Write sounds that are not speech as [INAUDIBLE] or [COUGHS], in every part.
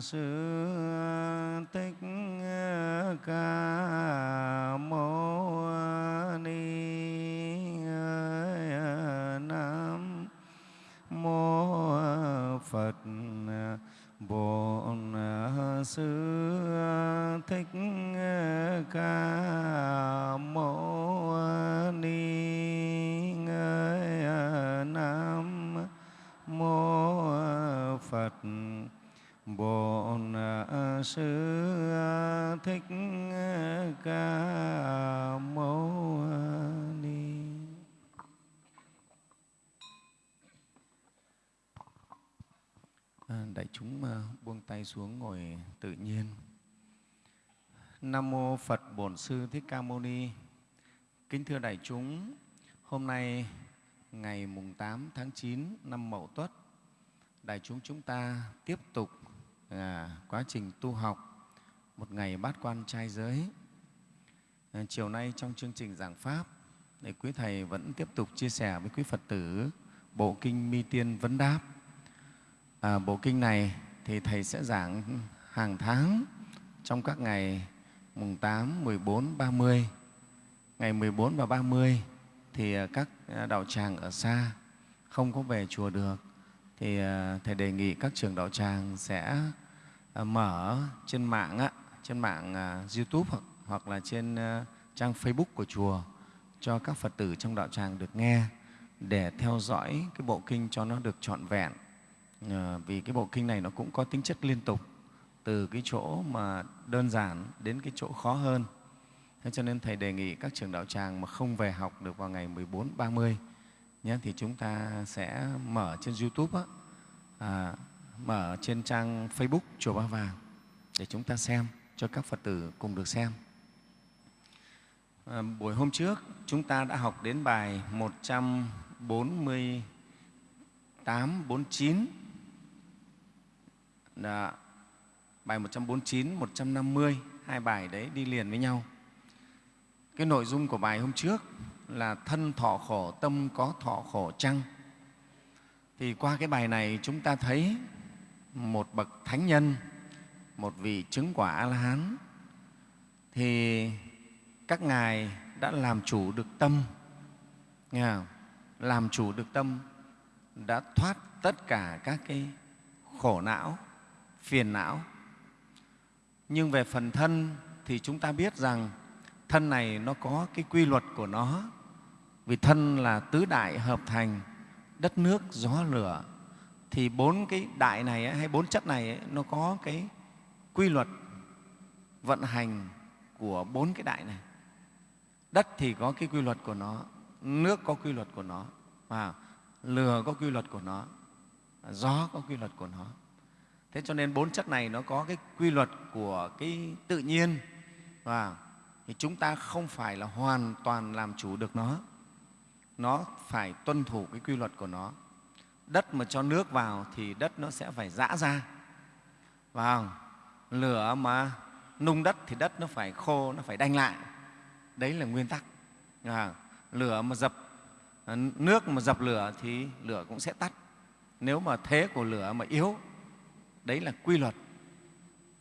sư thích ca mâu ni nam mô phật bổn sư thích ca sư thích ca mâu ni. À, đại chúng à, buông tay xuống ngồi tự nhiên. Nam mô phật bổn sư thích ca mâu ni. Kính thưa đại chúng hôm nay ngày mùng 8 tháng 9 năm Mậu Tuất đại chúng chúng ta tiếp tục à, quá trình tu học một ngày bát quan trai giới à, chiều nay trong chương trình giảng pháp để quý thầy vẫn tiếp tục chia sẻ với quý phật tử bộ kinh mi tiên vấn đáp À, bộ kinh này thì Thầy sẽ giảng hàng tháng trong các ngày mùng 8, 14, 30. Ngày 14 và 30 thì à, các à, đạo tràng ở xa không có về chùa được thì à, Thầy đề nghị các trường đạo tràng sẽ À, mở trên mạng, á, trên mạng à, YouTube hoặc, hoặc là trên à, trang Facebook của chùa cho các Phật tử trong đạo tràng được nghe để theo dõi cái bộ kinh cho nó được trọn vẹn à, vì cái bộ kinh này nó cũng có tính chất liên tục từ cái chỗ mà đơn giản đến cái chỗ khó hơn. Thế cho nên Thầy đề nghị các trường đạo tràng mà không về học được vào ngày 14, 30 nhé, thì chúng ta sẽ mở trên YouTube, á, à, mở trên trang Facebook Chùa Ba Vàng để chúng ta xem, cho các Phật tử cùng được xem. À, buổi hôm trước chúng ta đã học đến bài 148, 49 đó. Bài 149, 150, hai bài đấy đi liền với nhau. Cái nội dung của bài hôm trước là thân thọ khổ, tâm có thọ khổ chăng? Thì qua cái bài này chúng ta thấy một bậc thánh nhân, một vị chứng quả A-la-hán thì các ngài đã làm chủ được tâm, nghe không? làm chủ được tâm, đã thoát tất cả các cái khổ não phiền não. Nhưng về phần thân thì chúng ta biết rằng thân này nó có cái quy luật của nó. Vì thân là tứ đại hợp thành đất nước, gió, lửa. Thì bốn cái đại này hay bốn chất này nó có cái quy luật vận hành của bốn cái đại này. Đất thì có cái quy luật của nó, nước có quy luật của nó, và lửa có quy luật của nó, gió có quy luật của nó. Thế cho nên bốn chất này nó có cái quy luật của cái tự nhiên và thì chúng ta không phải là hoàn toàn làm chủ được nó. Nó phải tuân thủ cái quy luật của nó. Đất mà cho nước vào thì đất nó sẽ phải giã ra. Vào lửa mà nung đất thì đất nó phải khô, nó phải đanh lại. Đấy là nguyên tắc. À, lửa mà dập à, nước mà dập lửa thì lửa cũng sẽ tắt. Nếu mà thế của lửa mà yếu đấy là quy luật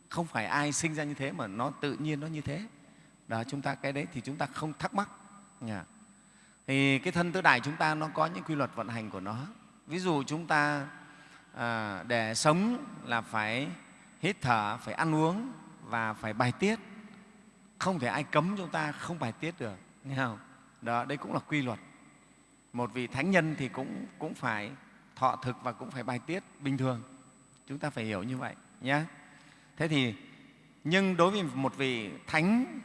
không phải ai sinh ra như thế mà nó tự nhiên nó như thế đó chúng ta cái đấy thì chúng ta không thắc mắc à. thì cái thân tứ đại chúng ta nó có những quy luật vận hành của nó ví dụ chúng ta à, để sống là phải hít thở phải ăn uống và phải bài tiết không thể ai cấm chúng ta không bài tiết được nghe không đó đây cũng là quy luật một vị thánh nhân thì cũng cũng phải thọ thực và cũng phải bài tiết bình thường Chúng ta phải hiểu như vậy nhé. Thế thì nhưng đối với một vị thánh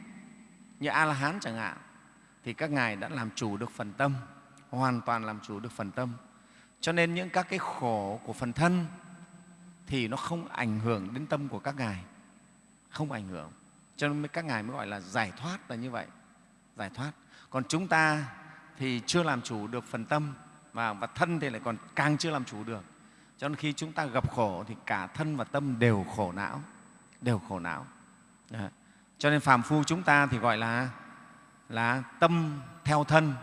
như A-la-hán chẳng hạn thì các ngài đã làm chủ được phần tâm, hoàn toàn làm chủ được phần tâm. Cho nên những các cái khổ của phần thân thì nó không ảnh hưởng đến tâm của các ngài, không ảnh hưởng. Cho nên các ngài mới gọi là giải thoát là như vậy, giải thoát. Còn chúng ta thì chưa làm chủ được phần tâm và, và thân thì lại còn càng chưa làm chủ được cho nên khi chúng ta gặp khổ thì cả thân và tâm đều khổ não, đều khổ não. Đó. Cho nên phàm phu chúng ta thì gọi là là tâm theo thân,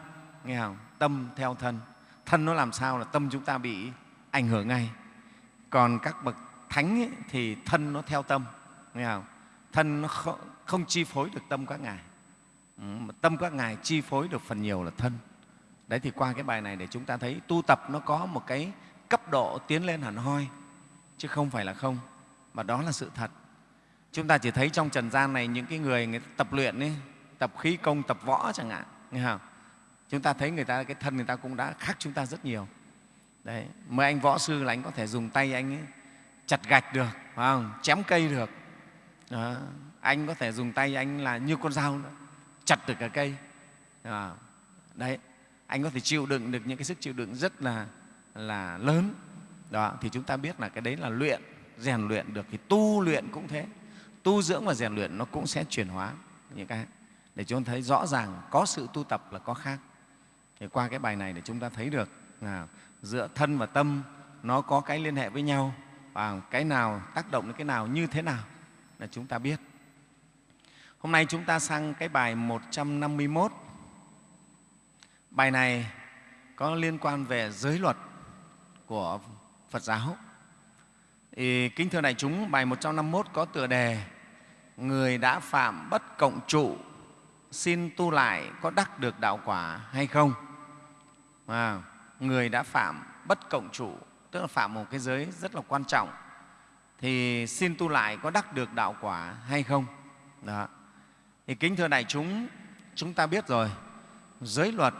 nghe không? Tâm theo thân. Thân nó làm sao là tâm chúng ta bị ảnh hưởng ngay. Còn các bậc thánh ấy, thì thân nó theo tâm nghe không thân nó không, không chi phối được tâm các ngài ừ, tâm các ngài chi phối được phần nhiều là thân đấy thì qua cái bài này để chúng ta thấy tu tập nó có một cái cấp độ tiến lên hẳn hoi chứ không phải là không mà đó là sự thật chúng ta chỉ thấy trong trần gian này những cái người, người tập luyện ấy, tập khí công tập võ chẳng hạn nghe không? Chúng ta thấy người ta, cái thân người ta cũng đã khác chúng ta rất nhiều đấy, mấy anh võ sư là anh có thể dùng tay anh ấy chặt gạch được, phải không? chém cây được đó. anh có thể dùng tay anh là như con dao nữa, chặt được cả cây đó. đấy, anh có thể chịu đựng được những cái sức chịu đựng rất là là lớn đó, thì chúng ta biết là cái đấy là luyện, rèn luyện được, thì tu luyện cũng thế tu dưỡng và rèn luyện nó cũng sẽ chuyển hóa những cái để chúng ta thấy rõ ràng có sự tu tập là có khác thì qua cái bài này để chúng ta thấy được là giữa thân và tâm nó có cái liên hệ với nhau và cái nào tác động đến cái nào như thế nào là chúng ta biết. Hôm nay chúng ta sang cái bài 151 bài này có liên quan về giới luật của Phật giáo. Thì, kính thưa đại chúng bài 151 có tựa đề người đã phạm bất cộng trụ xin tu lại có đắc được đạo quả hay không? À, người đã phạm bất cộng trụ tức là phạm một cái giới rất là quan trọng. Thì xin tu lại có đắc được đạo quả hay không? Đó. Thì kính thưa đại chúng chúng ta biết rồi giới luật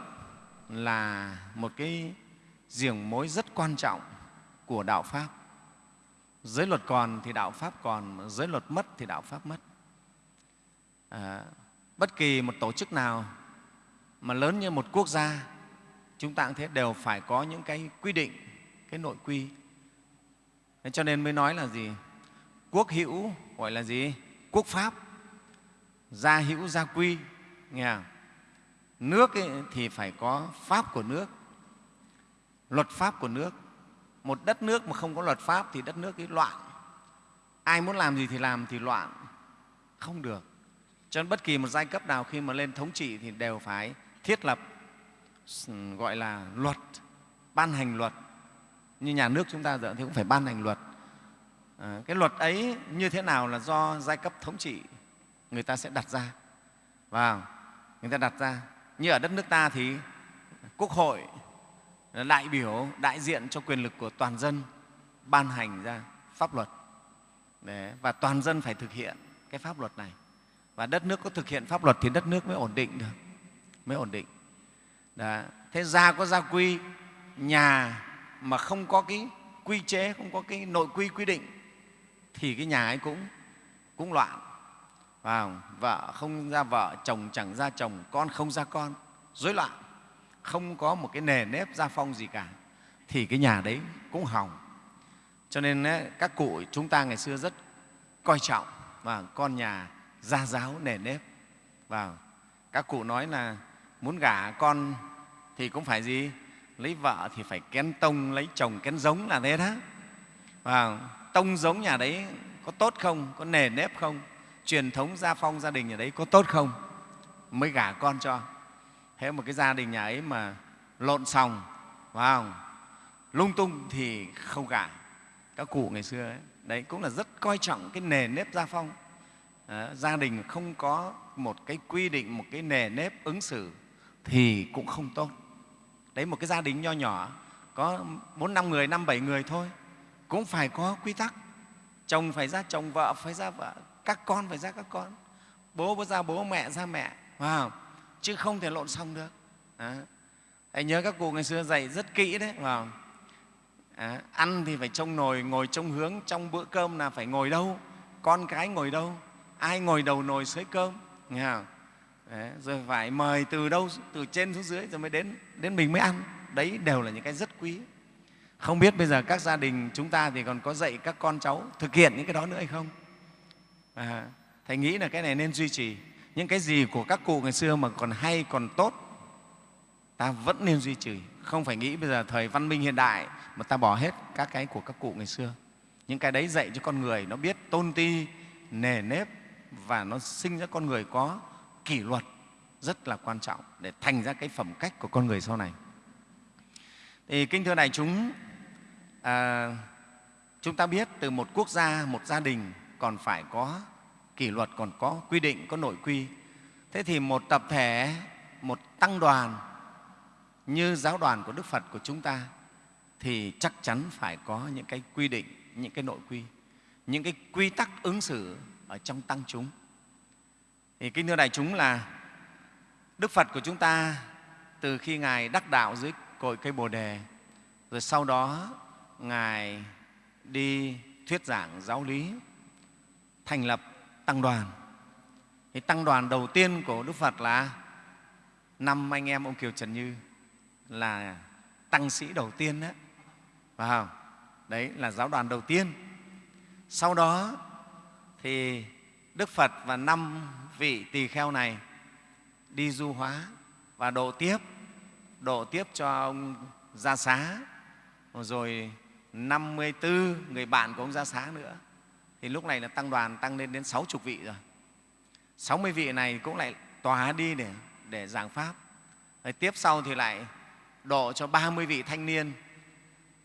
là một cái giềng mối rất quan trọng của đạo pháp. Giới luật còn thì đạo pháp còn giới luật mất thì đạo pháp mất. À, bất kỳ một tổ chức nào mà lớn như một quốc gia chúng ta cũng thế, đều phải có những cái quy định, cái nội quy. Thế cho nên mới nói là gì? Quốc hữu gọi là gì? Quốc pháp. Gia hữu, gia quy, nghe không? nước ấy thì phải có pháp của nước, luật pháp của nước. Một đất nước mà không có luật pháp thì đất nước ấy loạn. Ai muốn làm gì thì làm thì loạn. Không được. Cho nên bất kỳ một giai cấp nào khi mà lên thống trị thì đều phải thiết lập gọi là luật ban hành luật. Như nhà nước chúng ta giờ thì cũng phải ban hành luật. À, cái luật ấy như thế nào là do giai cấp thống trị người ta sẽ đặt ra. Và người ta đặt ra. Như ở đất nước ta thì quốc hội là đại biểu đại diện cho quyền lực của toàn dân ban hành ra pháp luật. Đấy, và toàn dân phải thực hiện cái pháp luật này. Và đất nước có thực hiện pháp luật thì đất nước mới ổn định được mới ổn định. Đó. thế gia có gia quy, nhà mà không có cái quy chế, không có cái nội quy quy định, thì cái nhà ấy cũng cũng loạn. Và vợ không ra vợ, chồng chẳng ra chồng, con không ra con, rối loạn. Không có một cái nề nếp gia phong gì cả. Thì cái nhà đấy cũng hỏng. Cho nên các cụ chúng ta ngày xưa rất coi trọng, và con nhà gia giáo nề nếp. Và các cụ nói là muốn gả con thì cũng phải gì? Lấy vợ thì phải kén tông lấy chồng kén giống là thế đó. Và tông giống nhà đấy có tốt không? Có nề nếp không? Truyền thống gia phong gia đình nhà đấy có tốt không? Mới gả con cho. Thế một cái gia đình nhà ấy mà lộn xòng phải không? lung tung thì không gả. Các cụ ngày xưa ấy, đấy cũng là rất coi trọng cái nề nếp gia phong. À, gia đình không có một cái quy định một cái nề nếp ứng xử thì cũng không tốt đấy một cái gia đình nho nhỏ có bốn năm người năm bảy người thôi cũng phải có quy tắc chồng phải ra chồng vợ phải ra vợ các con phải ra các con bố phải ra bố mẹ ra mẹ wow. chứ không thể lộn xong được à. thầy nhớ các cụ ngày xưa dạy rất kỹ đấy wow. À, ăn thì phải trông nồi ngồi trông hướng trong bữa cơm là phải ngồi đâu con cái ngồi đâu ai ngồi đầu nồi xới cơm nghe không? Đấy, rồi phải mời từ đâu từ trên xuống dưới rồi mới đến đến mình mới ăn. Đấy đều là những cái rất quý. Không biết bây giờ các gia đình chúng ta thì còn có dạy các con cháu thực hiện những cái đó nữa hay không? À, thầy nghĩ là cái này nên duy trì. Những cái gì của các cụ ngày xưa mà còn hay còn tốt ta vẫn nên duy trì. Không phải nghĩ bây giờ thời văn minh hiện đại mà ta bỏ hết các cái của các cụ ngày xưa. Những cái đấy dạy cho con người nó biết tôn ti nề nếp và nó sinh ra con người có kỷ luật rất là quan trọng để thành ra cái phẩm cách của con người sau này. Thì kính thưa đại chúng à, chúng ta biết từ một quốc gia một gia đình còn phải có kỷ luật còn có quy định có nội quy. Thế thì một tập thể một tăng đoàn như giáo đoàn của đức phật của chúng ta thì chắc chắn phải có những cái quy định những cái nội quy những cái quy tắc ứng xử ở trong tăng chúng thì kính thưa đại chúng là đức phật của chúng ta từ khi ngài đắc đạo dưới cội cây bồ đề, rồi sau đó ngài đi thuyết giảng giáo lý, thành lập tăng đoàn. Thì tăng đoàn đầu tiên của đức phật là năm anh em ông kiều trần như là tăng sĩ đầu tiên đó phải không? Đấy, là giáo đoàn đầu tiên. Sau đó thì đức phật và năm vị tỳ kheo này đi du hóa và độ tiếp độ tiếp cho ông gia xá. Rồi 54 người bạn của ông gia xá nữa. Thì lúc này là tăng đoàn tăng lên đến 60 vị rồi. 60 vị này cũng lại tòa đi để, để giảng Pháp. Rồi tiếp sau thì lại độ cho 30 vị thanh niên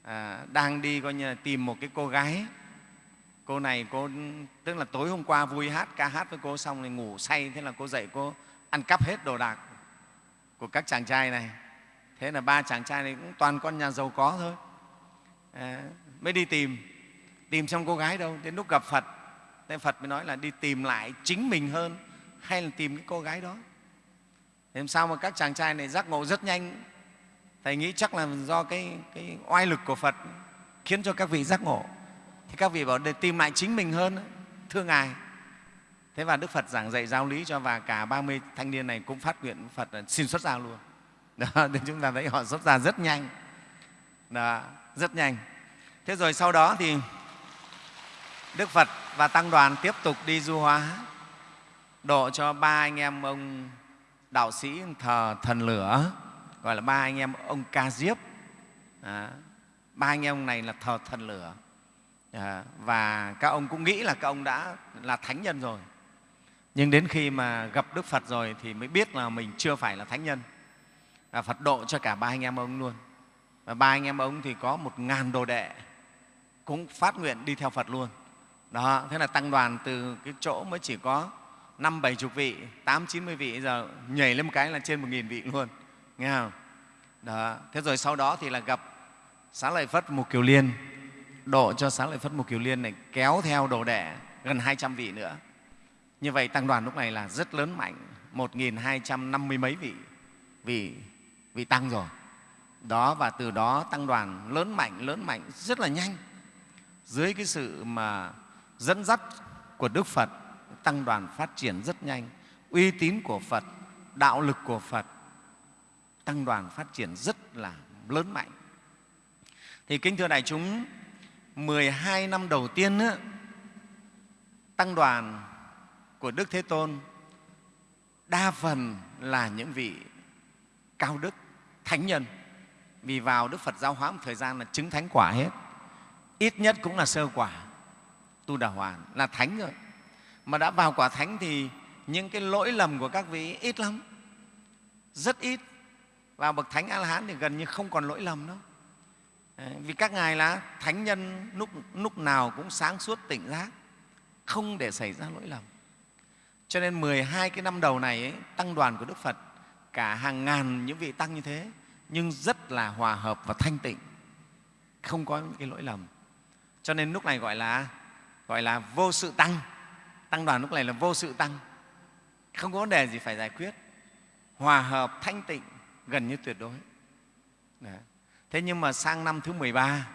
à, đang đi coi như là tìm một cái cô gái cô này cô tức là tối hôm qua vui hát ca hát với cô xong thì ngủ say thế là cô dậy cô ăn cắp hết đồ đạc của các chàng trai này. Thế là ba chàng trai này cũng toàn con nhà giàu có thôi. À, mới đi tìm. Tìm xong cô gái đâu đến lúc gặp phật. Thế phật mới nói là đi tìm lại chính mình hơn hay là tìm cái cô gái đó. Thế sao mà các chàng trai này giác ngộ rất nhanh? Thầy nghĩ chắc là do cái, cái oai lực của phật khiến cho các vị giác ngộ thì các vị bảo để tìm lại chính mình hơn thưa ngài. Thế và đức phật giảng dạy giáo lý cho và cả 30 thanh niên này cũng phát nguyện phật xin xuất gia luôn. Đó, [LAUGHS] thì chúng ta thấy họ xuất gia rất nhanh. Đó, rất nhanh. Thế rồi sau đó thì đức phật và tăng đoàn tiếp tục đi du hóa độ cho ba anh em ông đạo sĩ thờ thần lửa gọi là ba anh em ông ca diếp. Đó, ba anh em này là thờ thần lửa à, và các ông cũng nghĩ là các ông đã là thánh nhân rồi. Nhưng đến khi mà gặp đức phật rồi thì mới biết là mình chưa phải là thánh nhân. Và phật độ cho cả ba anh em ông luôn. Và ba anh em ông thì có một ngàn đồ đệ cũng phát nguyện đi theo phật luôn. Đó thế là tăng đoàn từ cái chỗ mới chỉ có năm bảy chục vị tám chín mươi vị giờ nhảy lên một cái là trên một nghìn vị luôn. Nghe không? Đó thế rồi sau đó thì là gặp xá lợi phất mục kiều liên độ cho sáng lợi phất mục kiều liên này kéo theo đồ đệ gần 200 vị nữa. Như vậy, tăng đoàn lúc này là rất lớn mạnh, một nghìn hai trăm năm mươi mấy vị vị vị tăng rồi. Đó, và từ đó tăng đoàn lớn mạnh lớn mạnh rất là nhanh. Dưới cái sự mà dẫn dắt của đức phật, tăng đoàn phát triển rất nhanh. Uy tín của phật, đạo lực của phật, tăng đoàn phát triển rất là lớn mạnh. Thì kính thưa đại chúng 12 năm đầu tiên á, tăng đoàn của Đức Thế Tôn đa phần là những vị cao đức, thánh nhân. Vì vào Đức Phật giáo hóa một thời gian là chứng thánh quả hết. Ít nhất cũng là sơ quả, tu đà hoàn, là thánh rồi. Mà đã vào quả thánh thì những cái lỗi lầm của các vị ít lắm, rất ít. Vào bậc thánh A-la-hán thì gần như không còn lỗi lầm đâu. Vì các ngài là thánh nhân lúc, lúc nào cũng sáng suốt tỉnh giác, không để xảy ra lỗi lầm. Cho nên 12 cái năm đầu này ấy, tăng đoàn của Đức Phật cả hàng ngàn những vị tăng như thế nhưng rất là hòa hợp và thanh tịnh, không có những cái lỗi lầm. Cho nên lúc này gọi là gọi là vô sự tăng. Tăng đoàn lúc này là vô sự tăng, không có vấn đề gì phải giải quyết. Hòa hợp, thanh tịnh, gần như tuyệt đối. Đấy. Thế nhưng mà sang năm thứ 13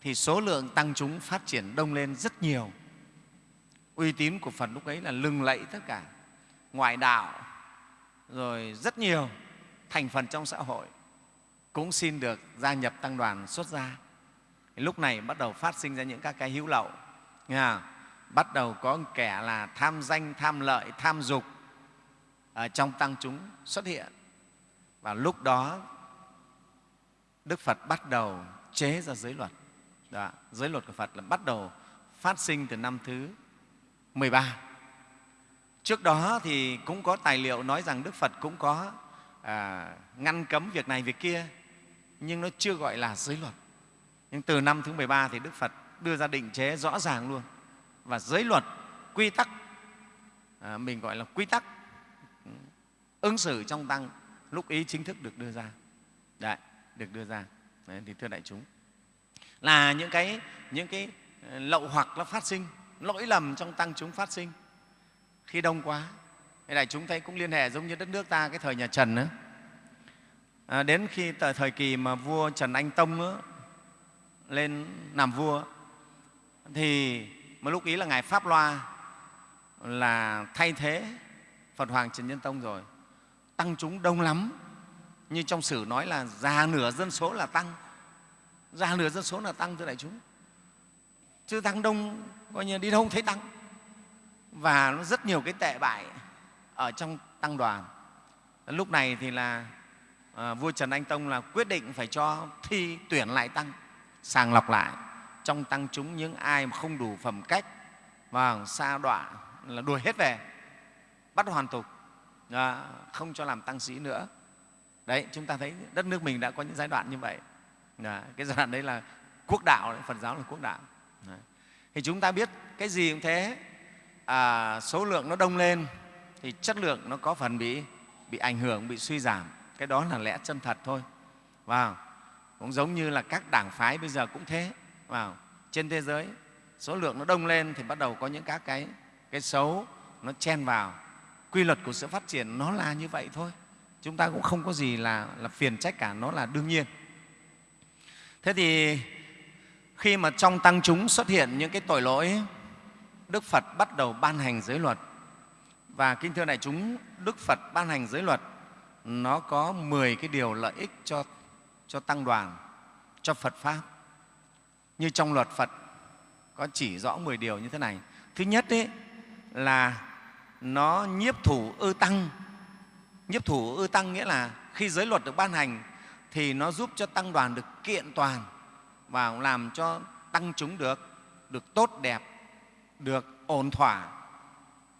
thì số lượng tăng chúng phát triển đông lên rất nhiều. Uy tín của Phật lúc ấy là lừng lẫy tất cả, ngoại đạo, rồi rất nhiều thành phần trong xã hội cũng xin được gia nhập tăng đoàn xuất gia. Lúc này bắt đầu phát sinh ra những các cái hữu lậu, nghe bắt đầu có kẻ là tham danh, tham lợi, tham dục ở trong tăng chúng xuất hiện. Và lúc đó đức phật bắt đầu chế ra giới luật đó, giới luật của phật là bắt đầu phát sinh từ năm thứ 13. Trước đó thì cũng có tài liệu nói rằng Đức Phật cũng có à, ngăn cấm việc này, việc kia, nhưng nó chưa gọi là giới luật. Nhưng từ năm thứ 13 thì Đức Phật đưa ra định chế rõ ràng luôn và giới luật quy tắc à, mình gọi là quy tắc ừ, ứng xử trong tăng lúc ý chính thức được đưa ra Đấy, được đưa ra Đấy, thì thưa đại chúng là những cái những cái ờ, lậu hoặc nó phát sinh lỗi lầm trong tăng chúng phát sinh khi đông quá Thế đại chúng thấy cũng liên hệ giống như đất nước ta cái thời nhà Trần nữa. À, đến khi thời, thời kỳ mà vua Trần Anh Tông nữa, lên làm vua thì một lúc ý là ngài Pháp Loa là thay thế Phật Hoàng Trần Nhân Tông rồi. Tăng chúng đông lắm, như trong sử nói là già nửa dân số là tăng, già nửa dân số là tăng thưa đại chúng. Chứ tăng đông coi như đi đâu không thấy tăng. Và nó rất nhiều cái tệ bại ở trong tăng đoàn. Lúc này thì là à, vua trần anh tông là quyết định phải cho thi tuyển lại tăng sàng lọc lại. Trong tăng chúng những ai mà không đủ phẩm cách và xa đọa là đuổi hết về bắt hoàn tục. À, không cho làm tăng sĩ nữa đấy chúng ta thấy đất nước mình đã có những giai đoạn như vậy. Đấy, cái giai đoạn đấy là quốc đạo đấy, phật giáo là quốc đạo. Đấy. thì chúng ta biết cái gì cũng thế. À, số lượng nó đông lên thì chất lượng nó có phần bị bị ảnh hưởng bị suy giảm. Cái đó là lẽ chân thật thôi. Vào cũng giống như là các đảng phái bây giờ cũng thế. Vào trên thế giới số lượng nó đông lên thì bắt đầu có những các cái cái xấu nó chen vào. Quy luật của sự phát triển nó là như vậy thôi chúng ta cũng không có gì là, là phiền trách cả nó là đương nhiên thế thì khi mà trong tăng chúng xuất hiện những cái tội lỗi đức phật bắt đầu ban hành giới luật và kinh thưa đại chúng, Đức Phật ban hành giới luật nó có 10 cái điều lợi ích cho, cho tăng đoàn, cho Phật Pháp. Như trong luật Phật có chỉ rõ 10 điều như thế này. Thứ nhất ấy, là nó nhiếp thủ ư tăng. Nhiếp thủ ư tăng nghĩa là khi giới luật được ban hành thì nó giúp cho tăng đoàn được kiện toàn và làm cho tăng chúng được được tốt đẹp, được ổn thỏa.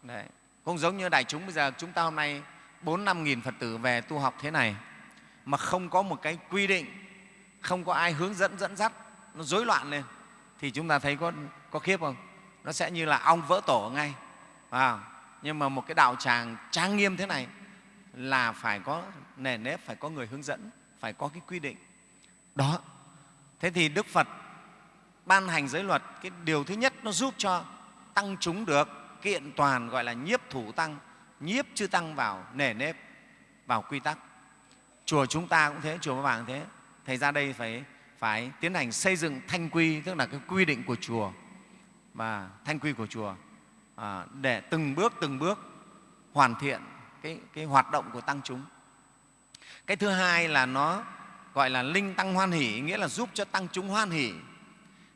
Đấy. Không giống như đại chúng bây giờ chúng ta hôm nay bốn năm nghìn Phật tử về tu học thế này mà không có một cái quy định, không có ai hướng dẫn dẫn dắt, nó rối loạn lên thì chúng ta thấy có, có khiếp không? Nó sẽ như là ong vỡ tổ ngay. Wow. nhưng mà một cái đạo tràng trang nghiêm thế này là phải có nề nếp, phải có người hướng dẫn, phải có cái quy định. Đó. Thế thì Đức Phật ban hành giới luật, cái điều thứ nhất nó giúp cho tăng chúng được kiện toàn gọi là nhiếp thủ tăng nhiếp chư tăng vào nề nếp vào quy tắc chùa chúng ta cũng thế chùa Ba Vàng thế thầy ra đây phải phải tiến hành xây dựng thanh quy tức là cái quy định của chùa và thanh quy của chùa à, để từng bước từng bước hoàn thiện cái, cái hoạt động của tăng chúng. Cái thứ hai là nó gọi là linh tăng hoan hỷ nghĩa là giúp cho tăng chúng hoan hỷ.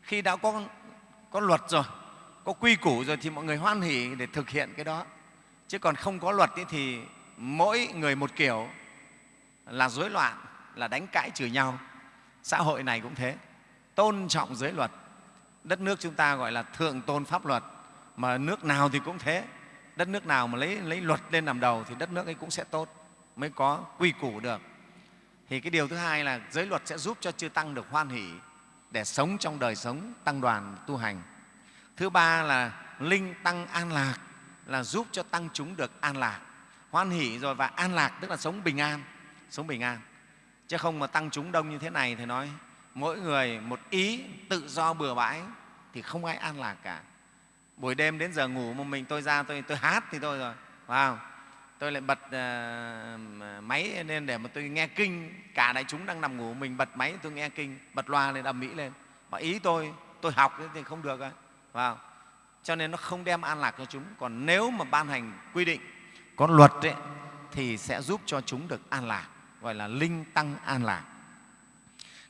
Khi đã có có luật rồi có quy củ rồi thì mọi người hoan hỷ để thực hiện cái đó. Chứ còn không có luật thì mỗi người một kiểu là rối loạn là đánh cãi chửi nhau. Xã hội này cũng thế. Tôn trọng giới luật. Đất nước chúng ta gọi là thượng tôn pháp luật. Mà nước nào thì cũng thế đất nước nào mà lấy, lấy luật lên làm đầu thì đất nước ấy cũng sẽ tốt mới có quy củ được. Thì cái điều thứ hai là giới luật sẽ giúp cho chư tăng được hoan hỷ để sống trong đời sống tăng đoàn tu hành. Thứ ba là linh tăng an lạc là giúp cho tăng chúng được an lạc. Hoan hỷ rồi và an lạc tức là sống bình an sống bình an. Chứ không mà tăng chúng đông như thế này thì nói mỗi người một ý tự do bừa bãi thì không ai an lạc cả buổi đêm đến giờ ngủ mà mình tôi ra tôi tôi hát thì thôi rồi. Wow. Tôi lại bật uh, máy lên để mà tôi nghe kinh. Cả đại chúng đang nằm ngủ mình bật máy tôi nghe kinh bật loa lên đầm mỹ lên. Mà ý tôi tôi học thì không được rồi vào cho nên nó không đem an lạc cho chúng. Còn nếu mà ban hành quy định có luật ấy, thì sẽ giúp cho chúng được an lạc gọi là linh tăng an lạc.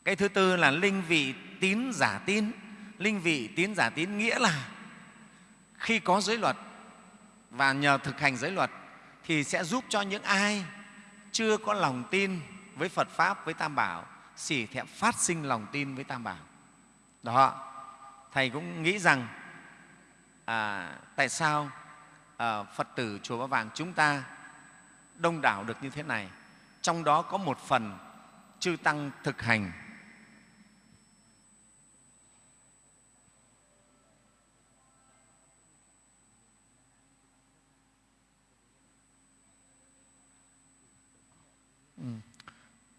Cái thứ tư là linh vị tín giả tín. Linh vị tín giả tín nghĩa là khi có giới luật và nhờ thực hành giới luật thì sẽ giúp cho những ai chưa có lòng tin với Phật Pháp, với Tam Bảo, xỉ thẹn phát sinh lòng tin với Tam Bảo. Đó, thầy cũng nghĩ rằng à, tại sao à, phật tử chùa ba vàng chúng ta đông đảo được như thế này trong đó có một phần chư tăng thực hành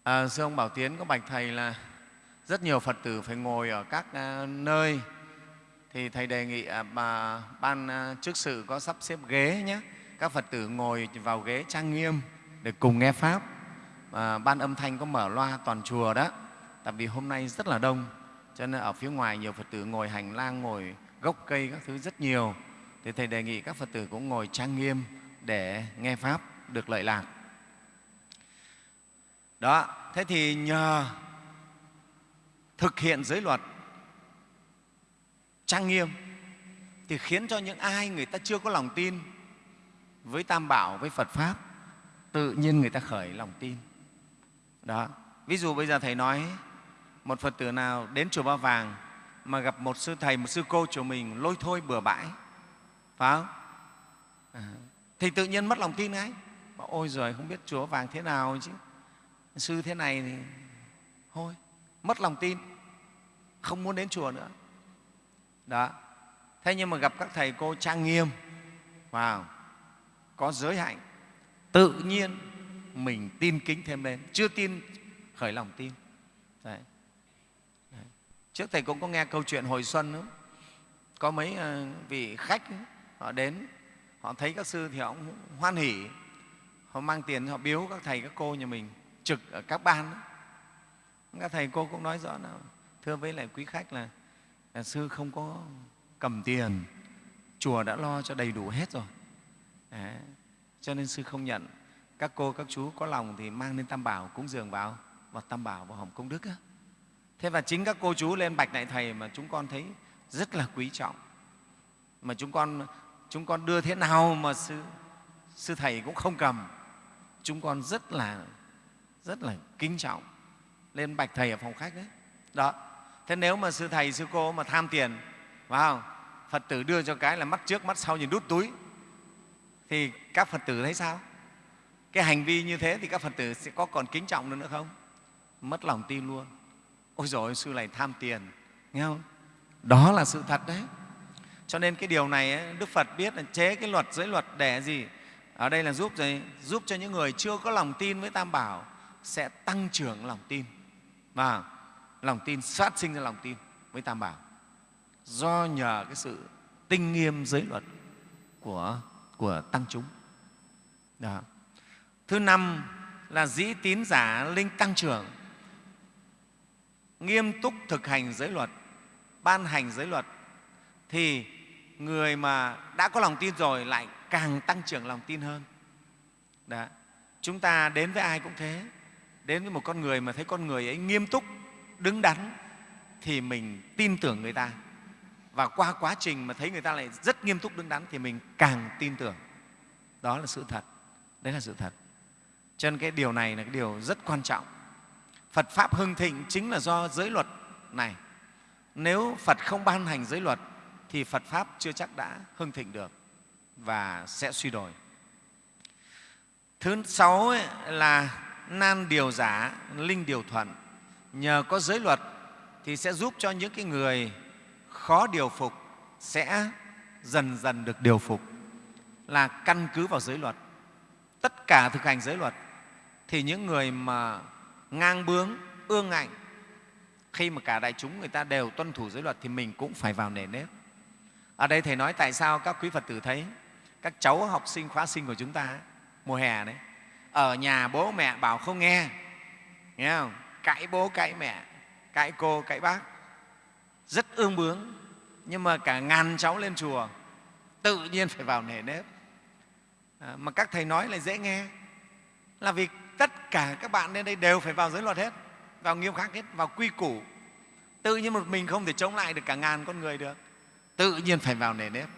À, sư ông Bảo Tiến có bạch Thầy là rất nhiều Phật tử phải ngồi ở các à, nơi thì Thầy đề nghị à, bà, ban à, chức sự có sắp xếp ghế nhé. Các Phật tử ngồi vào ghế trang nghiêm để cùng nghe Pháp. À, ban âm thanh có mở loa toàn chùa đó. Tại vì hôm nay rất là đông, cho nên ở phía ngoài nhiều Phật tử ngồi hành lang, ngồi gốc cây các thứ rất nhiều. Thì Thầy đề nghị các Phật tử cũng ngồi trang nghiêm để nghe Pháp được lợi lạc. Đó, thế thì nhờ thực hiện giới luật trang nghiêm thì khiến cho những ai người ta chưa có lòng tin với Tam Bảo, với Phật Pháp, tự nhiên người ta khởi lòng tin. Đó. Ví dụ bây giờ Thầy nói một Phật tử nào đến chùa Ba Vàng mà gặp một sư thầy, một sư cô chùa mình lôi thôi bừa bãi, phải không? À, thì tự nhiên mất lòng tin ngay. Ôi rồi không biết chùa Vàng thế nào chứ. Sư thế này thì thôi, mất lòng tin, không muốn đến chùa nữa. Đó. Thế nhưng mà gặp các thầy cô trang nghiêm, vào có giới hạnh, tự nhiên mình tin kính thêm lên, chưa tin khởi lòng tin. Đấy. Đấy. Trước Thầy cũng có nghe câu chuyện hồi xuân nữa. Có mấy ờ, vị khách họ đến, họ thấy các sư thì họ cũng hoan hỉ, họ mang tiền họ biếu các thầy các cô nhà mình trực ở các ban. Đó. Các thầy cô cũng nói rõ là thưa với lại quý khách là, là sư không có cầm tiền, chùa đã lo cho đầy đủ hết rồi. Đấy. Cho nên sư không nhận. Các cô, các chú có lòng thì mang lên Tam Bảo cúng dường vào, vào Tam Bảo, vào Hồng Công Đức. Á. Thế và chính các cô chú lên bạch lại Thầy mà chúng con thấy rất là quý trọng. Mà chúng con, chúng con đưa thế nào mà sư, sư Thầy cũng không cầm. Chúng con rất là, rất là kính trọng lên bạch Thầy ở phòng khách đấy. Đó. Thế nếu mà sư Thầy, sư cô mà tham tiền, vào? Phật tử đưa cho cái là mắt trước, mắt sau nhìn đút túi, thì các Phật tử thấy sao? Cái hành vi như thế thì các Phật tử sẽ có còn kính trọng nữa, nữa không? Mất lòng tin luôn. Ôi rồi sư này tham tiền, nghe không? Đó là sự thật đấy. Cho nên cái điều này ấy, Đức Phật biết là chế cái luật giới luật để gì? Ở đây là giúp gì? Giúp cho những người chưa có lòng tin với Tam Bảo sẽ tăng trưởng lòng tin. Và lòng tin phát sinh ra lòng tin với Tam Bảo do nhờ cái sự tinh nghiêm giới luật của của tăng chúng. Đó. Thứ năm là dĩ tín giả linh tăng trưởng, nghiêm túc thực hành giới luật, ban hành giới luật thì người mà đã có lòng tin rồi lại càng tăng trưởng lòng tin hơn. Đó. Chúng ta đến với ai cũng thế, đến với một con người mà thấy con người ấy nghiêm túc, đứng đắn thì mình tin tưởng người ta. Và qua quá trình mà thấy người ta lại rất nghiêm túc đứng đắn thì mình càng tin tưởng. Đó là sự thật. Đấy là sự thật. Cho nên cái điều này là cái điều rất quan trọng. Phật pháp hưng thịnh chính là do giới luật này. Nếu phật không ban hành giới luật thì phật pháp chưa chắc đã hưng thịnh được và sẽ suy đồi. Thứ sáu ấy là nan điều giả, linh điều thuận. Nhờ có giới luật thì sẽ giúp cho những cái người khó điều phục sẽ dần dần được điều phục. Là căn cứ vào giới luật. Tất cả thực hành giới luật thì những người mà ngang bướng, ương ngạnh, khi mà cả đại chúng người ta đều tuân thủ giới luật thì mình cũng phải vào nề nếp. Ở đây thầy nói tại sao các quý phật tử thấy các cháu học sinh, khóa sinh của chúng ta mùa hè đấy ở nhà bố mẹ bảo không nghe. Nghe không? Cãi bố cãi mẹ cãi cô cãi bác. Rất ương bướng. Nhưng mà cả ngàn cháu lên chùa tự nhiên phải vào nề nếp. À, mà các thầy nói là dễ nghe. Là vì tất cả các bạn lên đây đều phải vào giới luật hết vào nghiêm khắc hết vào quy củ. Tự nhiên một mình không thể chống lại được cả ngàn con người được. Tự nhiên phải vào nề nếp.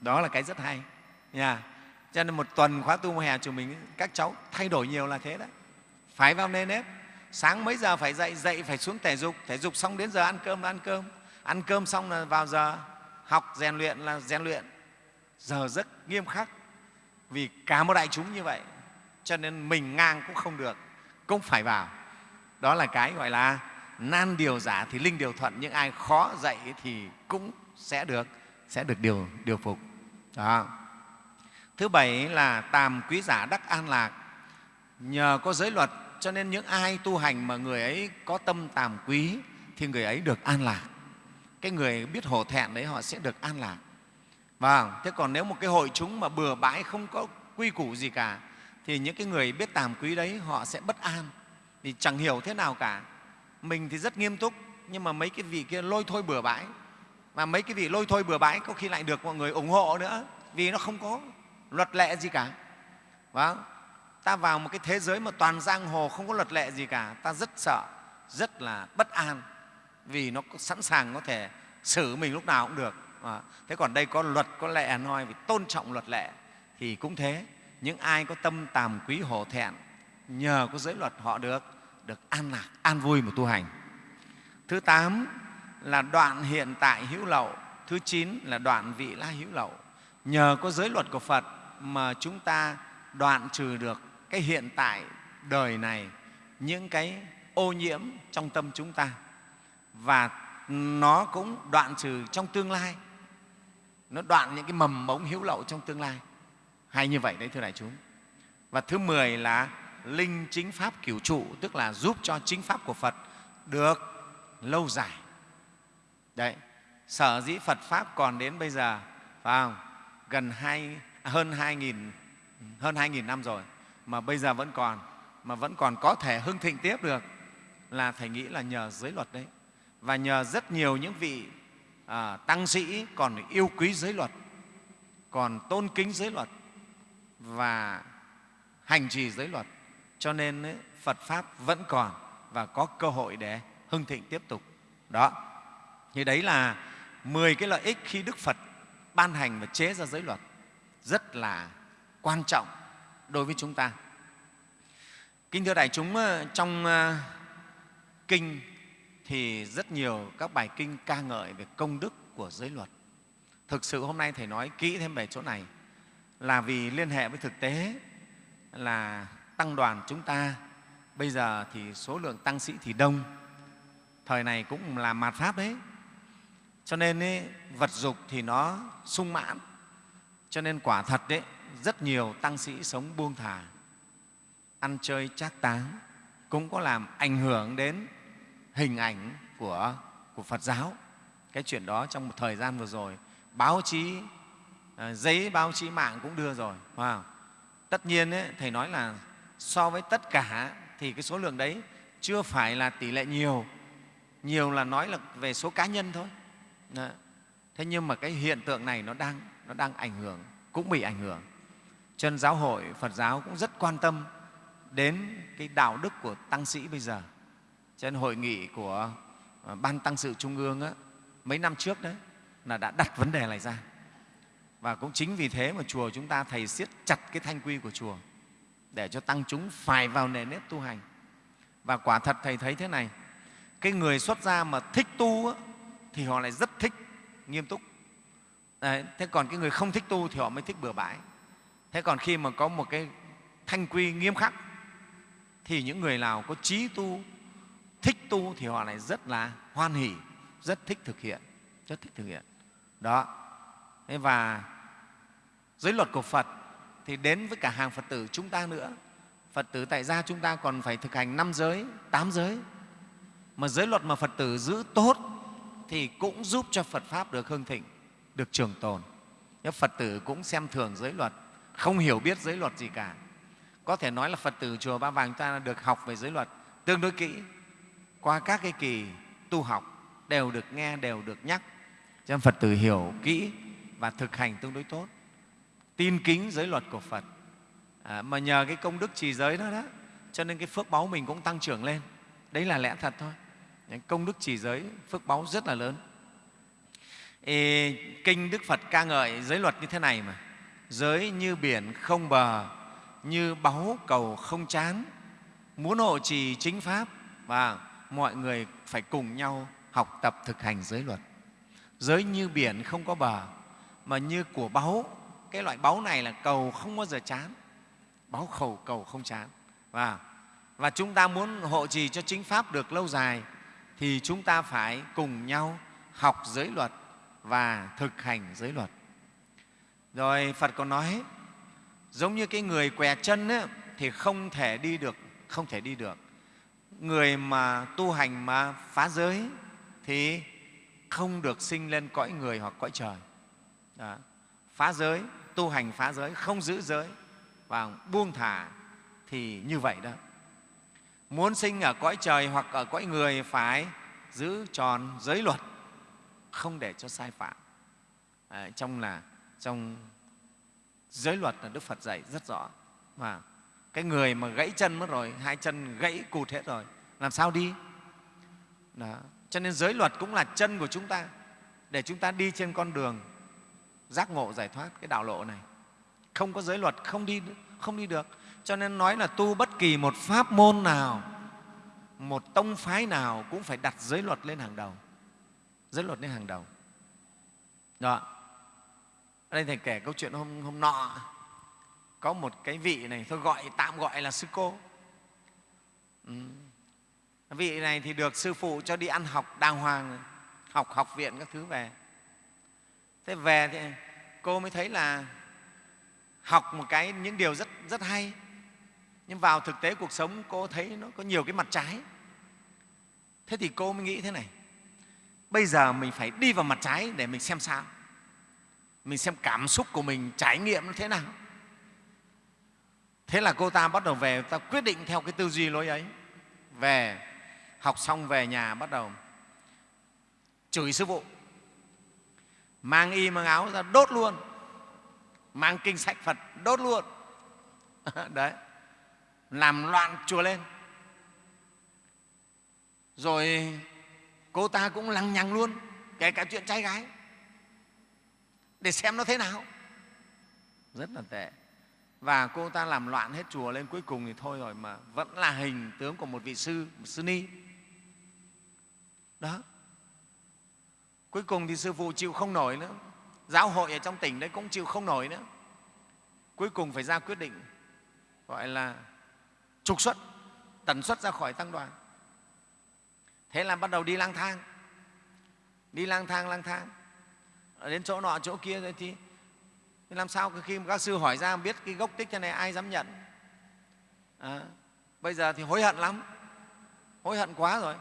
Đó là cái rất hay. Nha cho nên một tuần khóa tu mùa hè của mình các cháu thay đổi nhiều là thế đấy. Phải vào nề nếp. Sáng mấy giờ phải dậy dậy phải xuống thể dục. Thể dục xong đến giờ ăn cơm là ăn cơm. Ăn cơm xong là vào giờ học, rèn luyện là rèn luyện. Giờ rất nghiêm khắc. Vì cả một đại chúng như vậy, cho nên mình ngang cũng không được, cũng phải vào. Đó là cái gọi là nan điều giả thì linh điều thuận những ai khó dạy thì cũng sẽ được sẽ được điều điều phục. Đó thứ bảy là tàm quý giả đắc an lạc. Nhờ có giới luật, cho nên những ai tu hành mà người ấy có tâm tàm quý thì người ấy được an lạc. Cái người biết hổ thẹn đấy, họ sẽ được an lạc. Vâng thế còn nếu một cái hội chúng mà bừa bãi, không có quy củ gì cả, thì những cái người biết tàm quý đấy, họ sẽ bất an. Vì chẳng hiểu thế nào cả. Mình thì rất nghiêm túc, nhưng mà mấy cái vị kia lôi thôi bừa bãi. Mà mấy cái vị lôi thôi bừa bãi, có khi lại được mọi người ủng hộ nữa, vì nó không có luật lệ gì cả. Vâng ta vào một cái thế giới mà toàn giang hồ không có luật lệ gì cả. Ta rất sợ rất là bất an vì nó sẵn sàng có thể xử mình lúc nào cũng được. À, thế còn đây có luật có lệ nói vì tôn trọng luật lệ thì cũng thế. Những ai có tâm tàm quý hổ thẹn nhờ có giới luật họ được được an lạc an vui mà tu hành. Thứ tám là đoạn hiện tại hữu lậu thứ chín là đoạn vị la hữu lậu nhờ có giới luật của phật mà chúng ta đoạn trừ được cái hiện tại đời này, những cái ô nhiễm trong tâm chúng ta. Và nó cũng đoạn trừ trong tương lai. Nó đoạn những cái mầm mống hiếu lậu trong tương lai. Hay như vậy đấy, thưa đại chúng. Và thứ mười là linh chính pháp cửu trụ, tức là giúp cho chính pháp của phật được lâu dài. Đấy, sở dĩ phật pháp còn đến bây giờ, phải không? Gần hai, hơn hai nghìn hơn hai nghìn năm rồi mà bây giờ vẫn còn mà vẫn còn có thể hưng thịnh tiếp được là thầy nghĩ là nhờ giới luật đấy. Và nhờ rất nhiều những vị à, tăng sĩ còn yêu quý giới luật còn tôn kính giới luật và hành trì giới luật cho nên ấy, phật pháp vẫn còn và có cơ hội để hưng thịnh tiếp tục. Đó. Thì đấy là 10 cái lợi ích khi đức phật ban hành và chế ra giới luật rất là quan trọng đối với chúng ta. Kính thưa đại chúng ờ, trong ờ, kinh thì rất nhiều các bài kinh ca ngợi về công đức của giới luật. Thực sự hôm nay thầy nói kỹ thêm về chỗ này là vì liên hệ với thực tế là tăng đoàn chúng ta. Bây giờ thì số lượng tăng sĩ thì đông. Thời này cũng là mạt pháp đấy cho nên ý, vật dục thì nó sung mãn cho nên quả thật đấy rất nhiều tăng sĩ sống buông thả ăn chơi trác táng cũng có làm ảnh hưởng đến hình ảnh của, của Phật giáo. Cái chuyện đó trong một thời gian vừa rồi, báo chí, à, giấy báo chí mạng cũng đưa rồi. Wow. Tất nhiên, ấy, Thầy nói là so với tất cả thì cái số lượng đấy chưa phải là tỷ lệ nhiều. Nhiều là nói là về số cá nhân thôi. Đó. Thế nhưng mà cái hiện tượng này nó đang, nó đang ảnh hưởng, cũng bị ảnh hưởng. Chân giáo hội Phật giáo cũng rất quan tâm đến cái đạo đức của tăng sĩ bây giờ trên hội nghị của ờ, ban tăng sự trung ương á, mấy năm trước đấy là đã đặt vấn đề này ra và cũng chính vì thế mà chùa chúng ta thầy siết chặt cái thanh quy của chùa để cho tăng chúng phải vào nề nếp tu hành và quả thật thầy thấy thế này cái người xuất gia mà thích tu á, thì họ lại rất thích nghiêm túc. Đấy, thế còn cái người không thích tu thì họ mới thích bừa bãi. Thế còn khi mà có một cái thanh quy nghiêm khắc thì những người nào có trí tu thích tu thì họ lại rất là hoan hỉ rất thích thực hiện rất thích thực hiện. Đó. Thế và giới luật của phật thì đến với cả hàng phật tử chúng ta nữa. Phật tử tại gia chúng ta còn phải thực hành năm giới tám giới. Mà giới luật mà phật tử giữ tốt thì cũng giúp cho phật pháp được hưng thịnh được trường tồn. Nhưng phật tử cũng xem thường giới luật không hiểu biết giới luật gì cả. Có thể nói là phật tử chùa ba vàng ta được học về giới luật tương đối kỹ. Qua các cái kỳ tu học đều được nghe đều được nhắc cho nên phật tử hiểu kỹ và thực hành tương đối tốt. Tin kính giới luật của phật. À, mà nhờ cái công đức trì giới đó đó cho nên cái phước báu mình cũng tăng trưởng lên. Đấy là lẽ thật thôi công đức trì giới phước báu rất là lớn. Ê, kinh đức phật ca ngợi giới luật như thế này mà. Giới như biển không bờ như báu cầu không chán. Muốn hộ trì chính pháp và mọi người phải cùng nhau học tập thực hành giới luật. Giới như biển không có bờ mà như của báu. Cái loại báu này là cầu không bao giờ chán. Báu khẩu cầu không chán. Và và chúng ta muốn hộ trì cho chính pháp được lâu dài thì chúng ta phải cùng nhau học giới luật và thực hành giới luật. Rồi phật còn nói giống như cái người què chân ấy, thì không thể đi được không thể đi được. Người mà tu hành mà phá giới thì không được sinh lên cõi người hoặc cõi trời. Đó. phá giới tu hành phá giới không giữ giới và buông thả thì như vậy đó muốn sinh ở cõi trời hoặc ở cõi người phải giữ tròn giới luật không để cho sai phạm. À, trong là trong giới luật là đức phật dạy rất rõ. Và cái người mà gãy chân mất rồi hai chân gãy cụt hết rồi làm sao đi? Đó. cho nên giới luật cũng là chân của chúng ta. Để chúng ta đi trên con đường giác ngộ giải thoát cái đạo lộ này. Không có giới luật không đi không đi được cho nên nói là tu bất kỳ một pháp môn nào một tông phái nào cũng phải đặt giới luật lên hàng đầu. Giới luật lên hàng đầu. Đó. Ở đây thầy kể câu chuyện hôm, hôm nọ có một cái vị này tôi gọi tạm gọi là sư cô. Ừ. vị này thì được sư phụ cho đi ăn học đàng hoàng học học viện các thứ về. Thế về thì cô mới thấy là học một cái những điều rất rất hay nhưng vào thực tế cuộc sống, cô thấy nó có nhiều cái mặt trái. Thế thì cô mới nghĩ thế này. Bây giờ mình phải đi vào mặt trái để mình xem sao. Mình xem cảm xúc của mình, trải nghiệm nó thế nào. Thế là cô ta bắt đầu về, ta quyết định theo cái tư duy lối ấy. Về, học xong về nhà bắt đầu chửi sư phụ. Mang y, mang áo ra đốt luôn. Mang kinh sách phật đốt luôn. [LAUGHS] Đấy làm loạn chùa lên. Rồi cô ta cũng lằng nhằng luôn, kể cả chuyện trai gái, để xem nó thế nào. Rất là tệ. Và cô ta làm loạn hết chùa lên. Cuối cùng thì thôi rồi mà vẫn là hình tướng của một vị sư, một sư ni. Đó. Cuối cùng thì sư phụ chịu không nổi nữa. Giáo hội ở trong tỉnh đấy cũng chịu không nổi nữa. Cuối cùng phải ra quyết định, gọi là trục xuất tần xuất ra khỏi tăng đoàn. Thế là bắt đầu đi lang thang. Đi lang thang lang thang. Đến chỗ nọ chỗ kia rồi thì làm sao khi các sư hỏi ra biết cái gốc tích thế này ai dám nhận. À, bây giờ thì hối hận lắm. Hối hận quá rồi.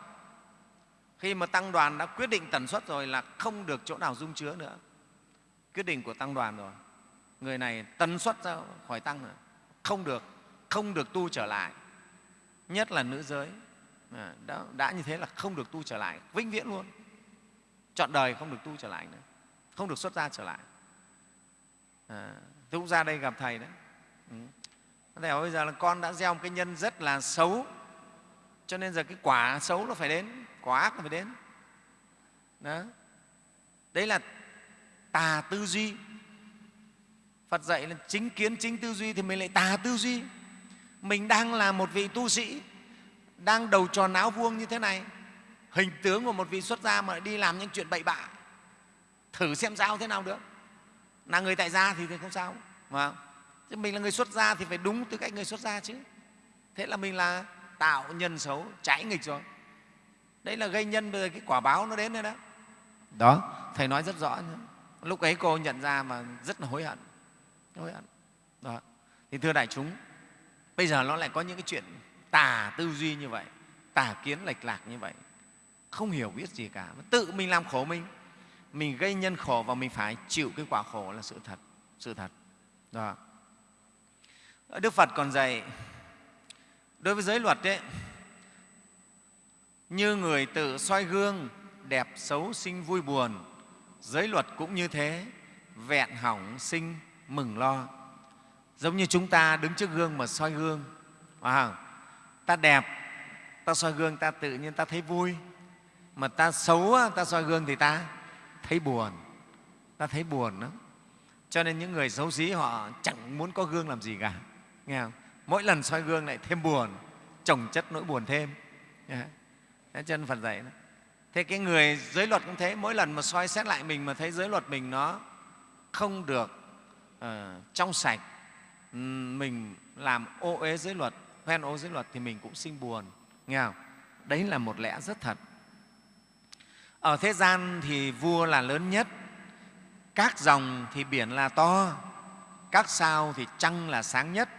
Khi mà tăng đoàn đã quyết định tần suất rồi là không được chỗ nào dung chứa nữa. Quyết định của tăng đoàn rồi. Người này tần suất ra khỏi tăng rồi. Không được không được tu trở lại nhất là nữ giới. À, đã, đã như thế là không được tu trở lại vĩnh viễn luôn. Chọn đời không được tu trở lại nữa không được xuất gia trở lại. À, tôi cũng ra đây gặp thầy đấy. Ừ. thầy bảo bây giờ là con đã gieo một cái nhân rất là xấu cho nên giờ cái quả xấu nó phải đến quả ác nó phải đến. Đó. đấy là tà tư duy. Phật dạy là chính kiến chính tư duy thì mình lại tà tư duy mình đang là một vị tu sĩ, đang đầu tròn áo vuông như thế này. Hình tướng của một vị xuất gia mà đi làm những chuyện bậy bạ. Thử xem sao thế nào được. Là người tại gia thì không sao mà chứ mình là người xuất gia thì phải đúng tư cách người xuất gia chứ. Thế là mình là tạo nhân xấu, trái nghịch rồi. Đấy là gây nhân bây giờ cái quả báo nó đến đây đó. Đó, thầy nói rất rõ lúc ấy cô nhận ra mà rất là hối hận hối hận. Đó. Thì thưa đại chúng bây giờ nó lại có những cái chuyện tà tư duy như vậy tà kiến lệch lạc như vậy. Không hiểu biết gì cả. Tự mình làm khổ mình. Mình gây nhân khổ và mình phải chịu cái quả khổ là sự thật sự thật. Đó. đức phật còn dạy đối với giới luật ấy, như người tự soi gương đẹp xấu sinh vui buồn giới luật cũng như thế. Vẹn hỏng sinh mừng lo giống như chúng ta đứng trước gương mà soi gương. À, ta đẹp ta soi gương ta tự nhiên ta thấy vui. Mà ta xấu ta soi gương thì ta thấy buồn. Ta thấy buồn lắm. Cho nên những người xấu xí họ chẳng muốn có gương làm gì cả. Nghe không? mỗi lần soi gương lại thêm buồn trồng chất nỗi buồn thêm. Thế chân phật dạy đó. thế cái người giới luật cũng thế. Mỗi lần mà soi xét lại mình mà thấy giới luật mình nó không được uh, trong sạch mình làm ô uế giới luật hoen ô giới luật thì mình cũng sinh buồn nghe không? đấy là một lẽ rất thật. Ở thế gian thì vua là lớn nhất các dòng thì biển là to các sao thì trăng là sáng nhất.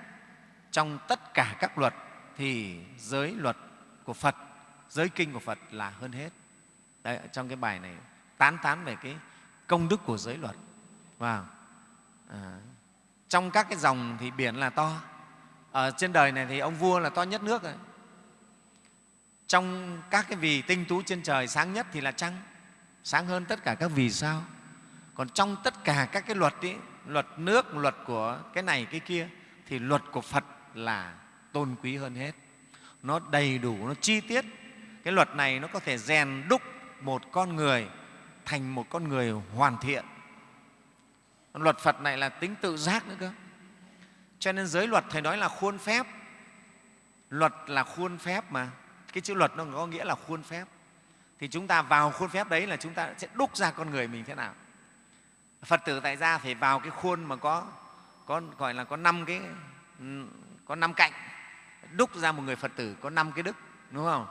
Trong tất cả các luật thì giới luật của phật giới kinh của phật là hơn hết. Đấy, trong cái bài này tán tán về cái công đức của giới luật và à, trong các cái dòng thì biển là to. Ở trên đời này thì ông vua là to nhất nước rồi. Trong các cái vì tinh tú trên trời sáng nhất thì là trăng sáng hơn tất cả các vì sao. Còn trong tất cả các cái luật ý, luật nước luật của cái này cái kia thì luật của phật là tôn quý hơn hết. Nó đầy đủ nó chi tiết. Cái luật này nó có thể rèn đúc một con người thành một con người hoàn thiện luật phật này là tính tự giác nữa cơ. Cho nên giới luật thầy nói là khuôn phép. Luật là khuôn phép mà. Cái chữ luật nó có nghĩa là khuôn phép. Thì chúng ta vào khuôn phép đấy là chúng ta sẽ đúc ra con người mình thế nào. Phật tử tại gia phải vào cái khuôn mà có có gọi là có năm cái có năm cạnh. Đúc ra một người phật tử có năm cái đức đúng không?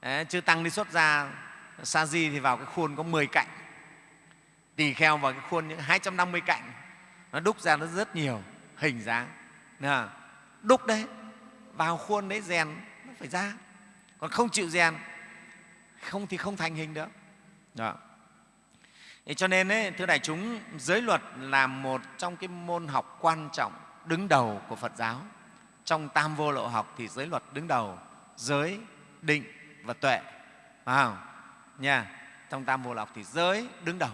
Đấy, chư tăng đi xuất ra sa di thì vào cái khuôn có 10 cạnh tỳ kheo vào cái khuôn những 250 cạnh nó đúc ra nó rất nhiều hình dáng. Đúc đấy vào khuôn đấy rèn nó phải ra còn không chịu rèn không thì không thành hình được. Đó. Thế cho nên ấy, thưa đại chúng giới luật là một trong cái môn học quan trọng đứng đầu của phật giáo. Trong tam vô lộ học thì giới luật đứng đầu giới định và tuệ. Phải không? Nha. Trong tam vô lộ học thì giới đứng đầu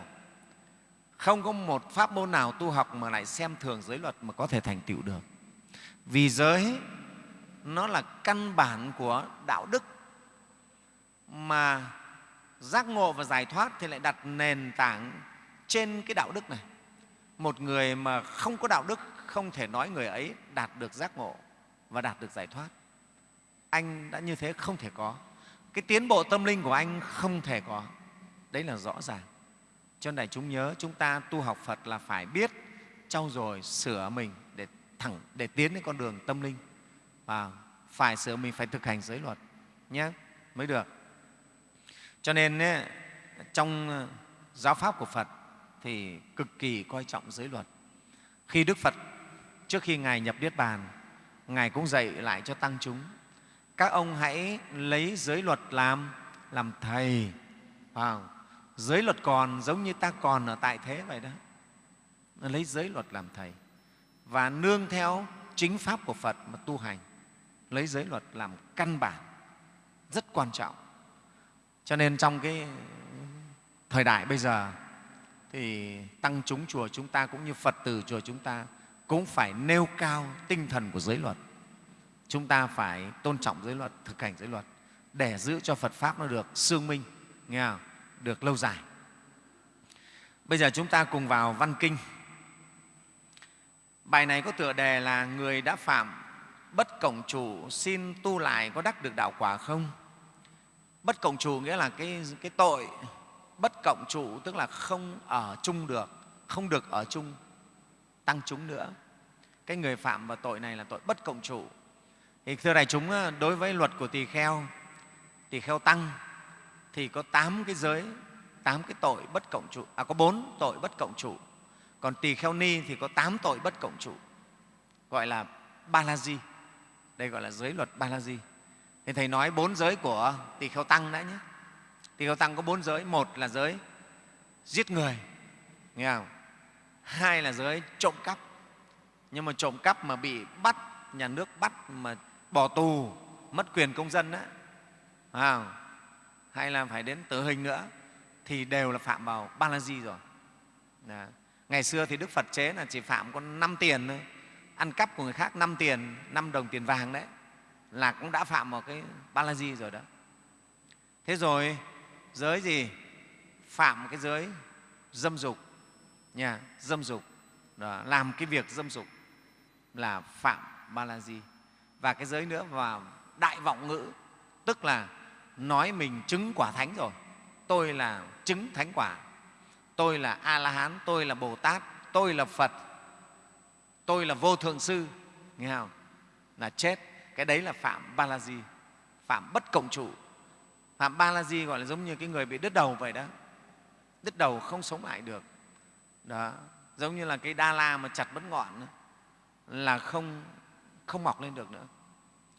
không có một pháp môn nào tu học mà lại xem thường giới luật mà có thể thành tựu được. Vì giới, nó là căn bản của đạo đức. Mà giác ngộ và giải thoát thì lại đặt nền tảng trên cái đạo đức này. Một người mà không có đạo đức, không thể nói người ấy đạt được giác ngộ và đạt được giải thoát. Anh đã như thế không thể có. Cái tiến bộ tâm linh của anh không thể có. Đấy là rõ ràng cho nên đại chúng nhớ, chúng ta tu học phật là phải biết trau dồi, sửa mình để thẳng, để tiến đến con đường tâm linh. Và phải sửa mình, phải thực hành giới luật, nhé. Mới được. Cho nên trong giáo pháp của phật thì cực kỳ coi trọng giới luật. Khi đức phật, trước khi ngài nhập niết bàn, ngài cũng dạy lại cho tăng chúng, các ông hãy lấy giới luật làm làm thầy. Vào giới luật còn giống như ta còn ở tại thế vậy đó. Lấy giới luật làm thầy và nương theo chính pháp của phật mà tu hành. Lấy giới luật làm căn bản, rất quan trọng. Cho nên trong cái thời đại bây giờ thì tăng chúng chùa chúng ta cũng như phật tử chùa chúng ta cũng phải nêu cao tinh thần của giới luật. Chúng ta phải tôn trọng giới luật, thực hành giới luật để giữ cho phật pháp nó được sương minh, nghe không? Được lâu dài. Bây giờ chúng ta cùng vào văn kinh. Bài này có tựa đề là người đã phạm bất cộng chủ xin tu lại có đắc được đạo quả không? Bất cộng chủ nghĩa là cái, cái tội bất cộng chủ tức là không ở chung được không được ở chung tăng chúng nữa. Cái người phạm vào tội này là tội bất cộng chủ. Thì thưa đại chúng đối với luật của tỳ kheo tỳ kheo tăng thì có tám cái giới tám cái tội bất cộng chủ à có bốn tội bất cộng chủ còn tỳ kheo ni thì có tám tội bất cộng chủ gọi là ba la di đây gọi là giới luật ba la di thì thầy nói bốn giới của tỳ kheo tăng đã nhé. Tỳ kheo tăng có bốn giới một là giới giết người nghe không? Hai là giới trộm cắp. Nhưng mà trộm cắp mà bị bắt nhà nước bắt mà bỏ tù mất quyền công dân đó, à, hay là phải đến tử hình nữa thì đều là phạm vào ba la di rồi. Đã. ngày xưa thì đức phật chế là chỉ phạm có năm tiền thôi. Ăn cắp của người khác năm tiền năm đồng tiền vàng đấy là cũng đã phạm vào cái ba la di rồi đó. Thế rồi giới gì? Phạm cái giới dâm dục nha dâm dục. Đó, làm cái việc dâm dục là phạm ba la di. Và cái giới nữa và đại vọng ngữ tức là nói mình chứng quả thánh rồi. Tôi là chứng thánh quả. Tôi là a la hán tôi là bồ tát tôi là phật, tôi là vô thượng sư. Nghe không? Là chết. Cái đấy là phạm ba la di phạm bất cộng trụ. Phạm ba la di gọi là giống như cái người bị đứt đầu vậy đó. Đứt đầu không sống lại được. Đó. Giống như là cái đa la mà chặt mất ngọn là không không mọc lên được nữa.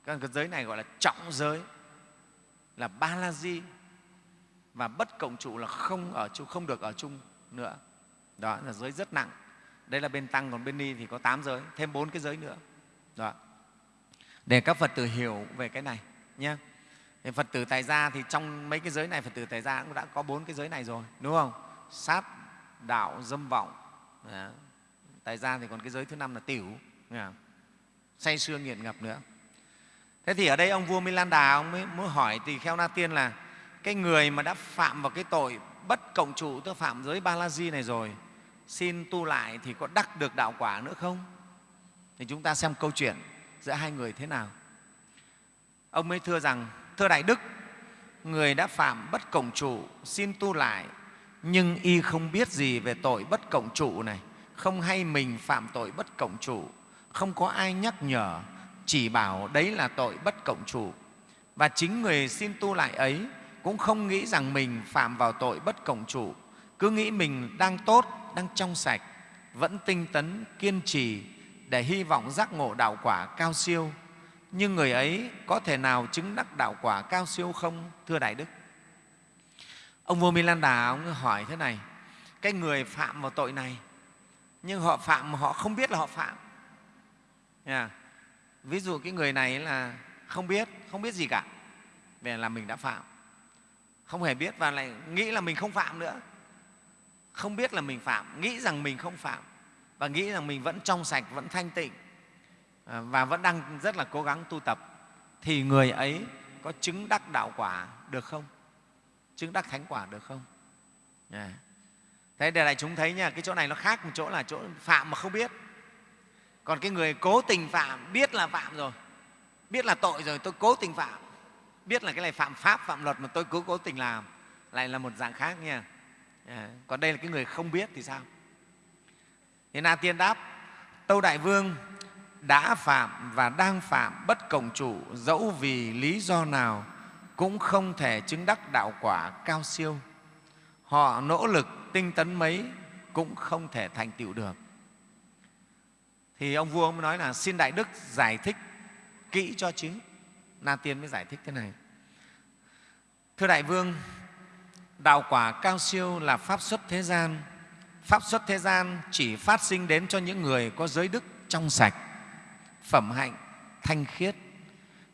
Cái giới này gọi là trọng giới là ba la di. Và bất cộng trụ là không ở chung không được ở chung nữa. Đó là giới rất nặng. Đây là bên tăng, còn bên ni thì có tám giới, thêm bốn cái giới nữa. Đó. Để các phật tử hiểu về cái này nhé thì phật tử tại gia thì trong mấy cái giới này, phật tử tại gia cũng đã có bốn cái giới này rồi, đúng không? Sát, đạo, dâm vọng. Đó. tại gia thì còn cái giới thứ năm là tiểu. Say sưa nghiện ngập nữa thế thì ở đây ông vua milan đà ông mới muốn hỏi tỳ kheo na tiên là, cái người mà đã phạm vào cái tội bất cộng trụ, tức phạm giới ba la di này rồi, xin tu lại thì có đắc được đạo quả nữa không? Thì chúng ta xem câu chuyện giữa hai người thế nào. Ông mới thưa rằng, thưa đại đức, người đã phạm bất cộng trụ, xin tu lại, nhưng y không biết gì về tội bất cộng trụ này. Không hay mình phạm tội bất cộng trụ, không có ai nhắc nhở chỉ bảo đấy là tội bất cộng chủ. Và chính người xin tu lại ấy cũng không nghĩ rằng mình phạm vào tội bất cộng chủ, cứ nghĩ mình đang tốt, đang trong sạch, vẫn tinh tấn, kiên trì để hy vọng giác ngộ đạo quả cao siêu. Nhưng người ấy có thể nào chứng đắc đạo quả cao siêu không, thưa đại đức? Ông vua milan đà, ông hỏi thế này, cái người phạm vào tội này, nhưng họ phạm mà họ không biết là họ phạm. Yeah ví dụ cái người này là không biết không biết gì cả. Về là mình đã phạm. Không hề biết và lại nghĩ là mình không phạm nữa. Không biết là mình phạm, nghĩ rằng mình không phạm và nghĩ rằng mình vẫn trong sạch, vẫn thanh tịnh à, và vẫn đang rất là cố gắng tu tập thì người ấy có chứng đắc đạo quả được không? Chứng đắc thánh quả được không? Yeah. thế để đại chúng thấy nha, cái chỗ này nó khác một chỗ là chỗ phạm mà không biết còn cái người cố tình phạm biết là phạm rồi. Biết là tội rồi tôi cố tình phạm. Biết là cái này phạm pháp phạm luật mà tôi cứ cố tình làm. Lại là một dạng khác nha. À, còn đây là cái người không biết thì sao? Thế na tiên đáp tâu đại vương đã phạm và đang phạm bất cộng chủ dẫu vì lý do nào cũng không thể chứng đắc đạo quả cao siêu. Họ nỗ lực tinh tấn mấy cũng không thể thành tựu được thì ông vua mới nói là xin đại đức giải thích kỹ cho chứ na tiên mới giải thích thế này. Thưa đại vương, đạo quả cao siêu là pháp xuất thế gian. Pháp xuất thế gian chỉ phát sinh đến cho những người có giới đức trong sạch, phẩm hạnh, thanh khiết.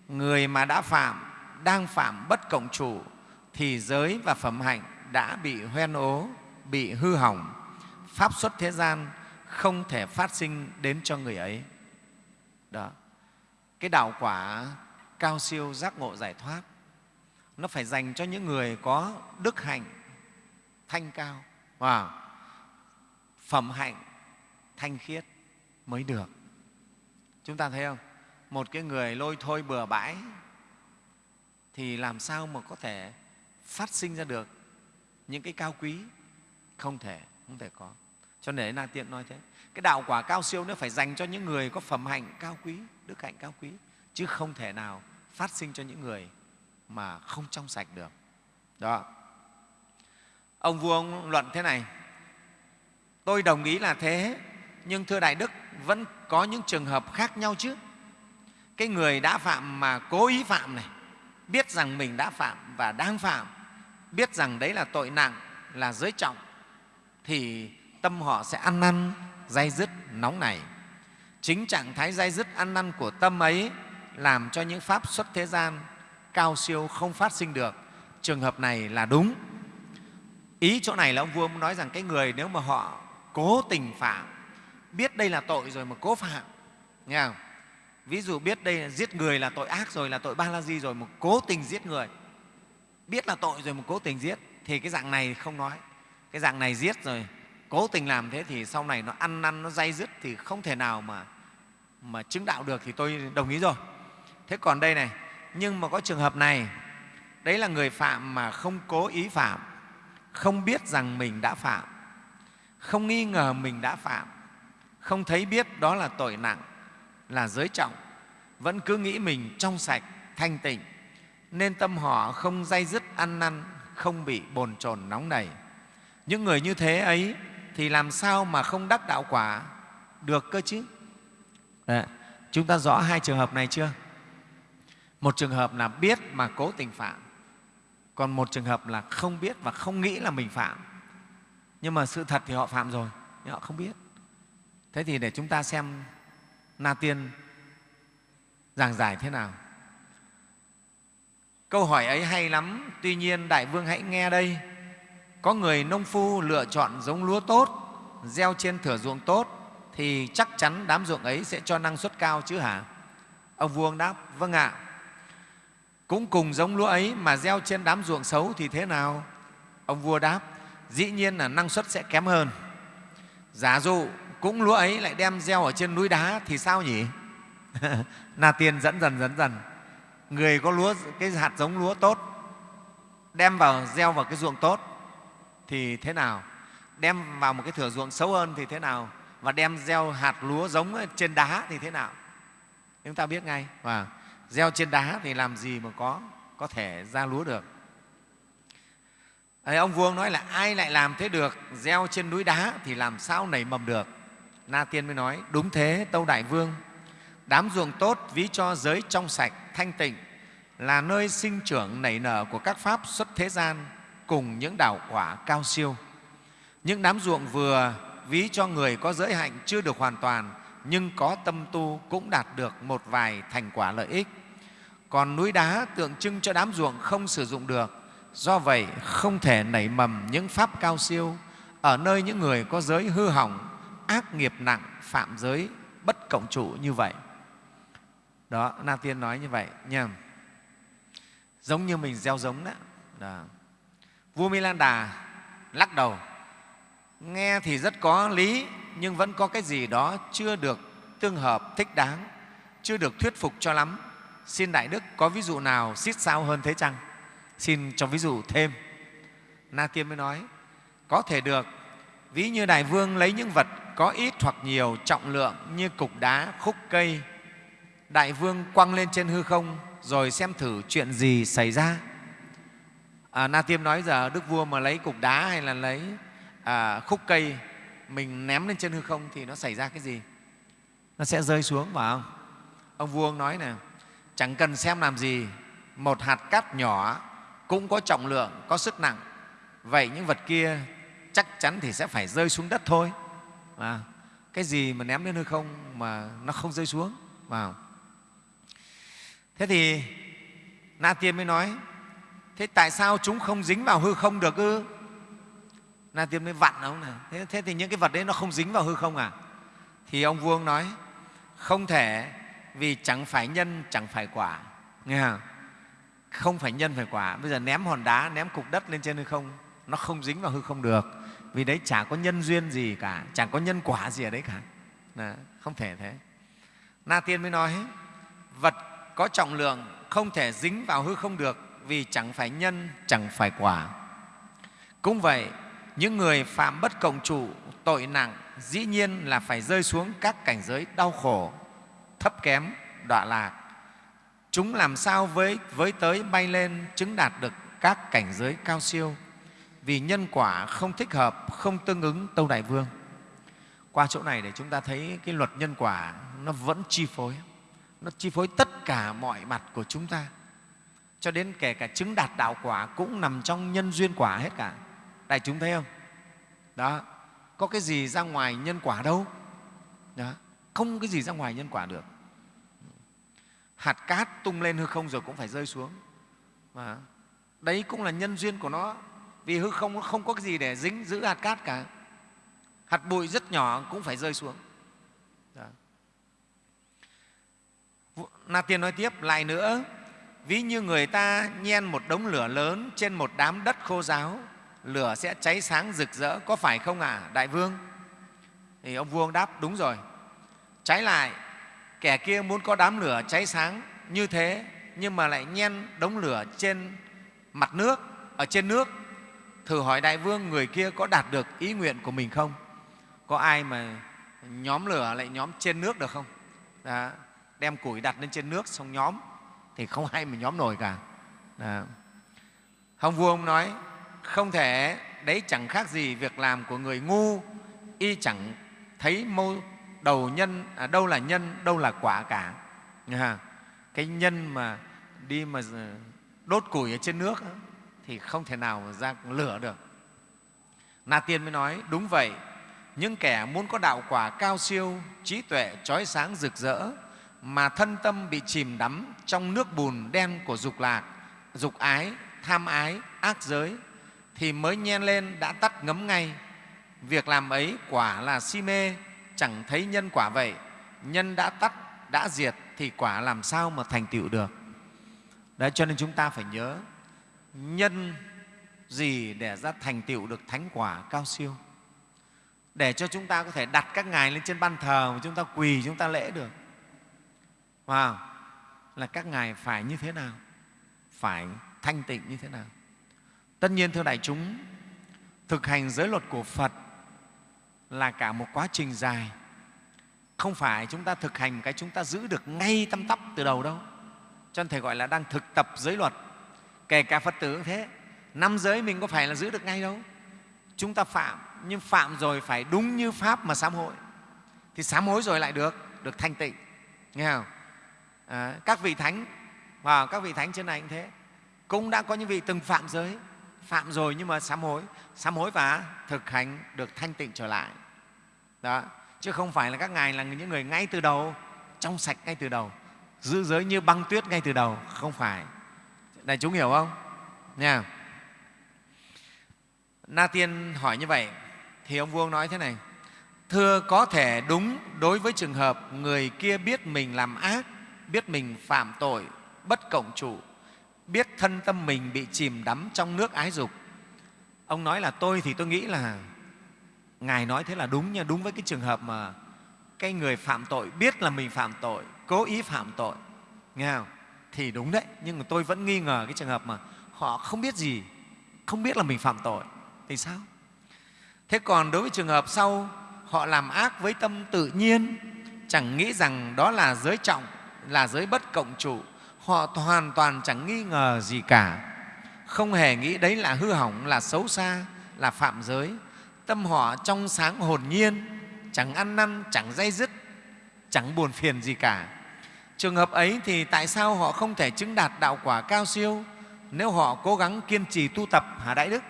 Người mà đã phạm, đang phạm bất cộng chủ, thì giới và phẩm hạnh đã bị hoen ố, bị hư hỏng. Pháp xuất thế gian không thể phát sinh đến cho người ấy. Đó. Cái đạo quả cao siêu giác ngộ giải thoát, nó phải dành cho những người có đức hạnh, thanh cao. Và phẩm hạnh, thanh khiết mới được. Chúng ta thấy không? Một cái người lôi thôi bừa bãi thì làm sao mà có thể phát sinh ra được những cái cao quý? Không thể không thể có cho nên là tiện nói thế. Cái đạo quả cao siêu nó phải dành cho những người có phẩm hạnh cao quý, đức hạnh cao quý. Chứ không thể nào phát sinh cho những người mà không trong sạch được. Đó. Ông vua ông luận thế này. Tôi đồng ý là thế, nhưng thưa đại đức, vẫn có những trường hợp khác nhau chứ. Cái người đã phạm mà cố ý phạm này, biết rằng mình đã phạm và đang phạm, biết rằng đấy là tội nặng, là giới trọng, thì tâm họ sẽ ăn năn dây dứt, nóng này chính trạng thái dây dứt ăn năn của tâm ấy làm cho những pháp xuất thế gian cao siêu không phát sinh được. Trường hợp này là đúng. Ý chỗ này là ông vua nói rằng cái người nếu mà họ cố tình phạm, biết đây là tội rồi mà cố phạm, nghe không? ví dụ biết đây là giết người là tội ác rồi, là tội ba la di rồi mà cố tình giết người, biết là tội rồi mà cố tình giết, thì cái dạng này không nói. Cái dạng này giết rồi cố tình làm thế thì sau này nó ăn năn nó dây dứt thì không thể nào mà mà chứng đạo được thì tôi đồng ý rồi. Thế còn đây này, nhưng mà có trường hợp này, đấy là người phạm mà không cố ý phạm, không biết rằng mình đã phạm, không nghi ngờ mình đã phạm, không thấy biết đó là tội nặng, là giới trọng, vẫn cứ nghĩ mình trong sạch, thanh tịnh, nên tâm họ không dây dứt ăn năn, không bị bồn chồn nóng nảy. Những người như thế ấy thì làm sao mà không đắc đạo quả? Được cơ chứ? Đấy, chúng ta rõ hai trường hợp này chưa? Một trường hợp là biết mà cố tình phạm còn một trường hợp là không biết và không nghĩ là mình phạm. Nhưng mà sự thật thì họ phạm rồi nhưng họ không biết. Thế thì để chúng ta xem na tiên giảng giải thế nào. Câu hỏi ấy hay lắm tuy nhiên đại vương hãy nghe đây có người nông phu lựa chọn giống lúa tốt, gieo trên thửa ruộng tốt, thì chắc chắn đám ruộng ấy sẽ cho năng suất cao chứ hả? Ông vua đáp vâng ạ. Cũng cùng giống lúa ấy mà gieo trên đám ruộng xấu thì thế nào? Ông vua đáp, dĩ nhiên là năng suất sẽ kém hơn. Giả dụ cũng lúa ấy lại đem gieo ở trên núi đá thì sao nhỉ? [LAUGHS] Na tiên dẫn dần dẫn dần. Người có lúa, cái hạt giống lúa tốt, đem vào gieo vào cái ruộng tốt thì thế nào? Đem vào một cái thửa ruộng xấu hơn thì thế nào? Và đem gieo hạt lúa giống trên đá thì thế nào? Chúng ta biết ngay. Và gieo trên đá thì làm gì mà có có thể ra lúa được? Đấy, ông vuông nói là ai lại làm thế được? Gieo trên núi đá thì làm sao nảy mầm được? Na tiên mới nói đúng thế tâu đại vương. Đám ruộng tốt ví cho giới trong sạch thanh tịnh là nơi sinh trưởng nảy nở của các pháp xuất thế gian cùng những đạo quả cao siêu. Những đám ruộng vừa ví cho người có giới hạnh chưa được hoàn toàn nhưng có tâm tu cũng đạt được một vài thành quả lợi ích. Còn núi đá tượng trưng cho đám ruộng không sử dụng được do vậy không thể nảy mầm những pháp cao siêu ở nơi những người có giới hư hỏng ác nghiệp nặng phạm giới bất cộng trụ như vậy. Đó na tiên nói như vậy nha. Giống như mình gieo giống đó, đó vua milan đà lắc đầu. Nghe thì rất có lý, nhưng vẫn có cái gì đó chưa được tương hợp thích đáng, chưa được thuyết phục cho lắm. Xin đại đức có ví dụ nào xít sao hơn thế chăng? Xin cho ví dụ thêm. Na tiên mới nói, có thể được, ví như đại vương lấy những vật có ít hoặc nhiều trọng lượng như cục đá, khúc cây. Đại vương quăng lên trên hư không rồi xem thử chuyện gì xảy ra à, na tiêm nói giờ đức vua mà lấy cục đá hay là lấy à, khúc cây mình ném lên trên hư không thì nó xảy ra cái gì? Nó sẽ rơi xuống phải không? Ông vua nói nè chẳng cần xem làm gì một hạt cát nhỏ cũng có trọng lượng có sức nặng. Vậy những vật kia chắc chắn thì sẽ phải rơi xuống đất thôi. À, cái gì mà ném lên hư không mà nó không rơi xuống vào thế thì na tiên mới nói thế tại sao chúng không dính vào hư không được ư? Na tiên mới vặn ông này. Thế, thế thì những cái vật đấy nó không dính vào hư không à? Thì ông vuông nói không thể vì chẳng phải nhân chẳng phải quả. Nghe không? không phải nhân phải quả. Bây giờ ném hòn đá ném cục đất lên trên hư không nó không dính vào hư không được. Vì đấy chả có nhân duyên gì cả chẳng có nhân quả gì ở đấy cả. Đó, không thể thế. Na tiên mới nói vật có trọng lượng không thể dính vào hư không được vì chẳng phải nhân chẳng phải quả. Cũng vậy những người phạm bất cộng trụ tội nặng dĩ nhiên là phải rơi xuống các cảnh giới đau khổ thấp kém đọa lạc. Chúng làm sao với, với tới bay lên chứng đạt được các cảnh giới cao siêu? Vì nhân quả không thích hợp không tương ứng tâu đại vương. Qua chỗ này để chúng ta thấy cái luật nhân quả nó vẫn chi phối. Nó chi phối tất cả mọi mặt của chúng ta cho đến kể cả chứng đạt đạo quả cũng nằm trong nhân duyên quả hết cả. Đại chúng thấy không? Đó. Có cái gì ra ngoài nhân quả đâu. Đó. không cái gì ra ngoài nhân quả được. Hạt cát tung lên hư không rồi cũng phải rơi xuống. Và đấy cũng là nhân duyên của nó. Vì hư không nó không có cái gì để dính, giữ hạt cát cả. Hạt bụi rất nhỏ cũng phải rơi xuống. Đó. na tiên nói tiếp, lại nữa ví như người ta nhen một đống lửa lớn trên một đám đất khô giáo lửa sẽ cháy sáng rực rỡ có phải không ạ à, đại vương? Thì ông vua đáp đúng rồi. Trái lại kẻ kia muốn có đám lửa cháy sáng như thế nhưng mà lại nhen đống lửa trên mặt nước ở trên nước. Thử hỏi đại vương người kia có đạt được ý nguyện của mình không? Có ai mà nhóm lửa lại nhóm trên nước được không? Đó. đem củi đặt lên trên nước xong nhóm thì không hay mà nhóm nổi cả. Đó. hồng vua ông nói không thể đấy chẳng khác gì việc làm của người ngu y chẳng thấy mâu đầu nhân à, đâu là nhân đâu là quả cả. Cái nhân mà đi mà đốt củi ở trên nước thì không thể nào mà ra lửa được. Na tiên mới nói đúng vậy những kẻ muốn có đạo quả cao siêu trí tuệ trói sáng rực rỡ mà thân tâm bị chìm đắm trong nước bùn đen của dục lạc, dục ái, tham ái, ác giới, thì mới nhen lên đã tắt ngấm ngay. Việc làm ấy quả là si mê, chẳng thấy nhân quả vậy. Nhân đã tắt, đã diệt thì quả làm sao mà thành tựu được? Đấy, cho nên chúng ta phải nhớ, nhân gì để ra thành tựu được thánh quả cao siêu? Để cho chúng ta có thể đặt các ngài lên trên ban thờ mà chúng ta quỳ, chúng ta lễ được wow. là các ngài phải như thế nào? Phải thanh tịnh như thế nào? Tất nhiên, thưa đại chúng, thực hành giới luật của phật là cả một quá trình dài. Không phải chúng ta thực hành cái chúng ta giữ được ngay tâm tóc từ đầu đâu. Cho nên thầy gọi là đang thực tập giới luật. Kể cả phật tử cũng thế. Năm giới mình có phải là giữ được ngay đâu? Chúng ta phạm, nhưng phạm rồi phải đúng như pháp mà sám hối. Thì sám hối rồi lại được được thanh tịnh. Nghe không? À, các vị thánh và các vị thánh trên này cũng thế. Cũng đã có những vị từng phạm giới. Phạm rồi nhưng mà sám hối. Sám hối và thực hành được thanh tịnh trở lại. Đó chứ không phải là các ngài là những người ngay từ đầu trong sạch ngay từ đầu giữ giới như băng tuyết ngay từ đầu. Không phải. Này chúng hiểu không? Nha. Na tiên hỏi như vậy thì ông vua nói thế này. Thưa có thể đúng đối với trường hợp người kia biết mình làm ác biết mình phạm tội, bất cộng chủ, biết thân tâm mình bị chìm đắm trong nước ái dục. Ông nói là tôi thì tôi nghĩ là ngài nói thế là đúng nha, đúng với cái trường hợp mà cái người phạm tội biết là mình phạm tội, cố ý phạm tội, nghe không? Thì đúng đấy, nhưng mà tôi vẫn nghi ngờ cái trường hợp mà họ không biết gì, không biết là mình phạm tội, thì sao? Thế còn đối với trường hợp sau, họ làm ác với tâm tự nhiên, chẳng nghĩ rằng đó là giới trọng là giới bất cộng trụ họ hoàn toàn chẳng nghi ngờ gì cả. Không hề nghĩ đấy là hư hỏng là xấu xa là phạm giới. Tâm họ trong sáng hồn nhiên chẳng ăn năn chẳng dây dứt chẳng buồn phiền gì cả. Trường hợp ấy thì tại sao họ không thể chứng đạt đạo quả cao siêu nếu họ cố gắng kiên trì tu tập hả đại đức?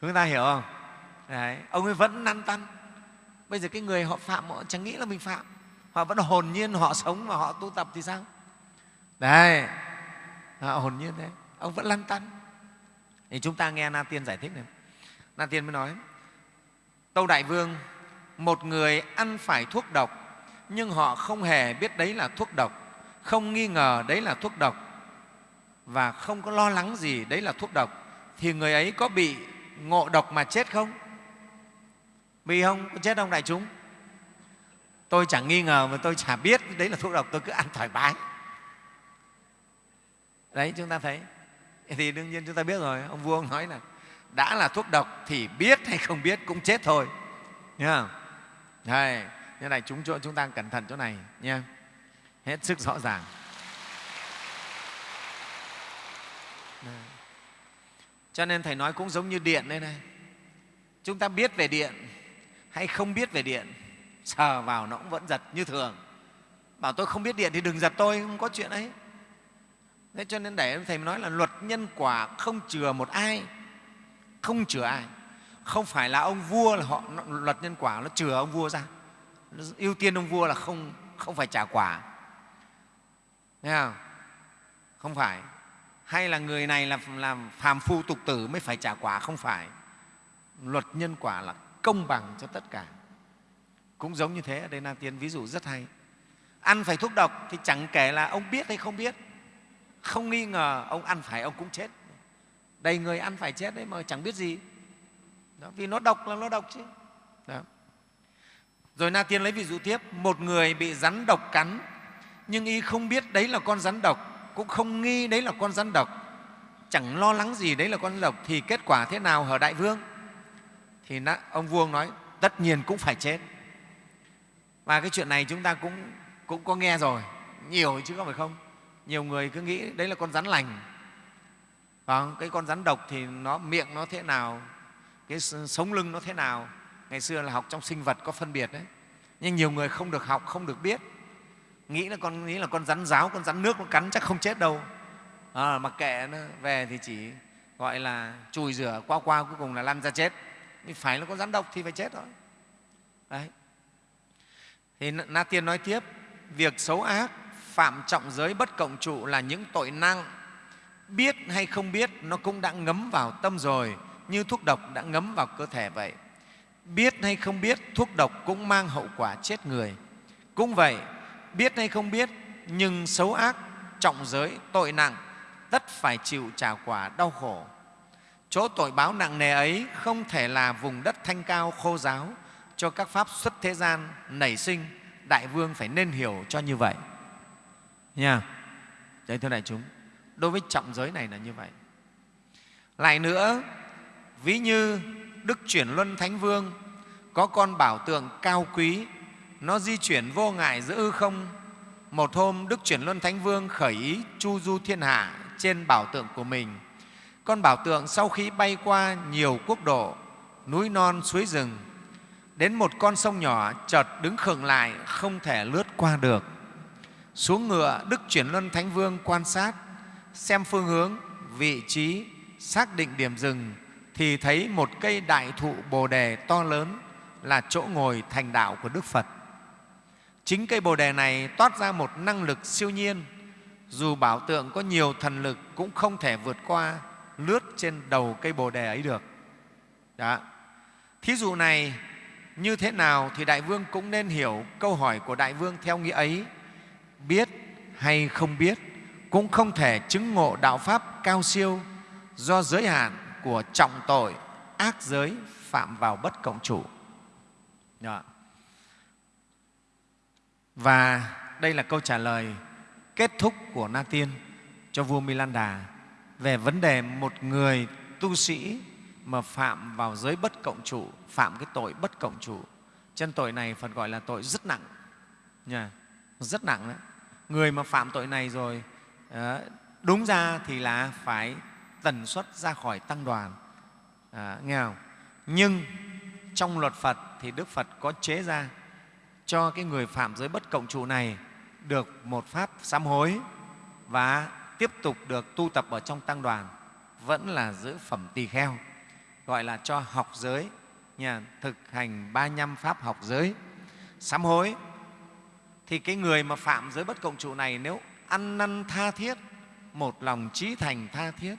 Chúng ta hiểu không? Đấy, ông ấy vẫn năn tăn. Bây giờ cái người họ phạm họ chẳng nghĩ là mình phạm họ vẫn hồn nhiên họ sống và họ tu tập thì sao? Đấy họ hồn nhiên thế ông vẫn lăn tăn. Thì chúng ta nghe na tiên giải thích này. Na tiên mới nói, tâu đại vương, một người ăn phải thuốc độc, nhưng họ không hề biết đấy là thuốc độc, không nghi ngờ đấy là thuốc độc, và không có lo lắng gì đấy là thuốc độc, thì người ấy có bị ngộ độc mà chết không? Bị không? Có chết không đại chúng? Tôi chẳng nghi ngờ mà tôi chả biết đấy là thuốc độc tôi cứ ăn thoải mái. Đấy chúng ta thấy. Thì đương nhiên chúng ta biết rồi ông vua ông nói là đã là thuốc độc thì biết hay không biết cũng chết thôi. Nhá không? Đây, như này chúng chúng ta cẩn thận chỗ này nha. Hết sức rõ ràng. Cho nên thầy nói cũng giống như điện đây này. Chúng ta biết về điện hay không biết về điện sờ vào nó cũng vẫn giật như thường. Bảo tôi không biết điện thì đừng giật tôi, không có chuyện ấy. Thế cho nên để thầy nói là luật nhân quả không chừa một ai, không chừa ai. Không phải là ông vua là họ luật nhân quả nó chừa ông vua ra. Nó ưu tiên ông vua là không không phải trả quả. Nghe không? không phải. Hay là người này là làm phàm phu tục tử mới phải trả quả? Không phải. Luật nhân quả là công bằng cho tất cả cũng giống như thế ở đây na tiên ví dụ rất hay. Ăn phải thuốc độc thì chẳng kể là ông biết hay không biết. Không nghi ngờ ông ăn phải ông cũng chết. Đầy người ăn phải chết đấy mà chẳng biết gì. Đó, vì nó độc là nó độc chứ. Đó. rồi na tiên lấy ví dụ tiếp. Một người bị rắn độc cắn nhưng y không biết đấy là con rắn độc cũng không nghi đấy là con rắn độc. Chẳng lo lắng gì đấy là con rắn độc thì kết quả thế nào hở đại vương? Thì ông vua nói tất nhiên cũng phải chết và cái chuyện này chúng ta cũng, cũng có nghe rồi. Nhiều chứ không phải không? Nhiều người cứ nghĩ đấy là con rắn lành. Và cái con rắn độc thì nó miệng nó thế nào cái sống lưng nó thế nào? Ngày xưa là học trong sinh vật có phân biệt đấy. Nhưng nhiều người không được học không được biết. Nghĩ là con nghĩ là con rắn giáo con rắn nước nó cắn chắc không chết đâu. À, mặc kệ nó về thì chỉ gọi là chùi rửa qua qua cuối cùng là lăn ra chết. Nhưng phải là con rắn độc thì phải chết rồi đấy thì na tiên nói tiếp, việc xấu ác, phạm trọng giới bất cộng trụ là những tội năng biết hay không biết, nó cũng đã ngấm vào tâm rồi, như thuốc độc đã ngấm vào cơ thể vậy. Biết hay không biết, thuốc độc cũng mang hậu quả chết người. Cũng vậy, biết hay không biết, nhưng xấu ác, trọng giới, tội nặng, tất phải chịu trả quả đau khổ. Chỗ tội báo nặng nề ấy không thể là vùng đất thanh cao khô giáo cho các pháp xuất thế gian nảy sinh, đại vương phải nên hiểu cho như vậy. Nha. Đấy thưa đại chúng, đối với trọng giới này là như vậy. Lại nữa, ví như đức chuyển luân thánh vương có con bảo tượng cao quý, nó di chuyển vô ngại giữa ư không. Một hôm, đức chuyển luân thánh vương khởi ý chu du thiên hạ trên bảo tượng của mình. Con bảo tượng sau khi bay qua nhiều quốc độ, núi non suối rừng đến một con sông nhỏ, chợt đứng khựng lại, không thể lướt qua được. Xuống ngựa, đức chuyển luân thánh vương quan sát, xem phương hướng, vị trí, xác định điểm dừng, thì thấy một cây đại thụ bồ đề to lớn là chỗ ngồi thành đạo của đức phật. Chính cây bồ đề này toát ra một năng lực siêu nhiên. Dù bảo tượng có nhiều thần lực, cũng không thể vượt qua, lướt trên đầu cây bồ đề ấy được. Đó. thí dụ này như thế nào thì đại vương cũng nên hiểu câu hỏi của đại vương theo nghĩa ấy biết hay không biết cũng không thể chứng ngộ đạo pháp cao siêu do giới hạn của trọng tội, ác giới phạm vào bất cộng chủ Đó. và đây là câu trả lời kết thúc của na tiên cho vua Milan Đà về vấn đề một người tu sĩ mà phạm vào giới bất cộng trụ phạm cái tội bất cộng trụ chân tội này phật gọi là tội rất nặng. Nha rất nặng đấy. Người mà phạm tội này rồi ờ, đúng ra thì là phải tần suất ra khỏi tăng đoàn. À, nghe không? Nhưng trong luật phật thì đức phật có chế ra cho cái người phạm giới bất cộng trụ này được một pháp sám hối và tiếp tục được tu tập ở trong tăng đoàn vẫn là giữ phẩm tỳ kheo gọi là cho học giới nhà thực hành ba nhăm pháp học giới. Sám hối thì cái người mà phạm giới bất cộng trụ này nếu ăn năn tha thiết một lòng trí thành tha thiết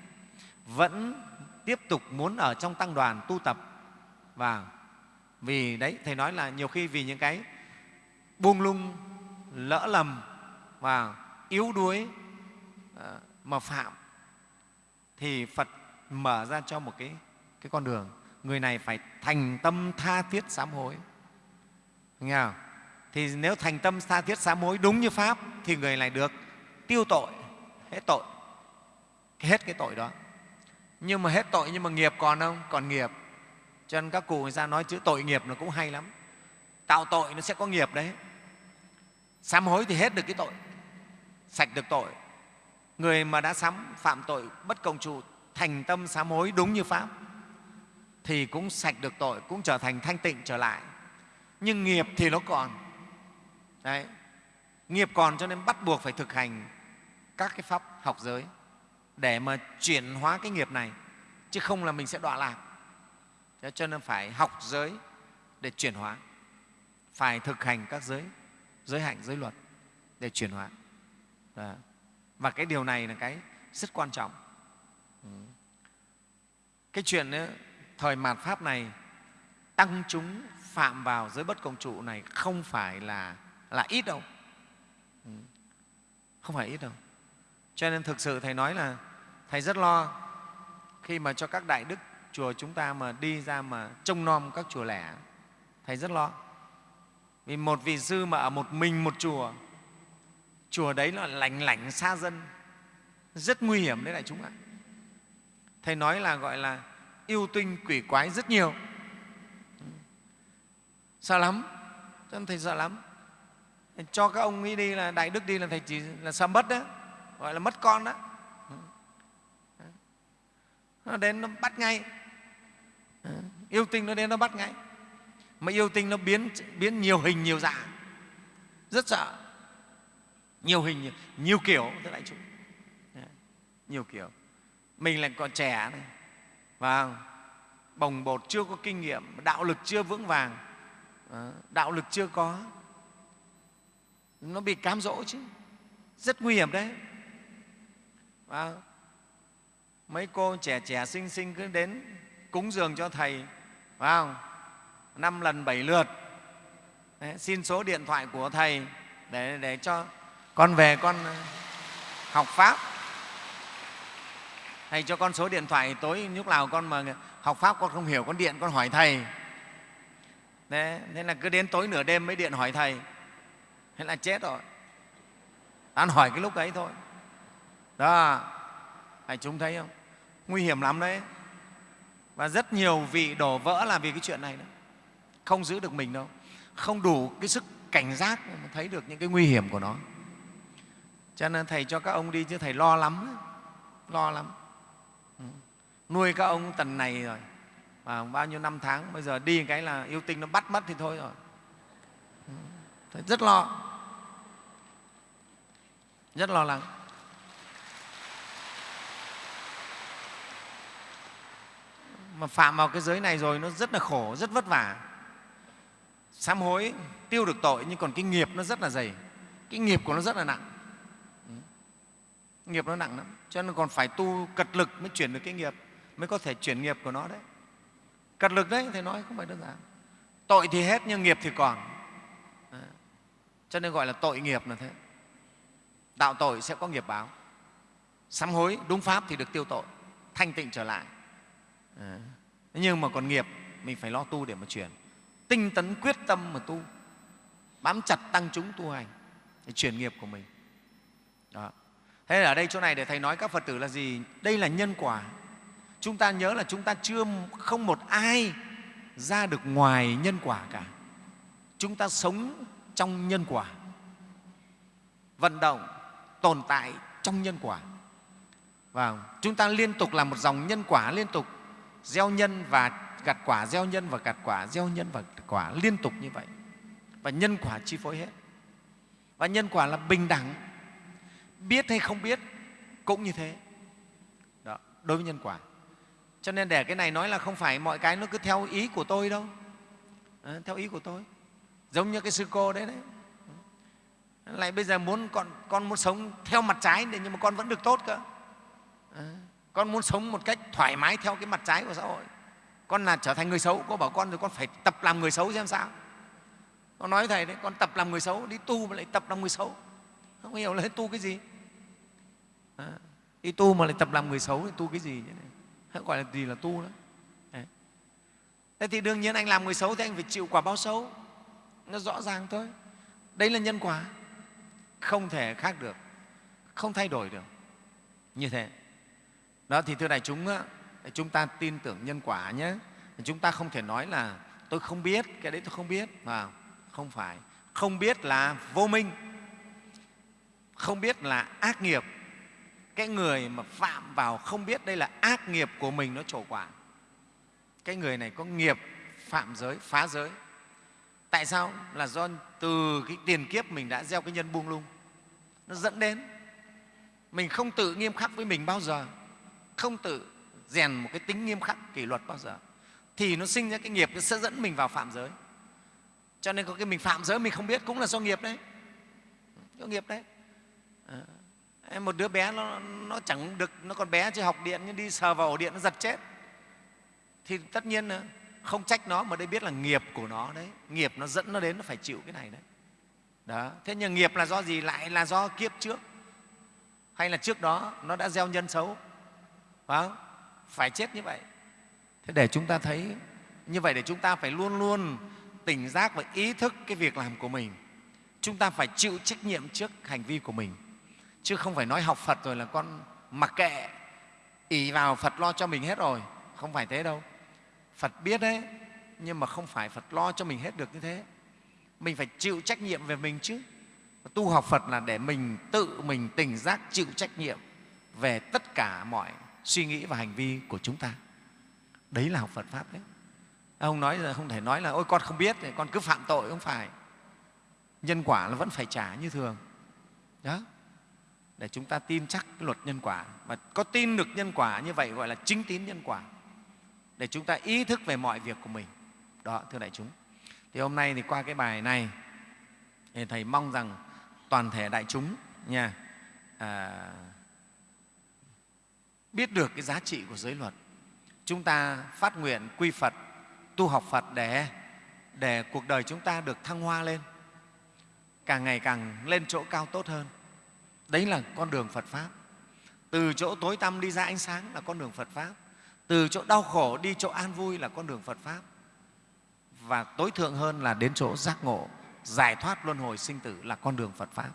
vẫn tiếp tục muốn ở trong tăng đoàn tu tập. Và vì đấy thầy nói là nhiều khi vì những cái buông lung lỡ lầm và yếu đuối ờ, mà phạm thì phật mở ra cho một cái, cái con đường. Người này phải thành tâm tha thiết sám hối. Nghe không? thì nếu thành tâm tha thiết sám hối đúng như pháp, thì người này được tiêu tội, hết tội. Hết cái tội đó. Nhưng mà hết tội nhưng mà nghiệp còn không? Còn nghiệp. Cho nên các cụ người ta nói chữ tội nghiệp nó cũng hay lắm. Tạo tội nó sẽ có nghiệp đấy. Sám hối thì hết được cái tội, sạch được tội. Người mà đã sám, phạm tội bất công trụ, thành tâm sám hối đúng như pháp thì cũng sạch được tội cũng trở thành thanh tịnh trở lại. Nhưng nghiệp thì nó còn. Đấy. Nghiệp còn cho nên bắt buộc phải thực hành các cái pháp học giới để mà chuyển hóa cái nghiệp này chứ không là mình sẽ đọa lạc. Cho nên phải học giới để chuyển hóa. Phải thực hành các giới giới hạnh giới luật để chuyển hóa. Đó. và cái điều này là cái rất quan trọng. Ừ. Cái chuyện ấy, thời mạt pháp này, tăng chúng phạm vào giới bất công trụ này không phải là là ít đâu. Ừ. Không phải ít đâu. Cho nên thực sự thầy nói là thầy rất lo khi mà cho các đại đức chùa chúng ta mà đi ra mà trông nom các chùa lẻ, thầy rất lo. Vì một vị sư mà ở một mình một chùa chùa đấy là lành lảnh xa dân, rất nguy hiểm đấy đại chúng ạ. Thầy nói là gọi là yêu tinh quỷ quái rất nhiều. Sợ lắm. Cho nên thầy sợ lắm. Cho các ông ấy đi là đại đức đi là thầy chỉ là sợ mất đó. Gọi là mất con đó. Nó đến nó bắt ngay. Yêu tinh nó đến nó bắt ngay. Mà yêu tinh nó biến biến nhiều hình nhiều dạng. Rất sợ. Nhiều hình, nhiều kiểu thưa đại chúng nhiều kiểu. Mình lại còn trẻ này và bồng bột chưa có kinh nghiệm đạo lực chưa vững vàng. Ờ, đạo lực chưa có. Nó bị cám dỗ chứ. Rất nguy hiểm đấy. Và mấy cô trẻ trẻ xinh xinh cứ đến cúng dường cho thầy. Phải không năm lần bảy lượt. Đấy, xin số điện thoại của thầy để để cho con về con ờ, học pháp thầy cho con số điện thoại tối lúc nào con mà học pháp con không hiểu con điện con hỏi thầy. Đấy, nên là cứ đến tối nửa đêm mới điện hỏi thầy. Thế là chết rồi. Ăn hỏi cái lúc ấy thôi. Đó thầy chúng thấy không? Nguy hiểm lắm đấy. Và rất nhiều vị đổ vỡ là vì cái chuyện này đó. Không giữ được mình đâu. Không đủ cái sức cảnh giác mà thấy được những cái nguy hiểm của nó. Cho nên thầy cho các ông đi chứ thầy lo lắm. Lo lắm nuôi các ông tần này rồi. Và bao nhiêu năm tháng, bây giờ đi cái là yêu tinh nó bắt mất thì thôi rồi. Ừ. rất lo. Rất lo lắng. Mà phạm vào cái giới này rồi nó rất là khổ, rất vất vả. Sám hối, tiêu được tội nhưng còn cái nghiệp nó rất là dày. Cái nghiệp của nó rất là nặng. Nghiệp nó nặng lắm. Cho nên còn phải tu cật lực mới chuyển được cái nghiệp mới có thể chuyển nghiệp của nó đấy. Cật lực đấy thầy nói không phải đơn giản. Tội thì hết nhưng nghiệp thì còn. Cho nên gọi là tội nghiệp là thế. Tạo tội sẽ có nghiệp báo. Sám hối đúng pháp thì được tiêu tội, thanh tịnh trở lại. Nhưng mà còn nghiệp, mình phải lo tu để mà chuyển. Tinh tấn quyết tâm mà tu. Bám chặt tăng chúng tu hành để chuyển nghiệp của mình. Đó. thế ở đây chỗ này để thầy nói các phật tử là gì? Đây là nhân quả chúng ta nhớ là chúng ta chưa không một ai ra được ngoài nhân quả cả. Chúng ta sống trong nhân quả. Vận động tồn tại trong nhân quả. Và chúng ta liên tục là một dòng nhân quả liên tục. Gieo nhân và gặt quả gieo nhân và gặt quả gieo nhân và gặt quả liên tục như vậy. Và nhân quả chi phối hết. Và nhân quả là bình đẳng. Biết hay không biết cũng như thế. Đó, đối với nhân quả cho nên để cái này nói là không phải mọi cái nó cứ theo ý của tôi đâu. À, theo ý của tôi. Giống như cái sư cô đấy đấy. Ờ, lại bây giờ muốn con, con muốn sống theo mặt trái nhưng mà con vẫn được tốt cơ. À, con muốn sống một cách thoải mái theo cái mặt trái của xã hội. Con là trở thành người xấu cô bảo con rồi con phải tập làm người xấu xem sao. Con nói thầy đấy con tập làm người xấu đi tu mà lại tập làm người xấu. Không hiểu là tu cái gì. À, đi tu mà lại tập làm người xấu thì tu cái gì thế này? Gọi là gì là tu đó. Đấy. thế thì đương nhiên anh làm người xấu thì anh phải chịu quả báo xấu. Nó rõ ràng thôi. Đấy là nhân quả. Không thể khác được. Không thay đổi được. Như thế. Đó, thì thưa đại chúng chúng ta tin tưởng nhân quả nhé. Chúng ta không thể nói là tôi không biết, cái đấy tôi không biết. Mà không phải. Không biết là vô minh. Không biết là ác nghiệp cái người mà phạm vào không biết đây là ác nghiệp của mình nó trổ quả. Cái người này có nghiệp phạm giới phá giới. Tại sao? Là do từ cái tiền kiếp mình đã gieo cái nhân buông lung. Nó dẫn đến mình không tự nghiêm khắc với mình bao giờ không tự rèn một cái tính nghiêm khắc kỷ luật bao giờ thì nó sinh ra cái nghiệp nó sẽ dẫn mình vào phạm giới. Cho nên có cái mình phạm giới mình không biết cũng là do nghiệp đấy. Do nghiệp đấy. À, một đứa bé nó, nó chẳng được nó còn bé chưa học điện nhưng đi sờ vào ổ điện nó giật chết. Thì tất nhiên không trách nó mà đây biết là nghiệp của nó đấy. Nghiệp nó dẫn nó đến nó phải chịu cái này đấy. Đó. Thế nhưng nghiệp là do gì? Lại là do kiếp trước. Hay là trước đó nó đã gieo nhân xấu. Phải không? phải chết như vậy. Thế để chúng ta thấy như vậy để chúng ta phải luôn luôn tỉnh giác và ý thức cái việc làm của mình. Chúng ta phải chịu trách nhiệm trước hành vi của mình chứ không phải nói học phật rồi là con mặc kệ. Ỉ vào phật lo cho mình hết rồi. Không phải thế đâu. Phật biết đấy, nhưng mà không phải phật lo cho mình hết được như thế. Mình phải chịu trách nhiệm về mình chứ. Tu học phật là để mình tự mình tỉnh giác, chịu trách nhiệm về tất cả mọi suy nghĩ và hành vi của chúng ta. Đấy là học phật pháp đấy. Ông nói là không thể nói là, ôi, con không biết con cứ phạm tội. Không phải. Nhân quả là vẫn phải trả như thường. Đó để chúng ta tin chắc cái luật nhân quả. Và có tin được nhân quả như vậy gọi là chính tín nhân quả. Để chúng ta ý thức về mọi việc của mình. Đó thưa đại chúng. Thì hôm nay thì qua cái bài này thì thầy mong rằng toàn thể đại chúng nha à, biết được cái giá trị của giới luật. Chúng ta phát nguyện quy phật tu học phật để để cuộc đời chúng ta được thăng hoa lên. Càng ngày càng lên chỗ cao tốt hơn đấy là con đường phật pháp. Từ chỗ tối tăm đi ra ánh sáng là con đường phật pháp. Từ chỗ đau khổ đi chỗ an vui là con đường phật pháp. Và tối thượng hơn là đến chỗ giác ngộ, giải thoát luân hồi sinh tử là con đường phật pháp.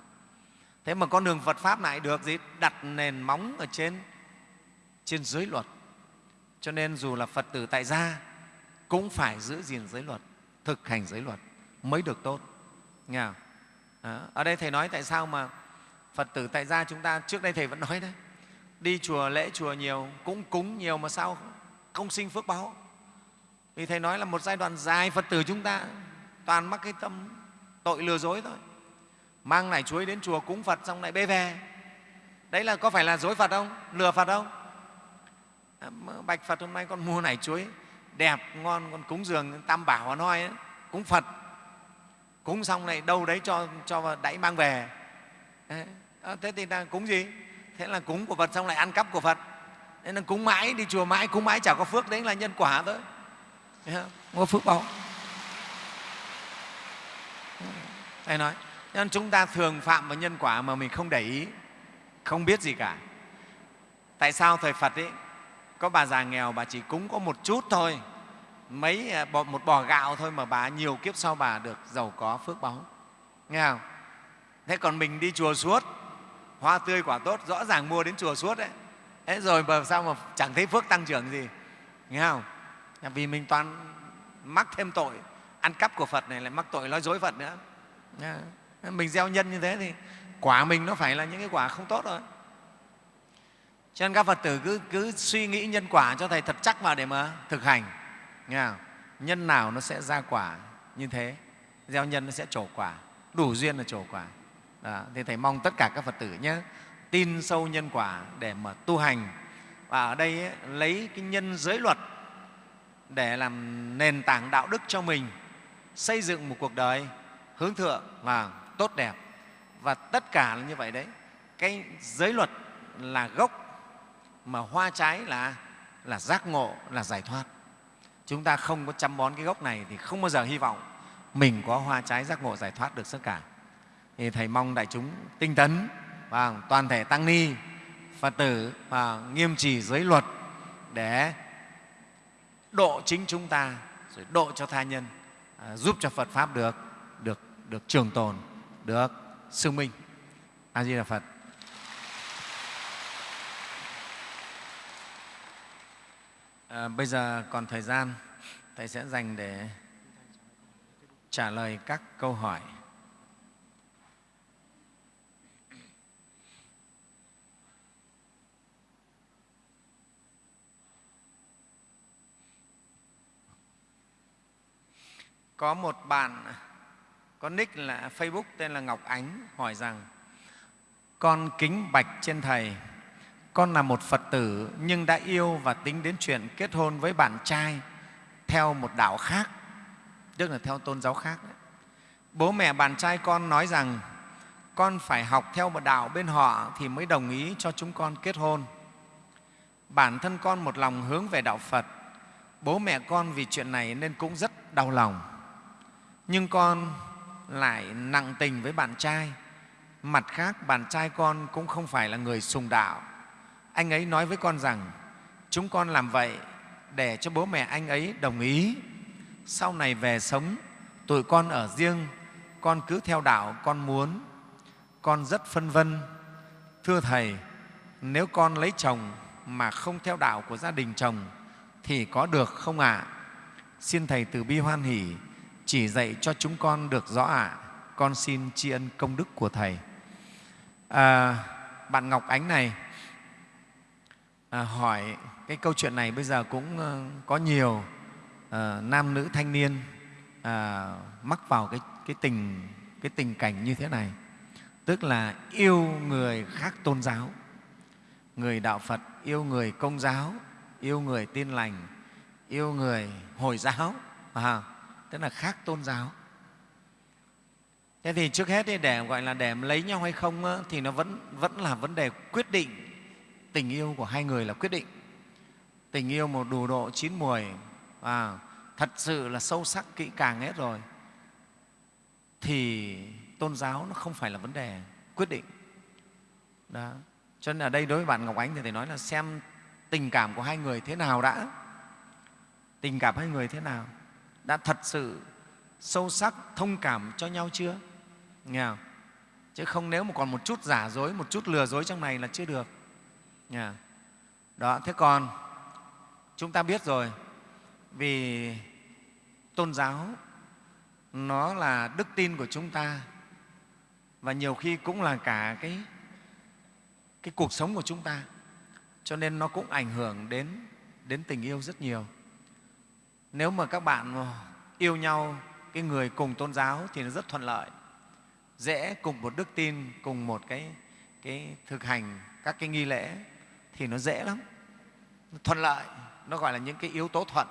Thế mà con đường phật pháp này được gì? Đặt nền móng ở trên trên giới luật. Cho nên dù là phật tử tại gia, cũng phải giữ gìn giới luật, thực hành giới luật mới được tốt. Nghe không? Đó. ở đây thầy nói tại sao mà phật tử tại gia chúng ta trước đây thầy vẫn nói đấy đi chùa lễ chùa nhiều cũng cúng nhiều mà sao không sinh phước báo? Vì thầy nói là một giai đoạn dài phật tử chúng ta toàn mắc cái tâm tội lừa dối thôi. Mang nải chuối đến chùa cúng phật xong lại bê về. Đấy là có phải là dối phật không? Lừa phật không? À, Bạch phật hôm nay con mua nải chuối đẹp ngon con cúng dường tam bảo nói ấy, cúng phật. Cúng xong này đâu đấy cho cho đẩy mang về à, thế thì là cúng gì? Thế là cúng của phật xong lại ăn cắp của phật. Nên là cúng mãi đi chùa mãi cúng mãi chả có phước đấy là nhân quả thôi. Không? Có phước báo. Thầy nói nên chúng ta thường phạm vào nhân quả mà mình không để ý không biết gì cả. Tại sao thời phật ấy có bà già nghèo bà chỉ cúng có một chút thôi mấy à, một bò gạo thôi mà bà nhiều kiếp sau bà được giàu có phước báu nghe không? Thế còn mình đi chùa suốt hoa tươi quả tốt rõ ràng mua đến chùa suốt đấy. Thế rồi mà sao mà chẳng thấy phước tăng trưởng gì? Nghe không? Vì mình toàn mắc thêm tội ăn cắp của phật này lại mắc tội nói dối phật nữa. Mình gieo nhân như thế thì quả mình nó phải là những cái quả không tốt rồi cho nên các phật tử cứ, cứ suy nghĩ nhân quả cho thầy thật chắc vào để mà thực hành. Nghe không? nhân nào nó sẽ ra quả như thế. Gieo nhân nó sẽ trổ quả. Đủ duyên là trổ quả đó. thì thầy mong tất cả các phật tử nhé tin sâu nhân quả để mà tu hành. Và ở đây ấy, lấy cái nhân giới luật để làm nền tảng đạo đức cho mình xây dựng một cuộc đời hướng thượng và tốt đẹp. Và tất cả là như vậy đấy. Cái giới luật là gốc mà hoa trái là là giác ngộ là giải thoát. Chúng ta không có chăm bón cái gốc này thì không bao giờ hy vọng mình có hoa trái giác ngộ giải thoát được tất cả thì thầy mong đại chúng tinh tấn và toàn thể tăng ni phật tử và nghiêm trì giới luật để độ chính chúng ta rồi độ cho tha nhân à, giúp cho phật pháp được được được trường tồn được sương minh. A di đà phật. À, bây giờ còn thời gian thầy sẽ dành để trả lời các câu hỏi. Có một bạn có nick là Facebook tên là Ngọc Ánh hỏi rằng con kính bạch trên Thầy, con là một Phật tử nhưng đã yêu và tính đến chuyện kết hôn với bạn trai theo một đạo khác, tức là theo tôn giáo khác. Đấy. Bố mẹ bạn trai con nói rằng con phải học theo một đạo bên họ thì mới đồng ý cho chúng con kết hôn. Bản thân con một lòng hướng về đạo Phật, bố mẹ con vì chuyện này nên cũng rất đau lòng nhưng con lại nặng tình với bạn trai. Mặt khác, bạn trai con cũng không phải là người sùng đạo. Anh ấy nói với con rằng, chúng con làm vậy để cho bố mẹ anh ấy đồng ý. Sau này về sống, tụi con ở riêng, con cứ theo đạo con muốn. Con rất phân vân. Thưa thầy, nếu con lấy chồng mà không theo đạo của gia đình chồng thì có được không ạ? À? xin thầy từ bi hoan hỷ chỉ dạy cho chúng con được rõ ạ. À. Con xin tri ân công đức của Thầy. À, bạn Ngọc Ánh này à, hỏi cái câu chuyện này bây giờ cũng ờ, có nhiều à, nam nữ thanh niên à, mắc vào cái, cái, tình, cái tình cảnh như thế này. tức là yêu người khác tôn giáo người đạo phật yêu người công giáo yêu người tin lành yêu người hồi giáo à, tức là khác tôn giáo. Thế thì trước hết để gọi là để lấy nhau hay không thì nó vẫn vẫn là vấn đề quyết định tình yêu của hai người là quyết định. Tình yêu một đủ độ chín mùi à, thật sự là sâu sắc kỹ càng hết rồi thì tôn giáo nó không phải là vấn đề quyết định. Đó. Cho nên ở đây đối với bạn ngọc ánh thì thầy nói là xem tình cảm của hai người thế nào đã. Tình cảm hai người thế nào đã thật sự sâu sắc thông cảm cho nhau chưa? Nghe không? chứ không nếu mà còn một chút giả dối một chút lừa dối trong này là chưa được. Nghe đó thế còn chúng ta biết rồi vì tôn giáo nó là đức tin của chúng ta và nhiều khi cũng là cả cái, cái cuộc sống của chúng ta cho nên nó cũng ảnh hưởng đến, đến tình yêu rất nhiều nếu mà các bạn yêu nhau cái người cùng tôn giáo thì nó rất thuận lợi. Dễ cùng một đức tin cùng một cái, cái thực hành các cái nghi lễ thì nó dễ lắm. Thuận lợi nó gọi là những cái yếu tố thuận.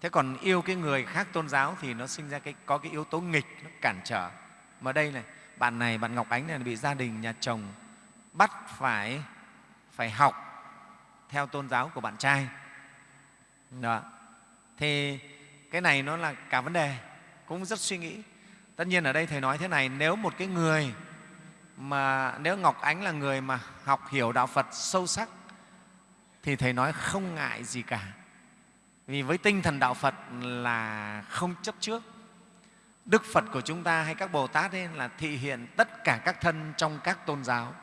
Thế còn yêu cái người khác tôn giáo thì nó sinh ra cái, có cái yếu tố nghịch nó cản trở. Mà đây này bạn này bạn ngọc ánh này bị gia đình nhà chồng bắt phải phải học theo tôn giáo của bạn trai. Đó thì cái này nó là cả vấn đề cũng rất suy nghĩ. Tất nhiên ở đây thầy nói thế này nếu một cái người mà nếu ngọc ánh là người mà học hiểu đạo phật sâu sắc thì thầy nói không ngại gì cả. Vì với tinh thần đạo phật là không chấp trước. Đức phật của chúng ta hay các bồ tát ấy là thị hiện tất cả các thân trong các tôn giáo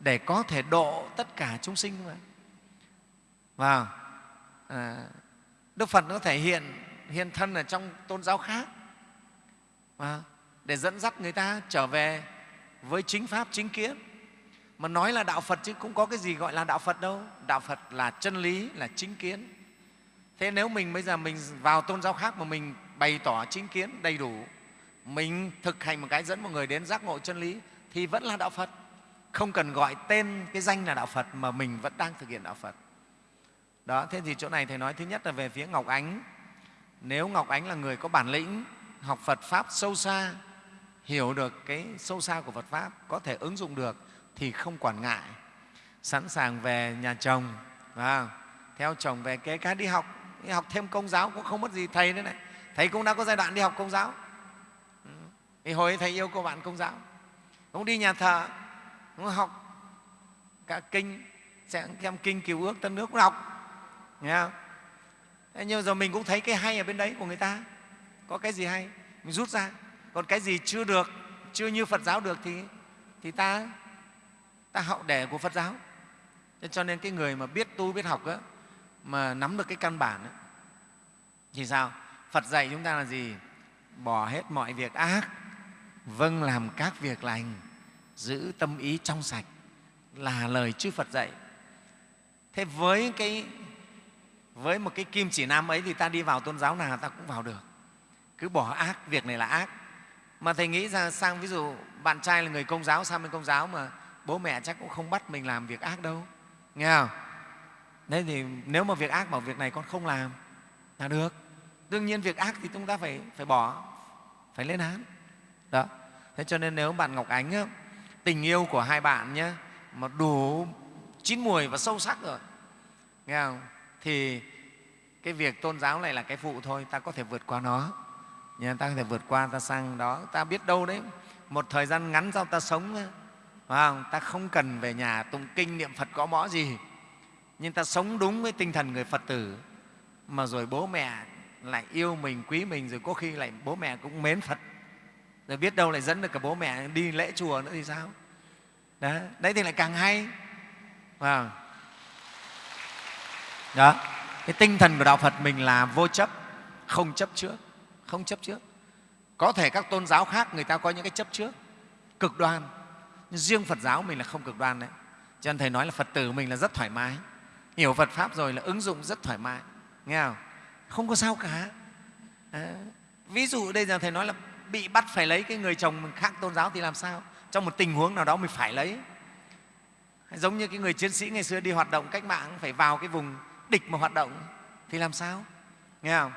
để có thể độ tất cả chúng sinh mà. Và à, đức phật nó thể hiện hiện thân ở trong tôn giáo khác. À, để dẫn dắt người ta trở về với chính pháp chính kiến. Mà nói là đạo phật chứ cũng có cái gì gọi là đạo phật đâu. Đạo phật là chân lý là chính kiến. Thế nếu mình bây giờ mình vào tôn giáo khác mà mình bày tỏ chính kiến đầy đủ mình thực hành một cái dẫn mọi người đến giác ngộ chân lý thì vẫn là đạo phật. Không cần gọi tên cái danh là đạo phật mà mình vẫn đang thực hiện đạo phật đó, thế thì chỗ này thầy nói thứ nhất là về phía ngọc ánh. Nếu ngọc ánh là người có bản lĩnh, học phật pháp sâu xa, hiểu được cái sâu xa của phật pháp, có thể ứng dụng được, thì không quản ngại. Sẵn sàng về nhà chồng và theo chồng về kế cá đi học đi học thêm công giáo cũng không mất gì thầy nữa này. Thầy cũng đã có giai đoạn đi học công giáo. Ừ. Thì hồi ấy thầy yêu cô bạn công giáo. Cũng đi nhà thờ, cũng học cả kinh xem kinh cứu ước tân nước cũng học nghe không? Nhưng giờ mình cũng thấy cái hay ở bên đấy của người ta. Có cái gì hay? Mình rút ra. Còn cái gì chưa được chưa như phật giáo được thì thì ta ta hậu đẻ của phật giáo. Cho nên cái người mà biết tu biết học á, mà nắm được cái căn bản á, thì sao? Phật dạy chúng ta là gì? Bỏ hết mọi việc ác vâng làm các việc lành giữ tâm ý trong sạch là lời chư phật dạy. Thế với cái với một cái kim chỉ nam ấy thì ta đi vào tôn giáo nào ta cũng vào được. Cứ bỏ ác việc này là ác. Mà thầy nghĩ ra sang ví dụ bạn trai là người công giáo sang bên công giáo mà bố mẹ chắc cũng không bắt mình làm việc ác đâu. Nghe không? Đấy thì nếu mà việc ác bảo việc này con không làm là được. Đương nhiên việc ác thì chúng ta phải phải bỏ phải lên án. Đó. Thế cho nên nếu bạn ngọc ánh á, tình yêu của hai bạn nhé mà đủ chín mùi và sâu sắc rồi. Nghe không? Thì cái việc tôn giáo này là cái phụ thôi ta có thể vượt qua nó. Nhưng ta có thể vượt qua ta sang đó. Ta biết đâu đấy một thời gian ngắn sau ta sống phải không? ta không cần về nhà tụng kinh niệm phật có mõ gì. Nhưng ta sống đúng với tinh thần người phật tử. Mà rồi bố mẹ lại yêu mình quý mình rồi có khi lại bố mẹ cũng mến phật. Rồi biết đâu lại dẫn được cả bố mẹ đi lễ chùa nữa thì sao? Đấy, đấy thì lại càng hay không? Đó. Cái tinh thần của đạo phật mình là vô chấp không chấp trước không chấp trước. Có thể các tôn giáo khác người ta có những cái chấp trước cực đoan. Nhưng riêng phật giáo mình là không cực đoan đấy. Cho nên thầy nói là phật tử mình là rất thoải mái. Hiểu phật pháp rồi là ứng dụng rất thoải mái. Nghe không? Không có sao cả. À, ví dụ đây giờ thầy nói là bị bắt phải lấy cái người chồng khác tôn giáo thì làm sao? Trong một tình huống nào đó mình phải lấy. Giống như cái người chiến sĩ ngày xưa đi hoạt động cách mạng phải vào cái vùng địch mà hoạt động thì làm sao? Nghe không?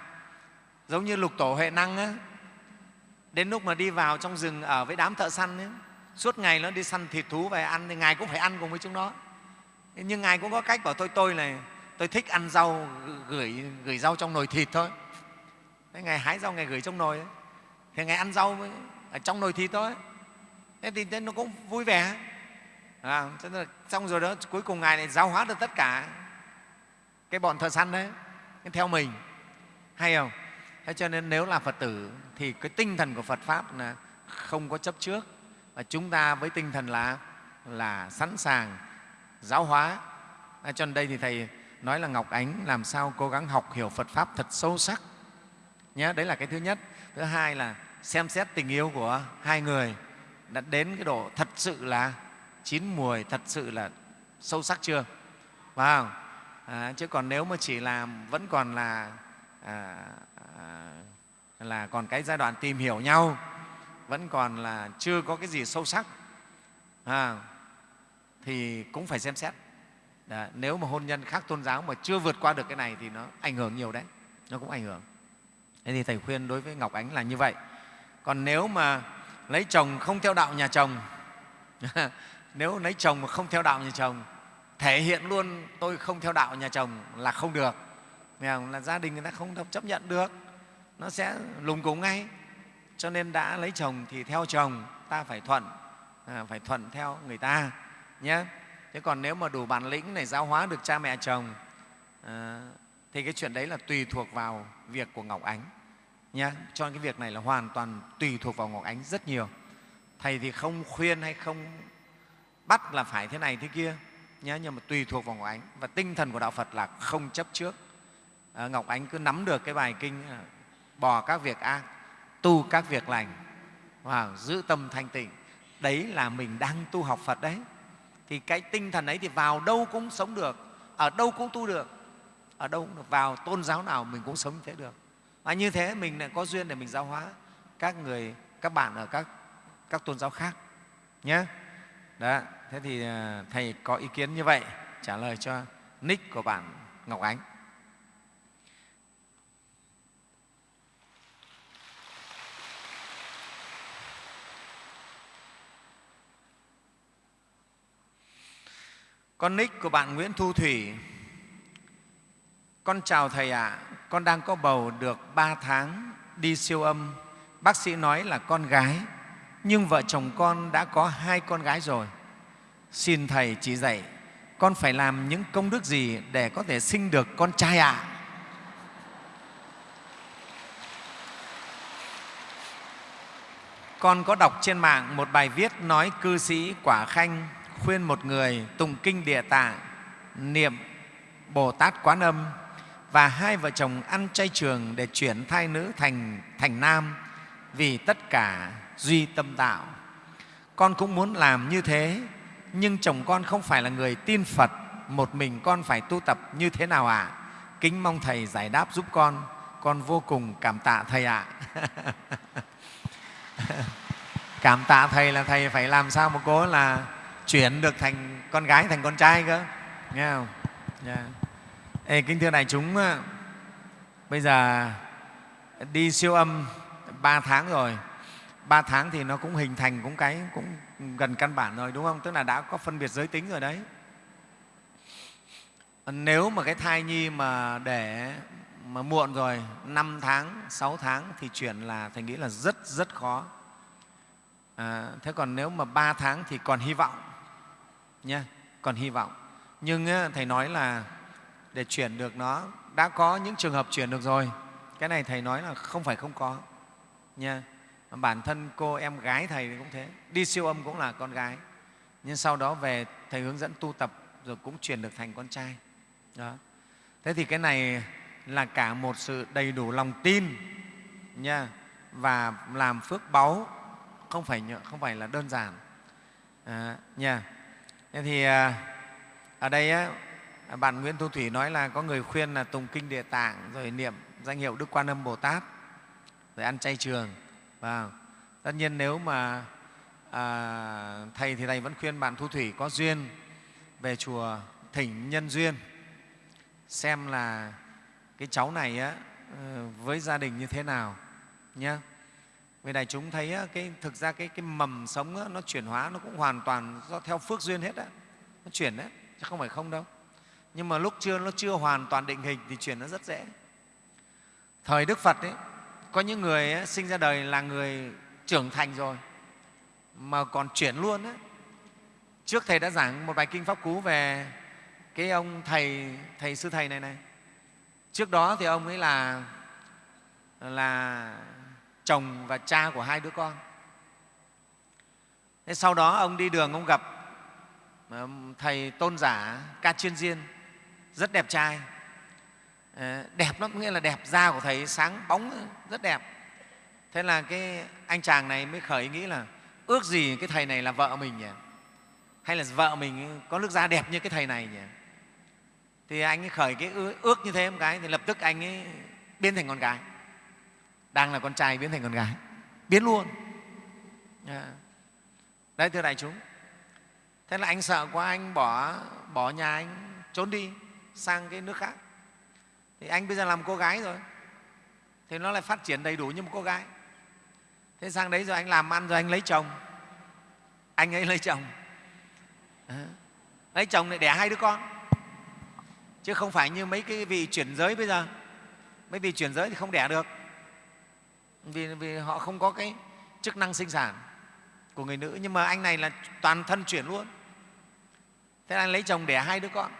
Giống như lục tổ huệ năng á, đến lúc mà đi vào trong rừng ở với đám thợ săn ấy, suốt ngày nó đi săn thịt thú về ăn thì ngài cũng phải ăn cùng với chúng nó. Nhưng ngài cũng có cách bảo tôi tôi này tôi thích ăn rau gửi gửi rau trong nồi thịt thôi. Thế ngài hái rau ngài gửi trong nồi ấy. thì ngài ăn rau ở trong nồi thịt thôi. Thế thì nó cũng vui vẻ. À, thế là xong rồi đó cuối cùng ngài này giáo hóa được tất cả cái bọn thợ săn đấy theo mình. Hay không? Thế cho nên nếu là phật tử thì cái tinh thần của phật pháp là không có chấp trước. Và chúng ta với tinh thần là là sẵn sàng giáo hóa. À, cho nên đây thì thầy nói là ngọc ánh làm sao cố gắng học hiểu phật pháp thật sâu sắc. Nhé đấy là cái thứ nhất. Thứ hai là xem xét tình yêu của hai người đã đến cái độ thật sự là chín mùi thật sự là sâu sắc chưa? Phải không? À, chứ còn nếu mà chỉ làm vẫn còn là à, à, là còn cái giai đoạn tìm hiểu nhau vẫn còn là chưa có cái gì sâu sắc à, thì cũng phải xem xét. Đó, nếu mà hôn nhân khác tôn giáo mà chưa vượt qua được cái này thì nó ảnh hưởng nhiều đấy nó cũng ảnh hưởng. Thế thì thầy khuyên đối với ngọc ánh là như vậy. Còn nếu mà lấy chồng không theo đạo nhà chồng [LAUGHS] nếu lấy chồng mà không theo đạo nhà chồng thể hiện luôn tôi không theo đạo nhà chồng là không được. Là gia đình người ta không chấp nhận được. Nó sẽ lùng cúng ngay. Cho nên đã lấy chồng thì theo chồng ta phải thuận à, phải thuận theo người ta nhé. Thế còn nếu mà đủ bản lĩnh này giáo hóa được cha mẹ chồng à, thì cái chuyện đấy là tùy thuộc vào việc của ngọc ánh nhé. Cho cái việc này là hoàn toàn tùy thuộc vào ngọc ánh rất nhiều. Thầy thì không khuyên hay không bắt là phải thế này thế kia nhé nhưng mà tùy thuộc vào ngọc ánh. Và tinh thần của đạo phật là không chấp trước. À, ngọc ánh cứ nắm được cái bài kinh à, bỏ các việc ác tu các việc lành và giữ tâm thanh tịnh. Đấy là mình đang tu học phật đấy. Thì cái tinh thần ấy thì vào đâu cũng sống được ở đâu cũng tu được ở đâu cũng được. Vào tôn giáo nào mình cũng sống như thế được. Và như thế mình lại có duyên để mình giáo hóa các người các bạn ở các các tôn giáo khác nhé đó thế thì ờ, thầy có ý kiến như vậy trả lời cho nick của bạn ngọc ánh Con nick của bạn Nguyễn Thu Thủy. Con chào Thầy ạ, à. con đang có bầu được 3 tháng đi siêu âm. Bác sĩ nói là con gái, nhưng vợ chồng con đã có hai con gái rồi. Xin Thầy chỉ dạy, con phải làm những công đức gì để có thể sinh được con trai ạ? À? Con có đọc trên mạng một bài viết nói cư sĩ Quả Khanh khuyên một người tụng kinh địa tạng, niệm Bồ Tát Quán Âm và hai vợ chồng ăn chay trường để chuyển thai nữ thành, thành nam vì tất cả duy tâm tạo. Con cũng muốn làm như thế, nhưng chồng con không phải là người tin Phật, một mình con phải tu tập như thế nào ạ? À? Kính mong Thầy giải đáp giúp con, con vô cùng cảm tạ Thầy ạ. À. [LAUGHS] cảm tạ Thầy là Thầy phải làm sao mà cố là chuyển được thành con gái thành con trai cơ nghe không yeah. Ê, kính thưa đại chúng bây giờ đi siêu âm ba tháng rồi ba tháng thì nó cũng hình thành cũng cái cũng gần căn bản rồi đúng không? Tức là đã có phân biệt giới tính rồi đấy. Nếu mà cái thai nhi mà để mà muộn rồi 5 tháng 6 tháng thì chuyển là thầy nghĩ là rất rất khó. À, thế còn nếu mà 3 tháng thì còn hy vọng nha còn hy vọng. Nhưng thầy nói là để chuyển được nó đã có những trường hợp chuyển được rồi. Cái này thầy nói là không phải không có nha bản thân cô em gái thầy cũng thế. Đi siêu âm cũng là con gái. Nhưng sau đó về thầy hướng dẫn tu tập rồi cũng chuyển được thành con trai. Đó. Thế thì cái này là cả một sự đầy đủ lòng tin nha và làm phước báu. Không phải không phải là đơn giản. À, nha. Thế thì à, ở đây á, bạn Nguyễn Thu Thủy nói là có người khuyên là tùng kinh địa tạng rồi niệm danh hiệu Đức Quan Âm Bồ Tát rồi ăn chay trường. Và tất nhiên nếu mà à, thầy thì thầy vẫn khuyên bạn thu thủy có duyên về chùa thỉnh nhân duyên. Xem là cái cháu này á, ờ, với gia đình như thế nào nhé vì đại chúng thấy á, cái thực ra cái, cái mầm sống á, nó chuyển hóa nó cũng hoàn toàn do theo phước duyên hết á. Nó chuyển đấy chứ không phải không đâu. Nhưng mà lúc chưa nó chưa hoàn toàn định hình thì chuyển nó rất dễ. Thời đức phật ấy có những người ấy, sinh ra đời là người trưởng thành rồi mà còn chuyển luôn ấy. trước thầy đã giảng một bài kinh pháp cú về cái ông thầy thầy sư thầy này này. Trước đó thì ông ấy là là chồng và cha của hai đứa con. Thế sau đó ông đi đường ông gặp ờ, thầy tôn giả ca chiên diên rất đẹp trai. Ờ, đẹp lắm nghĩa là đẹp da của thầy sáng bóng ờ, rất đẹp. Thế là cái anh chàng này mới khởi nghĩ là ước gì cái thầy này là vợ mình nhỉ? Hay là vợ mình ờ, có nước da đẹp như cái thầy này nhỉ? Thì anh ấy khởi cái ước như thế một cái, thì lập tức anh ấy biến thành con gái. Đang là con trai biến thành con gái. Biến luôn. Dạ. Đấy, thưa đại chúng. Thế là anh sợ quá, anh bỏ bỏ nhà anh, trốn đi sang cái nước khác thì anh bây giờ làm cô gái rồi. Thì nó lại phát triển đầy đủ như một cô gái. Thế sang đấy rồi anh làm ăn rồi anh lấy chồng. Anh ấy lấy chồng. Lấy chồng lại đẻ hai đứa con. Chứ không phải như mấy cái vị chuyển giới bây giờ. Mấy vị chuyển giới thì không đẻ được. Vì, vì họ không có cái chức năng sinh sản của người nữ. Nhưng mà anh này là toàn thân chuyển luôn. Thế anh lấy chồng đẻ hai đứa con.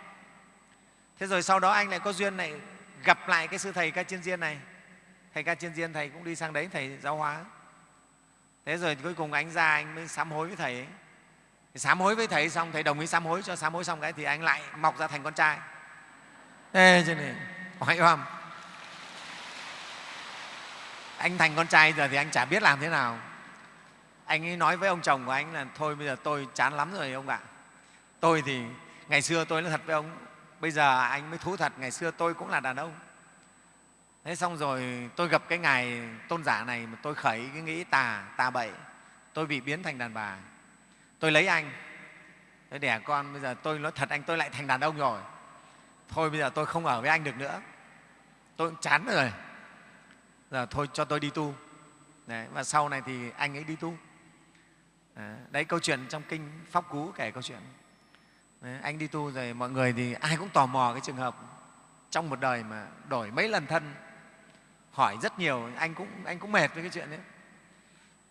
Thế rồi sau đó anh lại có duyên này gặp lại cái sư thầy ca chiên diên này. Thầy ca chiên diên thầy cũng đi sang đấy thầy giáo hóa. Thế rồi cuối cùng anh ra anh mới sám hối với thầy ấy. Sám hối với thầy xong thầy đồng ý sám hối cho sám hối xong cái thì anh lại mọc ra thành con trai. Ê, cho nên hỏi không anh thành con trai giờ thì anh chả biết làm thế nào. Anh ấy nói với ông chồng của anh là thôi bây giờ tôi chán lắm rồi ông ạ. Tôi thì ngày xưa tôi nói thật với ông bây giờ anh mới thú thật ngày xưa tôi cũng là đàn ông. Thế xong rồi tôi gặp cái ngài tôn giả này mà tôi khởi cái nghĩ tà tà bậy. Tôi bị biến thành đàn bà. Tôi lấy anh. Tôi đẻ con bây giờ tôi nói thật anh tôi lại thành đàn ông rồi. Thôi bây giờ tôi không ở với anh được nữa. Tôi cũng chán rồi. Giờ thôi cho tôi đi tu. Đấy, và sau này thì anh ấy đi tu. Đấy, câu chuyện trong kinh pháp cú kể câu chuyện đấy, anh đi tu rồi mọi người thì ai cũng tò mò cái trường hợp trong một đời mà đổi mấy lần thân hỏi rất nhiều anh cũng anh cũng mệt với cái chuyện đấy.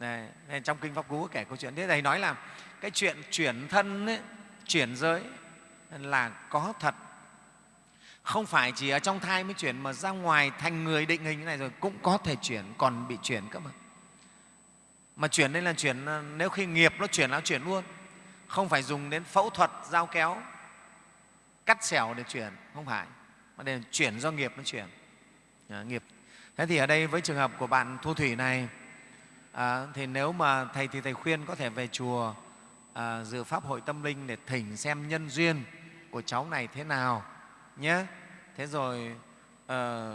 Này, nên trong kinh pháp cú kể câu chuyện thế thầy nói là cái chuyện chuyển thân ấy, chuyển giới là có thật. Không phải chỉ ở trong thai mới chuyển mà ra ngoài thành người định hình như này rồi cũng có thể chuyển còn bị chuyển cơ mà. Mà chuyển đây là chuyển ờ, nếu khi nghiệp nó chuyển nó chuyển luôn không phải dùng đến phẫu thuật dao kéo cắt xẻo để chuyển. Không phải. Mà để chuyển do nghiệp nó chuyển. À, nghiệp. Thế thì ở đây với trường hợp của bạn thu thủy này à, thì nếu mà thầy thì thầy khuyên có thể về chùa à, dự pháp hội tâm linh để thỉnh xem nhân duyên của cháu này thế nào nhé. Thế rồi à,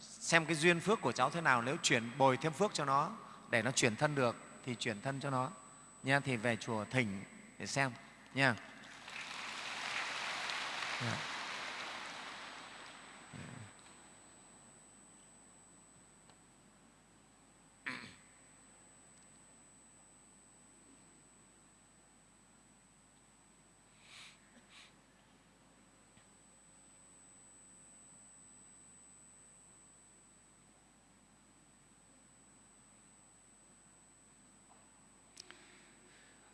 xem cái duyên phước của cháu thế nào. Nếu chuyển bồi thêm phước cho nó để nó chuyển thân được thì chuyển thân cho nó nha thì về chùa thỉnh để xem nha yeah. yeah.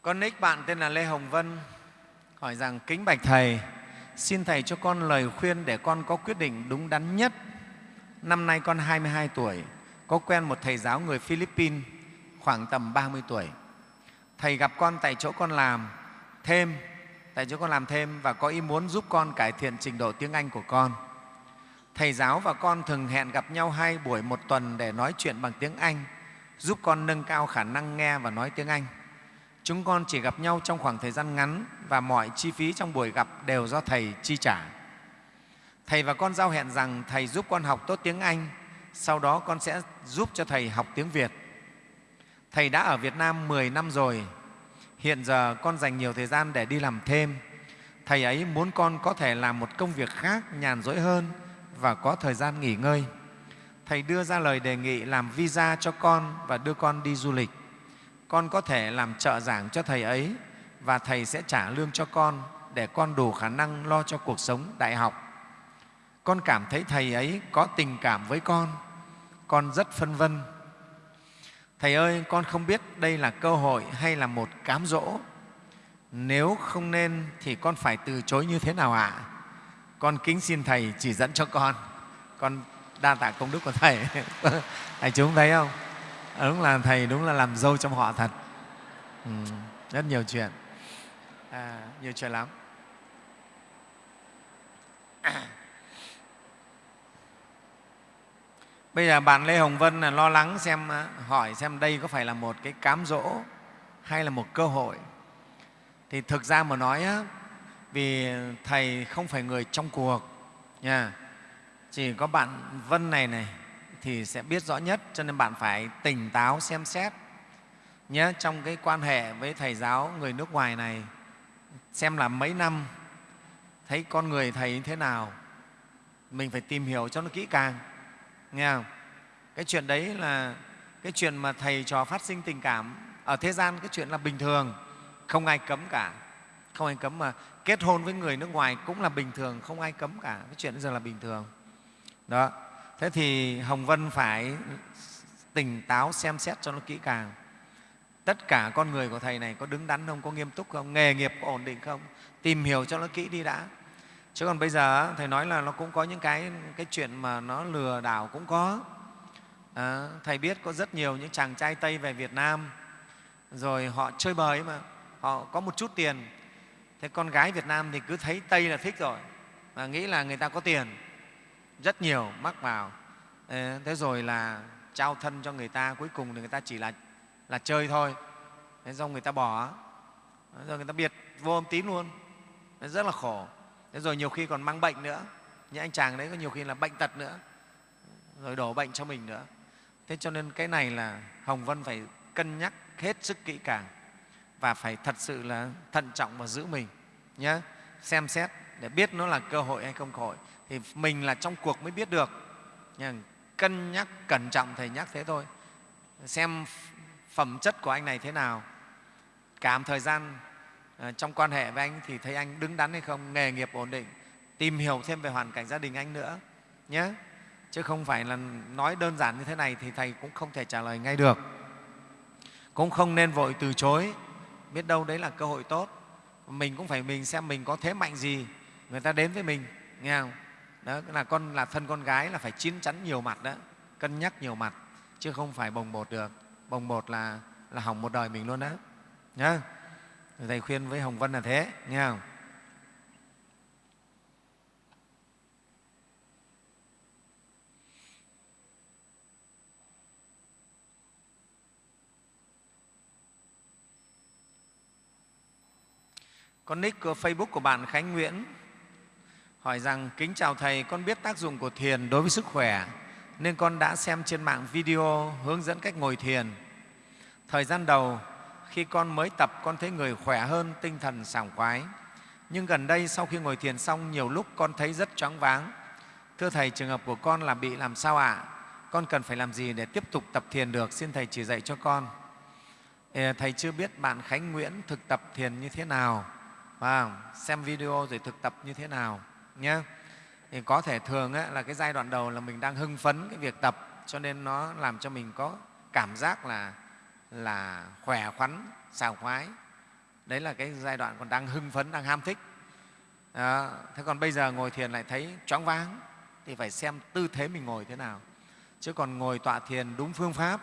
Con nick bạn tên là Lê Hồng Vân hỏi rằng kính bạch Thầy, xin Thầy cho con lời khuyên để con có quyết định đúng đắn nhất. Năm nay con 22 tuổi, có quen một thầy giáo người Philippines khoảng tầm 30 tuổi. Thầy gặp con tại chỗ con làm thêm, tại chỗ con làm thêm và có ý muốn giúp con cải thiện trình độ tiếng Anh của con. Thầy giáo và con thường hẹn gặp nhau hai buổi một tuần để nói chuyện bằng tiếng Anh, giúp con nâng cao khả năng nghe và nói tiếng Anh. Chúng con chỉ gặp nhau trong khoảng thời gian ngắn và mọi chi phí trong buổi gặp đều do Thầy chi trả. Thầy và con giao hẹn rằng Thầy giúp con học tốt tiếng Anh, sau đó con sẽ giúp cho Thầy học tiếng Việt. Thầy đã ở Việt Nam 10 năm rồi, hiện giờ con dành nhiều thời gian để đi làm thêm. Thầy ấy muốn con có thể làm một công việc khác nhàn rỗi hơn và có thời gian nghỉ ngơi. Thầy đưa ra lời đề nghị làm visa cho con và đưa con đi du lịch. Con có thể làm trợ giảng cho Thầy ấy và Thầy sẽ trả lương cho con để con đủ khả năng lo cho cuộc sống đại học. Con cảm thấy Thầy ấy có tình cảm với con. Con rất phân vân. Thầy ơi, con không biết đây là cơ hội hay là một cám dỗ. Nếu không nên thì con phải từ chối như thế nào ạ? À? Con kính xin Thầy chỉ dẫn cho con. Con đa tạ công đức của Thầy. [LAUGHS] Thầy chúng thấy không? Ờ, đúng là Thầy đúng là làm dâu trong họ thật. Ừ, rất nhiều chuyện. À, nhiều chuyện lắm. [CLEARS THROAT] Bây giờ bạn Lê Hồng Vân là lo lắng xem à, hỏi xem đây có phải là một cái cám dỗ hay là một cơ hội. Thì thực ra mà nói á, vì thầy không phải người trong cuộc nha. Chỉ có bạn Vân này này thì sẽ biết rõ nhất, cho nên bạn phải tỉnh táo xem xét. Nhé trong cái quan hệ với thầy giáo người nước ngoài này, xem là mấy năm, thấy con người thầy như thế nào, mình phải tìm hiểu cho nó kỹ càng, nghe không? Cái chuyện đấy là cái chuyện mà thầy trò phát sinh tình cảm ở thế gian, cái chuyện là bình thường, không ai cấm cả. Không ai cấm mà kết hôn với người nước ngoài cũng là bình thường, không ai cấm cả. Cái chuyện bây giờ là bình thường. Đó thế thì hồng vân phải tỉnh táo xem xét cho nó kỹ càng. Tất cả con người của thầy này có đứng đắn không có nghiêm túc không nghề nghiệp có ổn định không tìm hiểu cho nó kỹ đi đã. Chứ còn bây giờ thầy nói là nó cũng có những cái cái chuyện mà nó lừa đảo cũng có. À, thầy biết có rất nhiều những chàng trai tây về việt nam rồi họ chơi bời mà họ có một chút tiền. Thế con gái việt nam thì cứ thấy tây là thích rồi và nghĩ là người ta có tiền rất nhiều mắc vào. Thế rồi là trao thân cho người ta, cuối cùng thì người ta chỉ là là chơi thôi. Thế xong người ta bỏ. Rồi người ta biệt, vô âm tín luôn. Rất là khổ. Thế rồi nhiều khi còn mang bệnh nữa. Những anh chàng đấy có nhiều khi là bệnh tật nữa. Rồi đổ bệnh cho mình nữa. Thế cho nên cái này là hồng vân phải cân nhắc hết sức kỹ càng và phải thật sự là thận trọng và giữ mình nhé xem xét để biết nó là cơ hội hay không cơ hội thì mình là trong cuộc mới biết được. Cân nhắc cẩn trọng thầy nhắc thế thôi. Xem phẩm chất của anh này thế nào. Cảm thời gian ờ, trong quan hệ với anh thì thấy anh đứng đắn hay không, nghề nghiệp ổn định. Tìm hiểu thêm về hoàn cảnh gia đình anh nữa nhé chứ không phải là nói đơn giản như thế này thì thầy cũng không thể trả lời ngay được. Cũng không nên vội từ chối. Biết đâu đấy là cơ hội tốt. Mình cũng phải mình xem mình có thế mạnh gì, người ta đến với mình, nghe không? Đó, là con, là thân con gái là phải chín chắn nhiều mặt đó, cân nhắc nhiều mặt, chứ không phải bồng bột được. Bồng bột là là hỏng một đời mình luôn đó, nhá. Thầy khuyên với hồng vân là thế, nghe không? Con nick của Facebook của bạn Khánh Nguyễn hỏi rằng kính chào thầy, con biết tác dụng của thiền đối với sức khỏe nên con đã xem trên mạng video hướng dẫn cách ngồi thiền. Thời gian đầu khi con mới tập con thấy người khỏe hơn, tinh thần sảng khoái. Nhưng gần đây sau khi ngồi thiền xong nhiều lúc con thấy rất choáng váng. Thưa thầy, trường hợp của con là bị làm sao ạ? À? Con cần phải làm gì để tiếp tục tập thiền được? Xin thầy chỉ dạy cho con. Thầy chưa biết bạn Khánh Nguyễn thực tập thiền như thế nào và xem video rồi thực tập như thế nào nhé thì có thể thường ấy, là cái giai đoạn đầu là mình đang hưng phấn cái việc tập cho nên nó làm cho mình có cảm giác là là khỏe khoắn sảng khoái. Đấy là cái giai đoạn còn đang hưng phấn đang ham thích. À, thế còn bây giờ ngồi thiền lại thấy choáng váng thì phải xem tư thế mình ngồi thế nào. Chứ còn ngồi tọa thiền đúng phương pháp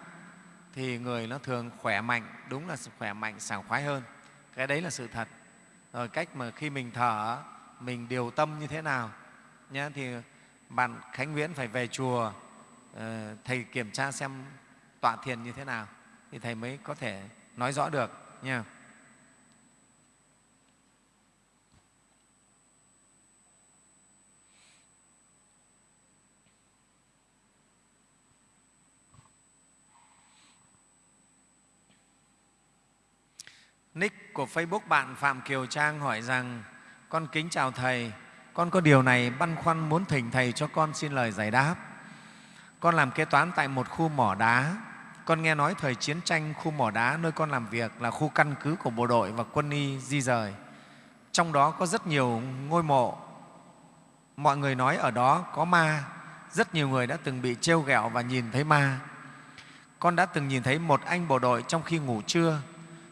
thì người nó thường khỏe mạnh đúng là khỏe mạnh sảng khoái hơn. Cái đấy là sự thật. Rồi cách mà khi mình thở mình điều tâm như thế nào? Nhé, thì bạn khánh nguyễn phải về chùa ờ, thầy kiểm tra xem tọa thiền như thế nào, thì thầy mới có thể nói rõ được nha Nick của Facebook bạn Phạm Kiều Trang hỏi rằng con kính chào Thầy, con có điều này băn khoăn muốn thỉnh Thầy cho con xin lời giải đáp. Con làm kế toán tại một khu mỏ đá. Con nghe nói thời chiến tranh khu mỏ đá nơi con làm việc là khu căn cứ của bộ đội và quân y di rời. Trong đó có rất nhiều ngôi mộ. Mọi người nói ở đó có ma. Rất nhiều người đã từng bị trêu ghẹo và nhìn thấy ma. Con đã từng nhìn thấy một anh bộ đội trong khi ngủ trưa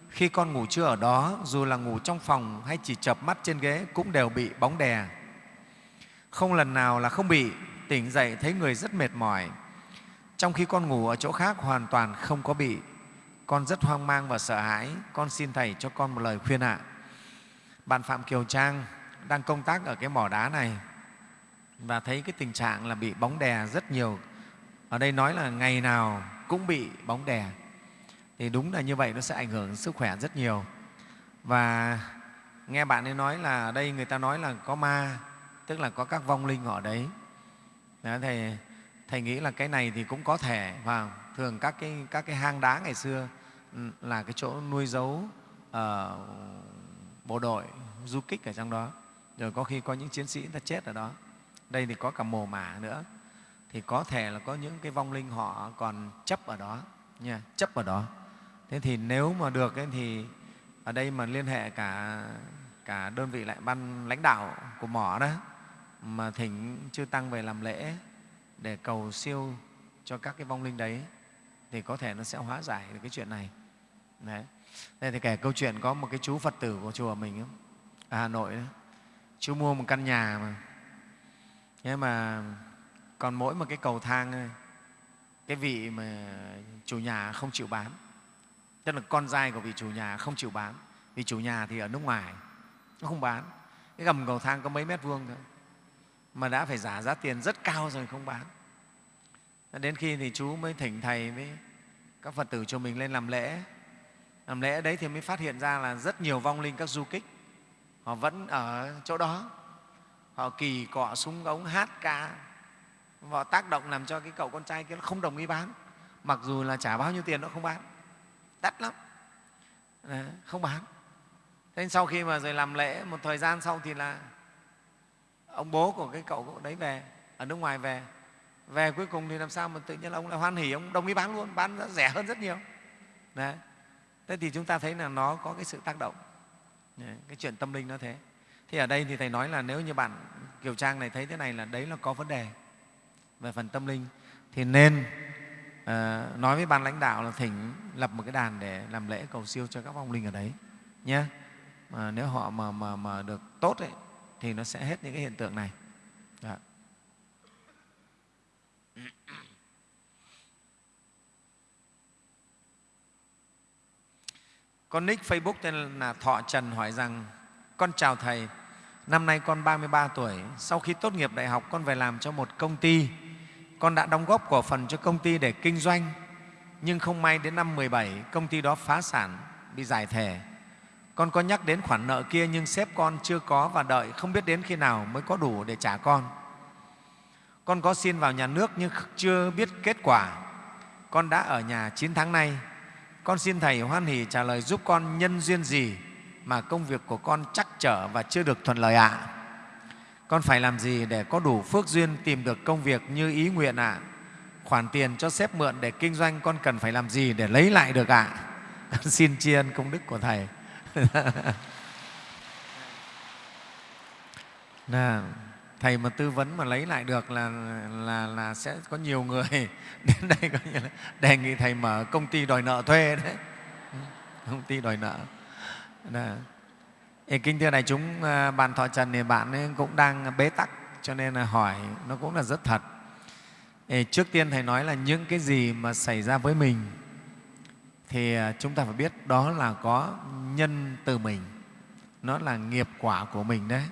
khi con ngủ trưa ở đó, dù là ngủ trong phòng hay chỉ chập mắt trên ghế cũng đều bị bóng đè. Không lần nào là không bị, tỉnh dậy thấy người rất mệt mỏi. Trong khi con ngủ ở chỗ khác hoàn toàn không có bị. Con rất hoang mang và sợ hãi. Con xin Thầy cho con một lời khuyên ạ. Bạn Phạm Kiều Trang đang công tác ở cái mỏ đá này và thấy cái tình trạng là bị bóng đè rất nhiều. Ở đây nói là ngày nào cũng bị bóng đè thì đúng là như vậy nó sẽ ảnh hưởng sức khỏe rất nhiều. Và nghe bạn ấy nói là ở đây người ta nói là có ma tức là có các vong linh ở đấy. Đó, thầy thầy nghĩ là cái này thì cũng có thể và thường các cái các cái hang đá ngày xưa ừ, là cái chỗ nuôi giấu uh, bộ đội du kích ở trong đó. Rồi có khi có những chiến sĩ ta chết ở đó. Đây thì có cả mồ mả nữa. Thì có thể là có những cái vong linh họ còn chấp ở đó nha chấp ở đó thế thì nếu mà được ấy, thì ở đây mà liên hệ cả cả đơn vị lại ban lãnh đạo của mỏ đó mà thỉnh chư tăng về làm lễ để cầu siêu cho các cái vong linh đấy thì có thể nó sẽ hóa giải được cái chuyện này. Đấy. Đây thì kể câu chuyện có một cái chú phật tử của chùa mình ở hà nội đó. chú mua một căn nhà mà. Thế mà còn mỗi một cái cầu thang cái vị mà chủ nhà không chịu bán tức là con trai của vị chủ nhà không chịu bán. Vì chủ nhà thì ở nước ngoài, nó không bán. Cái gầm cầu thang có mấy mét vuông thôi. Mà đã phải giả giá tiền rất cao rồi không bán. Đến khi thì chú mới thỉnh thầy với các phật tử cho mình lên làm lễ. Làm lễ đấy thì mới phát hiện ra là rất nhiều vong linh các du kích, họ vẫn ở chỗ đó. Họ kỳ cọ súng ống, hát ca. Họ tác động làm cho cái cậu con trai kia nó không đồng ý bán. Mặc dù là trả bao nhiêu tiền nó không bán đắt lắm. Ờ, không bán. Thế sau khi mà rồi làm lễ một thời gian sau thì là ông bố của cái cậu, cậu đấy về ở nước ngoài về. Về cuối cùng thì làm sao mà tự nhiên ông lại hoan hỉ ông đồng ý bán luôn bán rẻ hơn rất nhiều. Đấy. thế thì chúng ta thấy là nó có cái sự tác động. Đấy, cái chuyện tâm linh nó thế. Thì ở đây thì thầy nói là nếu như bạn kiều trang này thấy thế này là đấy là có vấn đề về phần tâm linh thì nên Ờ, nói với ban lãnh đạo là thỉnh lập một cái đàn để làm lễ cầu siêu cho các vong linh ở đấy nhé mà nếu họ mà, mà, mà được tốt ấy, thì nó sẽ hết những cái hiện tượng này. Đó. Dạ. [CLEARS THROAT] Con nick Facebook tên là Thọ Trần hỏi rằng Con chào Thầy, năm nay con 33 tuổi, sau khi tốt nghiệp đại học con về làm cho một công ty con đã đóng góp cổ phần cho công ty để kinh doanh, nhưng không may đến năm 17 công ty đó phá sản, bị giải thể. Con có nhắc đến khoản nợ kia nhưng sếp con chưa có và đợi không biết đến khi nào mới có đủ để trả con. Con có xin vào nhà nước nhưng chưa biết kết quả. Con đã ở nhà 9 tháng nay. Con xin thầy hoan hỷ trả lời giúp con nhân duyên gì mà công việc của con chắc trở và chưa được thuận lợi ạ. à? Con phải làm gì để có đủ phước duyên tìm được công việc như ý nguyện ạ? À? Khoản tiền cho sếp mượn để kinh doanh con cần phải làm gì để lấy lại được ạ? À? [LAUGHS] xin tri ân công đức của Thầy. [LAUGHS] Nào, thầy mà tư vấn mà lấy lại được là, là, là sẽ có nhiều người [LAUGHS] đến đây coi như là đề nghị thầy mở công ty đòi nợ thuê đấy công ty đòi nợ thì kinh thưa này chúng, ờ, bạn Thọ Trần thì bạn ấy cũng đang bế tắc cho nên là hỏi nó cũng là rất thật. Trước tiên Thầy nói là những cái gì mà xảy ra với mình thì ờ, chúng ta phải biết đó là có nhân từ mình, nó là nghiệp quả của mình đấy.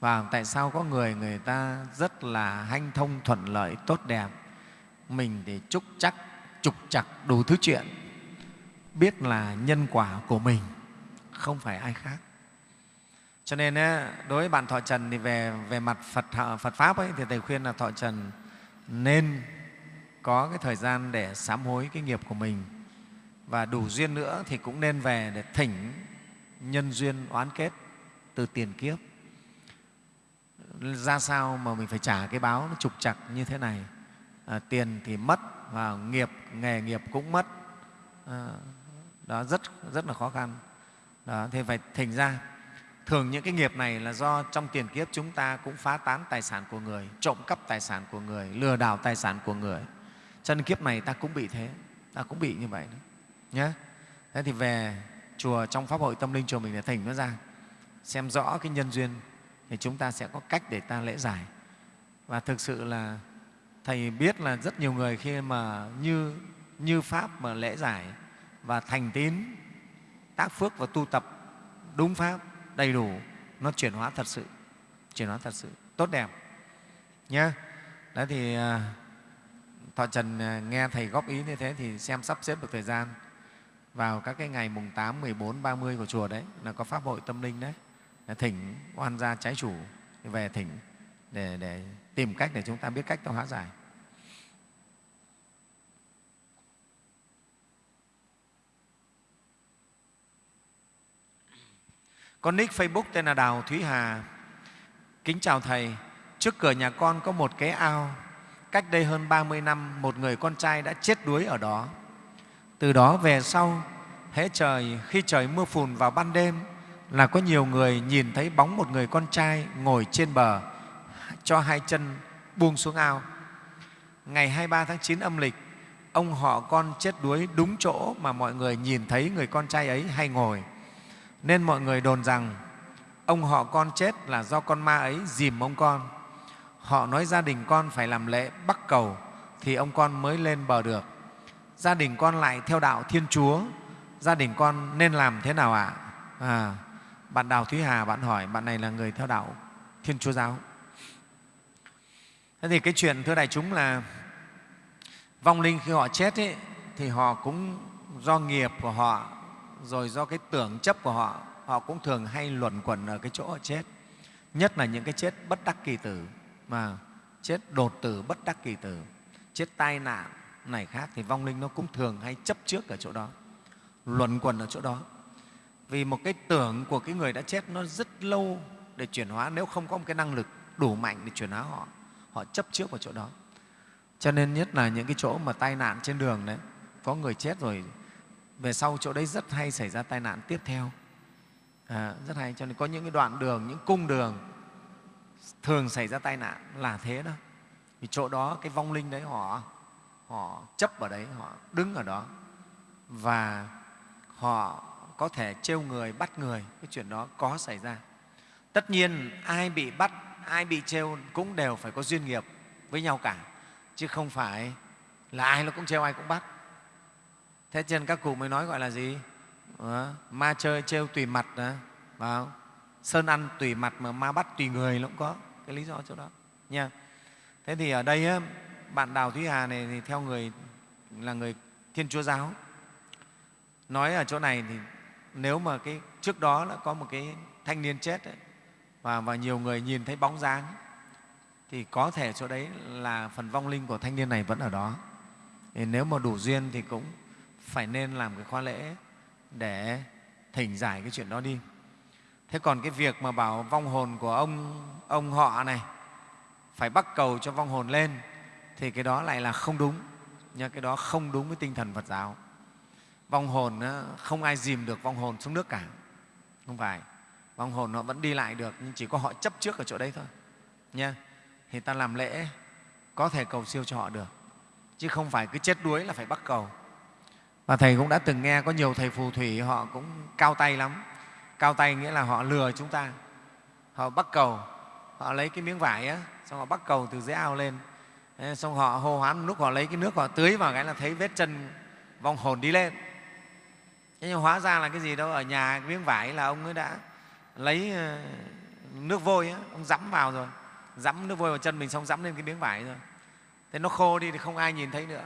Và tại sao có người người ta rất là hanh thông, thuận lợi, tốt đẹp, mình thì trúc chắc, trục chặt đủ thứ chuyện, biết là nhân quả của mình không phải ai khác. Cho nên đối với bạn thọ trần thì về về mặt phật phật pháp ấy, thì thầy khuyên là thọ trần nên có cái thời gian để sám hối cái nghiệp của mình. Và đủ duyên nữa thì cũng nên về để thỉnh nhân duyên oán kết từ tiền kiếp. Ra sao mà mình phải trả cái báo nó trục chặt như thế này? À, tiền thì mất và nghiệp nghề nghiệp cũng mất. À, đó rất rất là khó khăn đó thì phải thành ra, thường những cái nghiệp này là do trong tiền kiếp chúng ta cũng phá tán tài sản của người, trộm cắp tài sản của người, lừa đảo tài sản của người. Cho nên kiếp này ta cũng bị thế, ta cũng bị như vậy nhé thế thì về chùa trong pháp hội tâm linh chùa mình để thỉnh nó ra, xem rõ cái nhân duyên thì chúng ta sẽ có cách để ta lễ giải. Và thực sự là thầy biết là rất nhiều người khi mà như như pháp mà lễ giải và thành tín tác phước và tu tập đúng pháp đầy đủ nó chuyển hóa thật sự chuyển hóa thật sự tốt đẹp. Nhé đấy thì à, thọ trần à, nghe thầy góp ý như thế thì xem sắp xếp được thời gian vào các cái ngày mùng 8, 14, 30 của chùa đấy là có pháp hội tâm linh đấy. Thỉnh oan gia trái chủ về thỉnh để, để tìm cách để chúng ta biết cách ta hóa giải. Con nick Facebook tên là Đào Thúy Hà. Kính chào Thầy. Trước cửa nhà con có một cái ao. Cách đây hơn 30 năm, một người con trai đã chết đuối ở đó. Từ đó về sau, hễ trời, khi trời mưa phùn vào ban đêm, là có nhiều người nhìn thấy bóng một người con trai ngồi trên bờ, cho hai chân buông xuống ao. Ngày 23 tháng 9 âm lịch, ông họ con chết đuối đúng chỗ mà mọi người nhìn thấy người con trai ấy hay ngồi nên mọi người đồn rằng ông họ con chết là do con ma ấy dìm ông con. Họ nói gia đình con phải làm lễ bắc cầu thì ông con mới lên bờ được. Gia đình con lại theo đạo Thiên Chúa, gia đình con nên làm thế nào ạ? À? à, bạn Đào Thúy Hà, bạn hỏi, bạn này là người theo đạo Thiên Chúa Giáo. Thế thì cái chuyện thưa đại chúng là vong linh khi họ chết ấy, thì họ cũng do nghiệp của họ rồi do cái tưởng chấp của họ họ cũng thường hay luẩn quẩn ở cái chỗ họ chết. Nhất là những cái chết bất đắc kỳ tử, mà chết đột tử bất đắc kỳ tử, chết tai nạn này khác thì vong linh nó cũng thường hay chấp trước ở chỗ đó, luẩn quẩn ở chỗ đó. Vì một cái tưởng của cái người đã chết nó rất lâu để chuyển hóa, nếu không có một cái năng lực đủ mạnh để chuyển hóa họ họ chấp trước vào chỗ đó. Cho nên nhất là những cái chỗ mà tai nạn trên đường đấy, có người chết rồi về sau chỗ đấy rất hay xảy ra tai nạn tiếp theo. À, rất hay cho nên có những cái đoạn đường những cung đường thường xảy ra tai nạn là thế đó. Vì chỗ đó cái vong linh đấy họ họ chấp ở đấy họ đứng ở đó. Và họ có thể trêu người bắt người cái chuyện đó có xảy ra. Tất nhiên ai bị bắt ai bị trêu cũng đều phải có duyên nghiệp với nhau cả chứ không phải là ai nó cũng trêu ai cũng bắt thế trên các cụ mới nói gọi là gì? À, ma chơi trêu tùy mặt đó, vào sơn ăn tùy mặt mà ma bắt tùy người nó cũng có cái lý do chỗ đó. Nha. Thế thì ở đây á bạn đào thúy hà này thì theo người là người thiên chúa giáo. Nói ở chỗ này thì nếu mà cái trước đó là có một cái thanh niên chết ấy, và, và nhiều người nhìn thấy bóng dáng thì có thể chỗ đấy là phần vong linh của thanh niên này vẫn ở đó. Thì nếu mà đủ duyên thì cũng phải nên làm cái khóa lễ để thỉnh giải cái chuyện đó đi. Thế còn cái việc mà bảo vong hồn của ông ông họ này phải bắt cầu cho vong hồn lên thì cái đó lại là không đúng. Nha cái đó không đúng với tinh thần phật giáo. Vong hồn không ai dìm được vong hồn xuống nước cả. Không phải. Vong hồn họ vẫn đi lại được, nhưng chỉ có họ chấp trước ở chỗ đấy thôi. Nha thì ta làm lễ, có thể cầu siêu cho họ được. Chứ không phải cứ chết đuối là phải bắt cầu và Thầy cũng đã từng nghe có nhiều thầy phù thủy họ cũng cao tay lắm. Cao tay nghĩa là họ lừa chúng ta. Họ bắt cầu, họ lấy cái miếng vải á, xong họ bắt cầu từ dưới ao lên. Xong họ hô hoán lúc họ lấy cái nước họ tưới vào cái là thấy vết chân vong hồn đi lên. Thế nhưng hóa ra là cái gì đâu, ở nhà cái miếng vải là ông ấy đã lấy nước vôi, á, ông dẫm vào rồi. Dẫm nước vôi vào chân mình xong dẫm lên cái miếng vải rồi. Thế nó khô đi thì không ai nhìn thấy nữa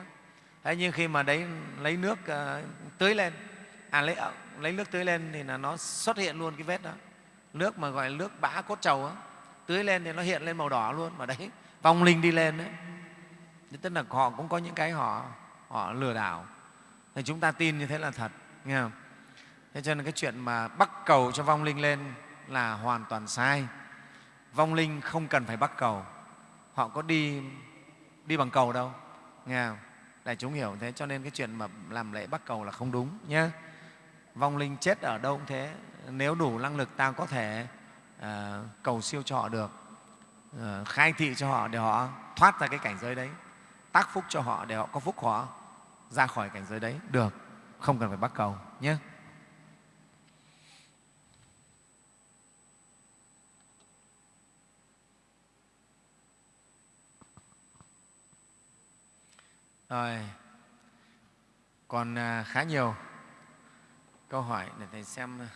thế nhưng khi mà đấy lấy nước uh, tưới lên à lấy ờ, lấy nước tưới lên thì là nó xuất hiện luôn cái vết đó. Nước mà gọi là nước bã cốt trầu á tưới lên thì nó hiện lên màu đỏ luôn mà đấy vong linh đi lên đấy. Tức là họ cũng có những cái họ họ lừa đảo. Thì chúng ta tin như thế là thật nghe không? Thế cho nên cái chuyện mà bắt cầu cho vong linh lên là hoàn toàn sai. Vong linh không cần phải bắt cầu họ có đi đi bằng cầu đâu nghe không? Đại chúng hiểu thế cho nên cái chuyện mà làm lễ bắt cầu là không đúng nhé vong linh chết ở đâu cũng thế. Nếu đủ năng lực ta có thể uh, cầu siêu cho họ được. Uh, khai thị cho họ để họ thoát ra cái cảnh giới đấy. Tác phúc cho họ để họ có phúc họ ra khỏi cảnh giới đấy. Được không cần phải bắt cầu nhé rồi. Còn à, khá nhiều câu hỏi để thầy xem à,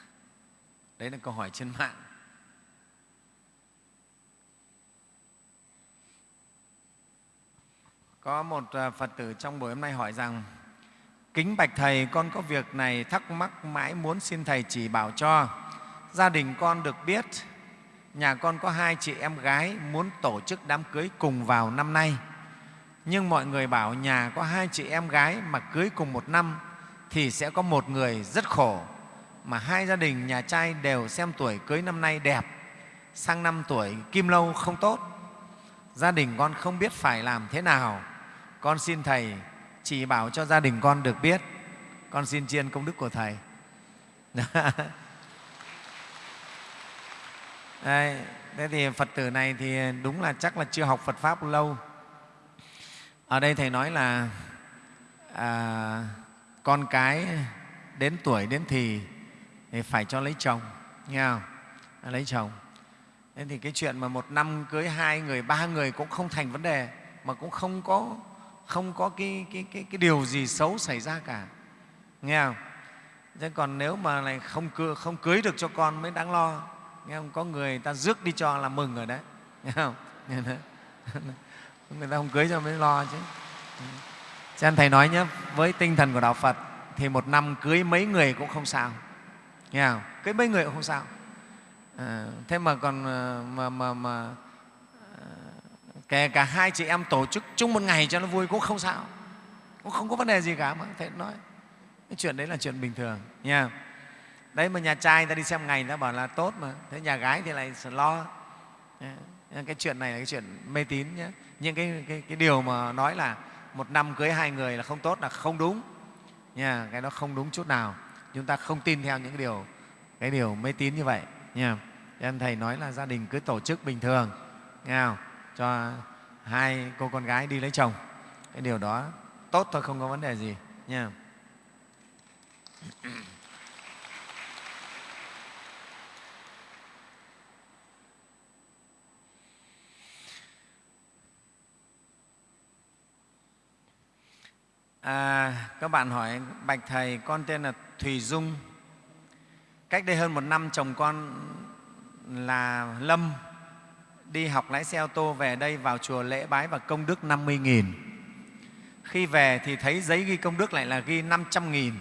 đấy là câu hỏi trên mạng. Có một à, phật tử trong buổi hôm nay hỏi rằng, kính bạch thầy, con có việc này thắc mắc mãi muốn xin thầy chỉ bảo cho. Gia đình con được biết, nhà con có hai chị em gái muốn tổ chức đám cưới cùng vào năm nay nhưng mọi người bảo nhà có hai chị em gái mà cưới cùng một năm thì sẽ có một người rất khổ mà hai gia đình nhà trai đều xem tuổi cưới năm nay đẹp sang năm tuổi kim lâu không tốt. Gia đình con không biết phải làm thế nào. Con xin thầy chỉ bảo cho gia đình con được biết. Con xin chiên công đức của thầy. [LAUGHS] Đây, thế thì phật tử này thì đúng là chắc là chưa học phật pháp lâu ở đây thầy nói là à, con cái đến tuổi đến thì, thì phải cho lấy chồng nghe không? À, lấy chồng. Nên thì cái chuyện mà một năm cưới hai người ba người cũng không thành vấn đề mà cũng không có không có cái, cái, cái, cái điều gì xấu xảy ra cả nghe không? Thế còn nếu mà lại không cưới, không cưới được cho con mới đáng lo nghe không? Có người ta rước đi cho là mừng rồi đấy nghe không? [LAUGHS] người ta không cưới cho mới lo chứ. Ừ. Cho nên thầy nói nhé với tinh thần của đạo phật thì một năm cưới mấy người cũng không sao. Nghe không? Cưới mấy người cũng không sao. À, thế mà còn ờ, mà, mà, mà ờ, kể cả hai chị em tổ chức chung một ngày cho nó vui cũng không sao. Cũng không có vấn đề gì cả mà thầy nói. Cái chuyện đấy là chuyện bình thường nha đấy mà nhà trai ta đi xem ngày ta bảo là tốt mà. Thế nhà gái thì lại lo. Cái chuyện này là cái chuyện mê tín nhé những cái, cái, cái điều mà nói là một năm cưới hai người là không tốt là không đúng. Nha cái đó không đúng chút nào. Chúng ta không tin theo những cái điều cái điều mê tín như vậy nha. Em thầy nói là gia đình cứ tổ chức bình thường nghe không? cho hai cô con gái đi lấy chồng. Cái điều đó tốt thôi không có vấn đề gì nha. À, các bạn hỏi, Bạch Thầy, con tên là Thùy Dung. Cách đây hơn một năm, chồng con là Lâm đi học lái xe ô tô về đây vào chùa lễ bái và công đức 50.000. Khi về thì thấy giấy ghi công đức lại là ghi 500.000.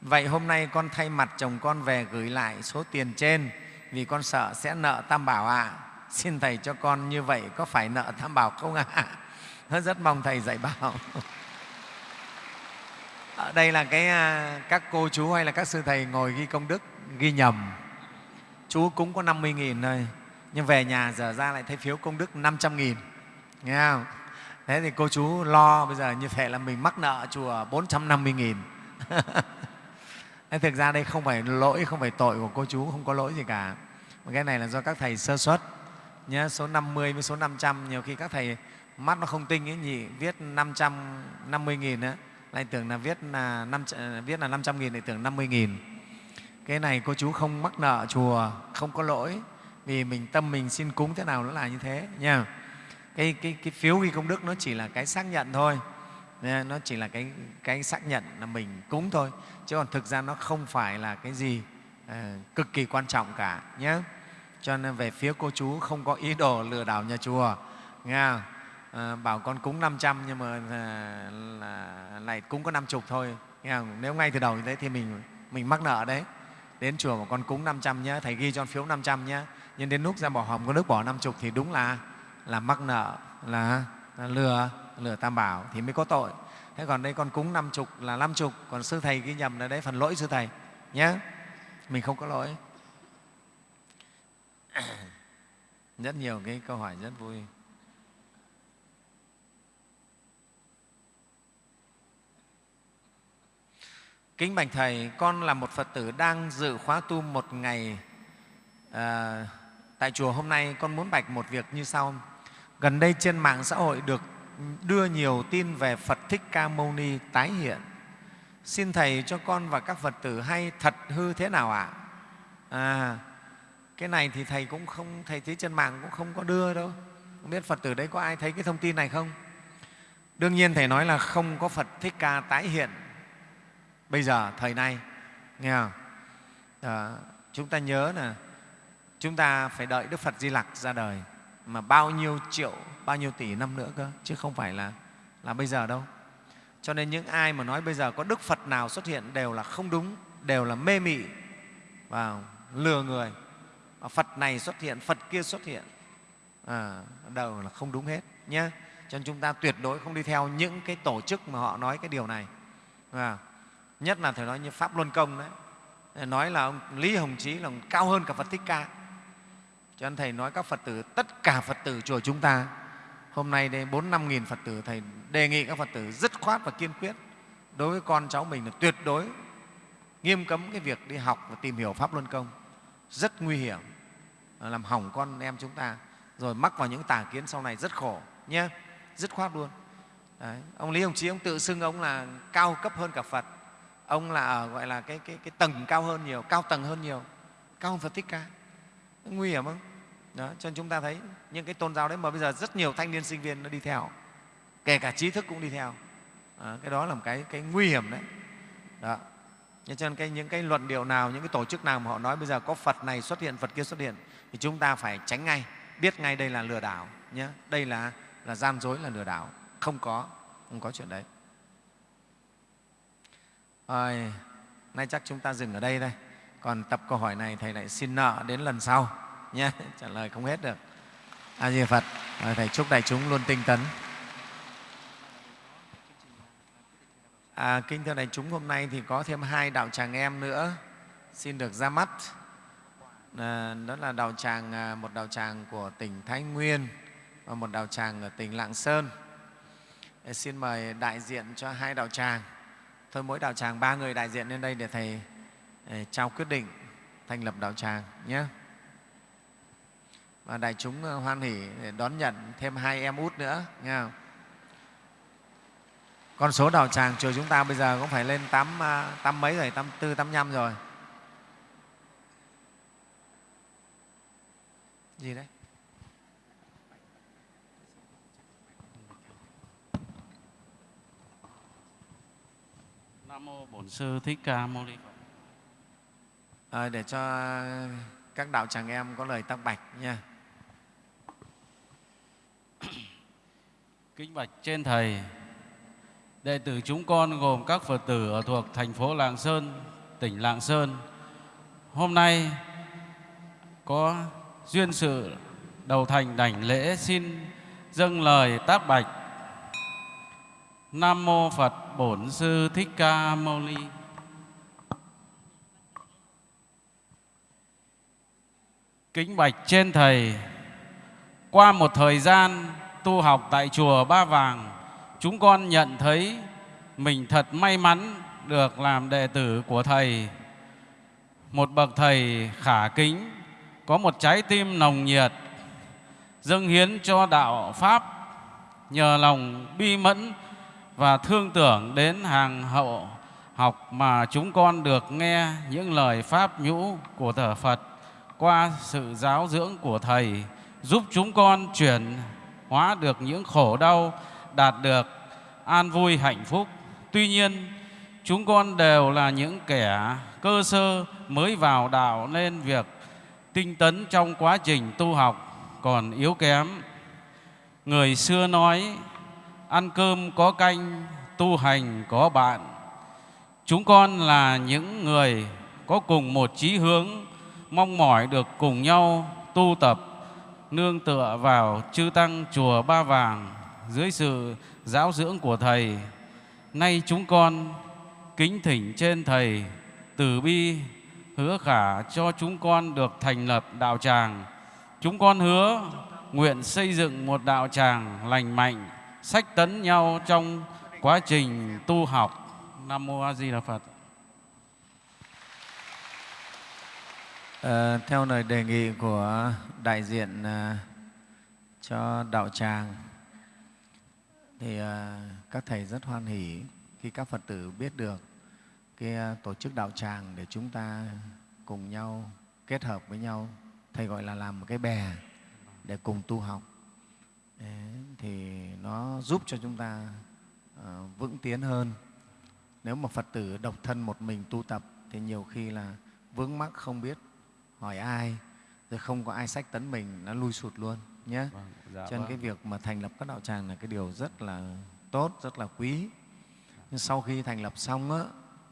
Vậy hôm nay con thay mặt chồng con về gửi lại số tiền trên vì con sợ sẽ nợ Tam Bảo ạ. À. Xin Thầy cho con như vậy có phải nợ Tam Bảo không ạ? [LAUGHS] À? Rất mong Thầy dạy bảo ở đây là cái à, các cô chú hay là các sư thầy ngồi ghi công đức ghi nhầm. Chú cũng có 50 nghìn thôi nhưng về nhà giờ ra lại thấy phiếu công đức 500 nghìn. Nghe không? Thế thì cô chú lo bây giờ như thế là mình mắc nợ chùa 450 nghìn. [LAUGHS] Thực ra đây không phải lỗi không phải tội của cô chú không có lỗi gì cả. Mà cái này là do các thầy sơ xuất nhé số 50 với số 500 nhiều khi các thầy mắt nó không tinh ấy nhỉ viết 550 nghìn ấy, lại tưởng là viết là năm viết là 500 nghìn lại tưởng 50 nghìn. Cái này cô chú không mắc nợ chùa không có lỗi. Vì mình tâm mình xin cúng thế nào nó là như thế nha. Cái, cái, cái phiếu ghi công đức nó chỉ là cái xác nhận thôi. Nó chỉ là cái, cái xác nhận là mình cúng thôi. Chứ còn thực ra nó không phải là cái gì à, cực kỳ quan trọng cả nhé cho nên về phía cô chú không có ý đồ lừa đảo nhà chùa nghe không? À, bảo con cúng 500 nhưng mà à, là, lại cúng có 50 thôi. Nghe không? Nếu ngay từ đầu như thế thì mình mình mắc nợ đấy. Đến chùa mà con cúng 500 nhé, thầy ghi cho con phiếu 500 nhé. Nhưng đến lúc ra bỏ hòm con nước bỏ 50 thì đúng là là mắc nợ, là, là lừa. lừa tam bảo thì mới có tội thế còn đây con cúng năm chục là năm chục còn sư thầy ghi nhầm là đấy phần lỗi sư thầy nhé mình không có lỗi [COUGHS] rất nhiều cái câu hỏi rất vui Kính bạch Thầy, con là một Phật tử đang dự khóa tu một ngày à, tại chùa hôm nay. Con muốn bạch một việc như sau. Gần đây trên mạng xã hội được đưa nhiều tin về Phật Thích Ca Mâu Ni tái hiện. Xin Thầy cho con và các Phật tử hay thật hư thế nào ạ? À? à, cái này thì Thầy cũng không, Thầy thấy trên mạng cũng không có đưa đâu. Không biết Phật tử đấy có ai thấy cái thông tin này không? Đương nhiên Thầy nói là không có Phật Thích Ca tái hiện bây giờ thời nay nghe không? À, chúng ta nhớ là chúng ta phải đợi đức phật di lặc ra đời mà bao nhiêu triệu bao nhiêu tỷ năm nữa cơ chứ không phải là là bây giờ đâu. Cho nên những ai mà nói bây giờ có đức phật nào xuất hiện đều là không đúng đều là mê mị và lừa người. Phật này xuất hiện phật kia xuất hiện à, đều là không đúng hết nhé cho nên chúng ta tuyệt đối không đi theo những cái tổ chức mà họ nói cái điều này à, nhất là thầy nói như pháp luân công đấy. Nói là ông lý hồng chí là cao hơn cả phật thích ca. Cho nên thầy nói các phật tử, tất cả phật tử chùa chúng ta, hôm nay đây bốn năm nghìn phật tử, thầy đề nghị các phật tử dứt khoát và kiên quyết. Đối với con cháu mình là tuyệt đối. Nghiêm cấm cái việc đi học và tìm hiểu pháp luân công. Rất nguy hiểm. Làm hỏng con em chúng ta. Rồi mắc vào những tà kiến sau này rất khổ nhé dứt khoát luôn. Đấy. ông lý hồng chí, ông tự xưng ông là cao cấp hơn cả phật ông là ở gọi là cái, cái, cái tầng cao hơn nhiều cao tầng hơn nhiều cao hơn phật thích ca. Nguy hiểm không? Đó, cho nên chúng ta thấy những cái tôn giáo đấy mà bây giờ rất nhiều thanh niên sinh viên nó đi theo kể cả trí thức cũng đi theo. À, cái đó là một cái, cái nguy hiểm đấy. Đó. cho nên cái, những cái luận điệu nào những cái tổ chức nào mà họ nói bây giờ có phật này xuất hiện phật kia xuất hiện thì chúng ta phải tránh ngay biết ngay đây là lừa đảo nhé đây là là gian dối là lừa đảo. Không có không có chuyện đấy rồi, nay chắc chúng ta dừng ở đây thôi. Còn tập câu hỏi này Thầy lại xin nợ đến lần sau nhé, [LAUGHS] trả lời không hết được. A Di Phật, rồi Thầy chúc đại chúng luôn tinh tấn. À, kính thưa đại chúng, hôm nay thì có thêm hai đạo tràng em nữa xin được ra mắt. À, đó là đạo tràng à, một đạo tràng của tỉnh Thái Nguyên và một đạo tràng ở tỉnh Lạng Sơn. Xin mời đại diện cho hai đạo tràng thôi mỗi đạo tràng ba người đại diện lên đây để thầy ờ, trao quyết định thành lập đạo tràng nhé. Và đại chúng ờ, hoan hỉ để đón nhận thêm hai em út nữa nghe không? con số đạo tràng chùa chúng ta bây giờ cũng phải lên tám, à, tám mấy rồi tám tư tám năm rồi. Gì đấy? Nam mô Bổn sư Thích Ca Mâu Ni Phật. À, để cho các đạo tràng em có lời tác bạch nha. Kính bạch trên thầy, đệ tử chúng con gồm các Phật tử ở thuộc thành phố Lạng Sơn, tỉnh Lạng Sơn. Hôm nay có duyên sự đầu thành đảnh lễ xin dâng lời tác bạch Nam mô Phật Bổn Sư Thích Ca Mâu Ni. Kính bạch trên thầy, qua một thời gian tu học tại chùa Ba Vàng, chúng con nhận thấy mình thật may mắn được làm đệ tử của thầy. Một bậc thầy khả kính, có một trái tim nồng nhiệt, dâng hiến cho đạo Pháp nhờ lòng bi mẫn và thương tưởng đến hàng hậu học mà chúng con được nghe những lời pháp nhũ của thờ Phật qua sự giáo dưỡng của Thầy giúp chúng con chuyển hóa được những khổ đau, đạt được an vui hạnh phúc. Tuy nhiên, chúng con đều là những kẻ cơ sơ mới vào đạo nên việc tinh tấn trong quá trình tu học còn yếu kém. Người xưa nói ăn cơm có canh, tu hành có bạn. Chúng con là những người có cùng một chí hướng, mong mỏi được cùng nhau tu tập, nương tựa vào chư Tăng Chùa Ba Vàng, dưới sự giáo dưỡng của Thầy. Nay chúng con kính thỉnh trên Thầy từ bi hứa khả cho chúng con được thành lập đạo tràng. Chúng con hứa nguyện xây dựng một đạo tràng lành mạnh, sách tấn nhau trong quá trình tu học. Nam Mô A Di Đà Phật. À, theo lời đề nghị của đại diện à, cho đạo tràng thì à, các thầy rất hoan hỉ khi các Phật tử biết được cái à, tổ chức đạo tràng để chúng ta cùng nhau kết hợp với nhau thầy gọi là làm một cái bè để cùng tu học Đấy, thì nó giúp cho chúng ta à, vững tiến hơn. Nếu mà Phật tử độc thân một mình tu tập thì nhiều khi là vướng mắc không biết hỏi ai rồi không có ai sách tấn mình nó lui sụt luôn nhé. Vâng, dạ cho nên vâng. cái việc mà thành lập các đạo tràng là cái điều rất là tốt rất là quý. Nhưng sau khi thành lập xong á,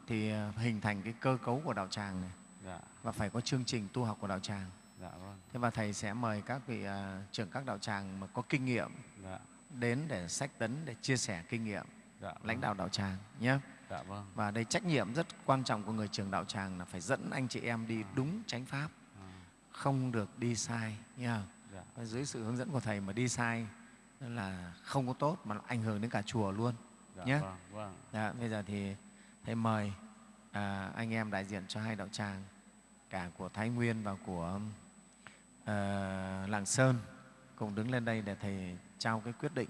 thì à, hình thành cái cơ cấu của đạo tràng này. Dạ, và phải có chương trình tu học của đạo tràng. Dạ vâng. thế và thầy sẽ mời các vị à, trưởng các đạo tràng mà có kinh nghiệm đến để sách tấn để chia sẻ kinh nghiệm dạ vâng. lãnh đạo đạo tràng nhé Dạ vâng. và đây trách nhiệm rất quan trọng của người trưởng đạo tràng là phải dẫn anh chị em đi đúng chánh pháp À, không được đi sai nha Dạ. Dưới sự hướng dẫn của thầy mà đi sai là không có tốt mà ảnh hưởng đến cả chùa luôn Dạ nhé vâng, vâng. Dạ, bây giờ thì thầy mời à, anh em đại diện cho hai đạo tràng cả của Thái Nguyên và của à, Lạng Sơn cùng đứng lên đây để thầy trao cái quyết định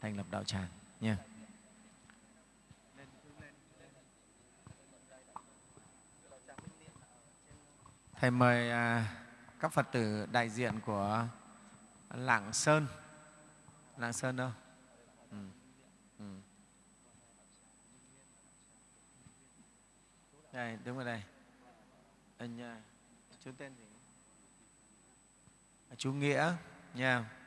thành lập đạo tràng nha. Thầy mời à, các Phật tử đại diện của Lạng Sơn. Lạng Sơn đâu? Ừ. Ừ. Đây, đứng ở đây. Anh à, chú tên gì? À, chú Nghĩa nha.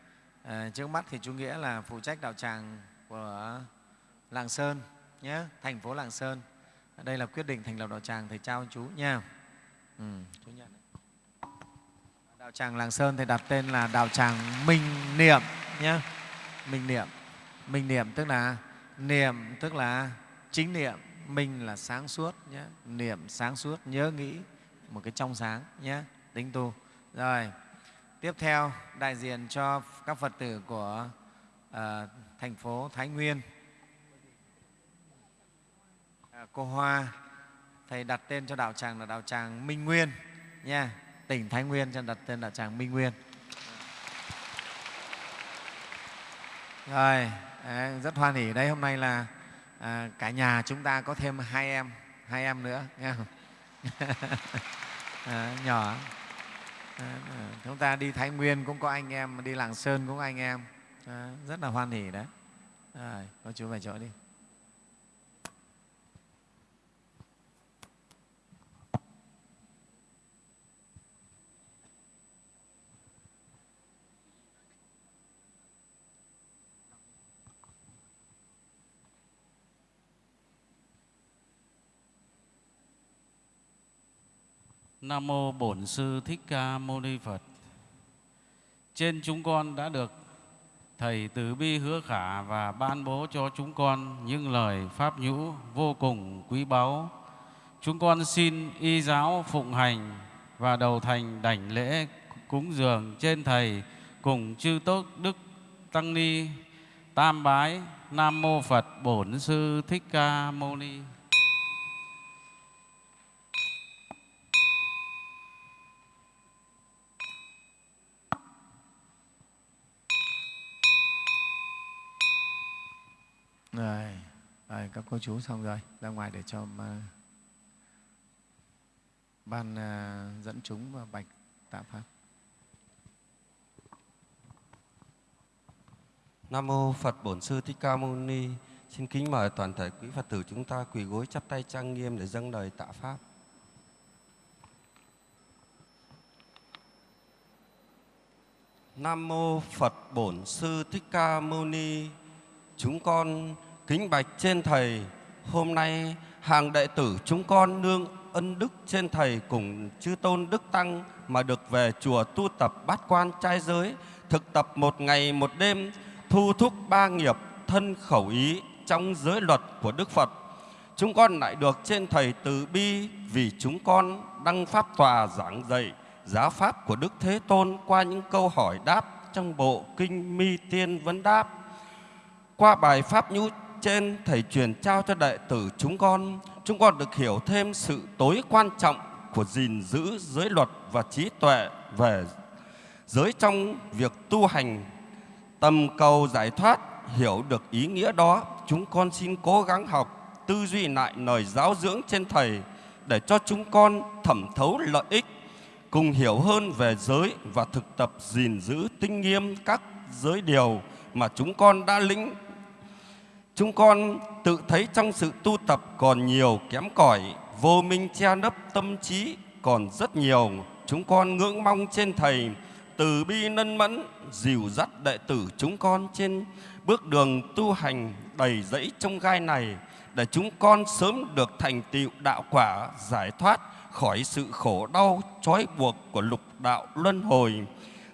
À, trước mắt thì chú Nghĩa là phụ trách đạo tràng của Lạng Sơn nhé, thành phố Lạng Sơn. Đây là quyết định thành lập đạo tràng thầy trao chú nha. Ừ, chú nhận. Đạo tràng Lạng Sơn thì đặt tên là đạo tràng Minh Niệm nhé. Minh Niệm. Minh Niệm tức là niệm tức là chính niệm, minh là sáng suốt nhé. Niệm sáng suốt, nhớ nghĩ một cái trong sáng nhé, tính tu. Rồi, tiếp theo đại diện cho các Phật tử của uh, thành phố Thái Nguyên. À, cô Hoa, thầy đặt tên cho đạo tràng là đạo tràng Minh Nguyên nha, tỉnh Thái Nguyên cho đặt tên đạo tràng Minh Nguyên. Rồi, đấy, rất hoan hỉ đấy. Hôm nay là à, cả nhà chúng ta có thêm hai em, hai em nữa, nghe không? [LAUGHS] à, nhỏ. À, chúng ta đi Thái Nguyên cũng có anh em, đi Lạng Sơn cũng có anh em. À, rất là hoan hỉ đấy. Rồi, có chú về chỗ đi. Nam mô Bổn Sư Thích Ca Mâu Ni Phật. Trên chúng con đã được Thầy Từ Bi hứa khả và ban bố cho chúng con những lời pháp nhũ vô cùng quý báu. Chúng con xin y giáo phụng hành và đầu thành đảnh lễ cúng dường trên Thầy cùng chư tốt Đức Tăng Ni Tam Bái Nam Mô Phật Bổn Sư Thích Ca Mâu Ni. Rồi, rồi các cô chú xong rồi, ra ngoài để cho mà ban à, dẫn chúng và bạch tạ pháp. Nam mô Phật Bổn Sư Thích Ca Mâu Ni. Xin kính mời toàn thể quý Phật tử chúng ta quỳ gối chắp tay trang nghiêm để dâng lời tạ pháp. Nam mô Phật Bổn Sư Thích Ca Mâu Ni. Chúng con kính bạch trên thầy, hôm nay hàng đệ tử chúng con nương ân đức trên thầy cùng chư tôn đức tăng mà được về chùa tu tập bát quan trai giới, thực tập một ngày một đêm, thu thúc ba nghiệp thân khẩu ý trong giới luật của Đức Phật. Chúng con lại được trên Thầy từ bi vì chúng con đăng pháp tòa giảng dạy giáo pháp của Đức Thế Tôn qua những câu hỏi đáp trong bộ Kinh Mi Tiên Vấn Đáp. Qua bài Pháp Nhũ trên, Thầy truyền trao cho đệ tử chúng con, chúng con được hiểu thêm sự tối quan trọng của gìn giữ giới luật và trí tuệ về giới trong việc tu hành. Tầm cầu giải thoát hiểu được ý nghĩa đó chúng con xin cố gắng học tư duy lại lời giáo dưỡng trên thầy để cho chúng con thẩm thấu lợi ích cùng hiểu hơn về giới và thực tập gìn giữ tinh nghiêm các giới điều mà chúng con đã lĩnh chúng con tự thấy trong sự tu tập còn nhiều kém cỏi vô minh che nấp tâm trí còn rất nhiều chúng con ngưỡng mong trên thầy từ bi nân mẫn dìu dắt đệ tử chúng con trên bước đường tu hành đầy rẫy trong gai này để chúng con sớm được thành tựu đạo quả giải thoát khỏi sự khổ đau trói buộc của lục đạo luân hồi.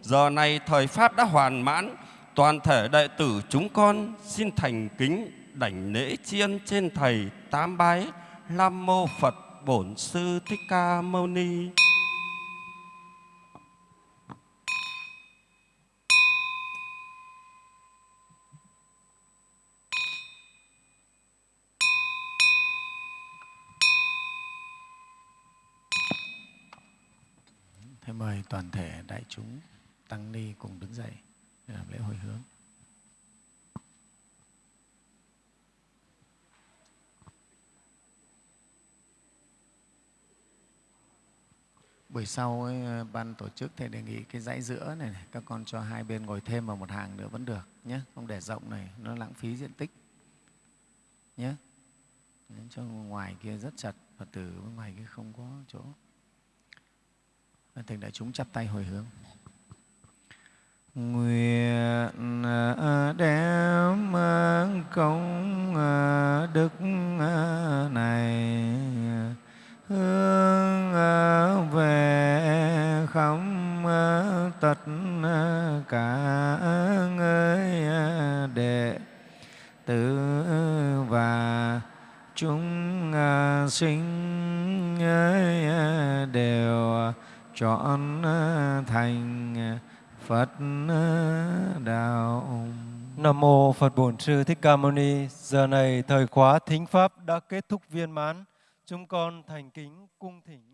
Giờ này thời pháp đã hoàn mãn, toàn thể đệ tử chúng con xin thành kính đảnh lễ tri ân trên thầy tám bái Nam mô Phật Bổn Sư Thích Ca Mâu Ni. Thế mời toàn thể đại chúng tăng ni cùng đứng dậy để làm lễ hồi hướng. Buổi sau ấy, ban tổ chức thầy đề nghị cái dãy giữa này, này các con cho hai bên ngồi thêm vào một hàng nữa vẫn được nhé, không để rộng này nó lãng phí diện tích nhé. Cho ngoài kia rất chặt, Phật tử ngoài kia không có chỗ. thành đại chúng chắp tay hồi hướng. Nguyện à, đem công à, đức à, này. Hướng về khắp tất cả người đệ tử và chúng sinh đều chọn thành Phật ờ, đạo. Nam mô Phật Bổn Sư Thích Ca Mâu Ni. Giờ này thời khóa thính pháp đã kết thúc viên mãn. Chúng con thành kính cung thỉnh.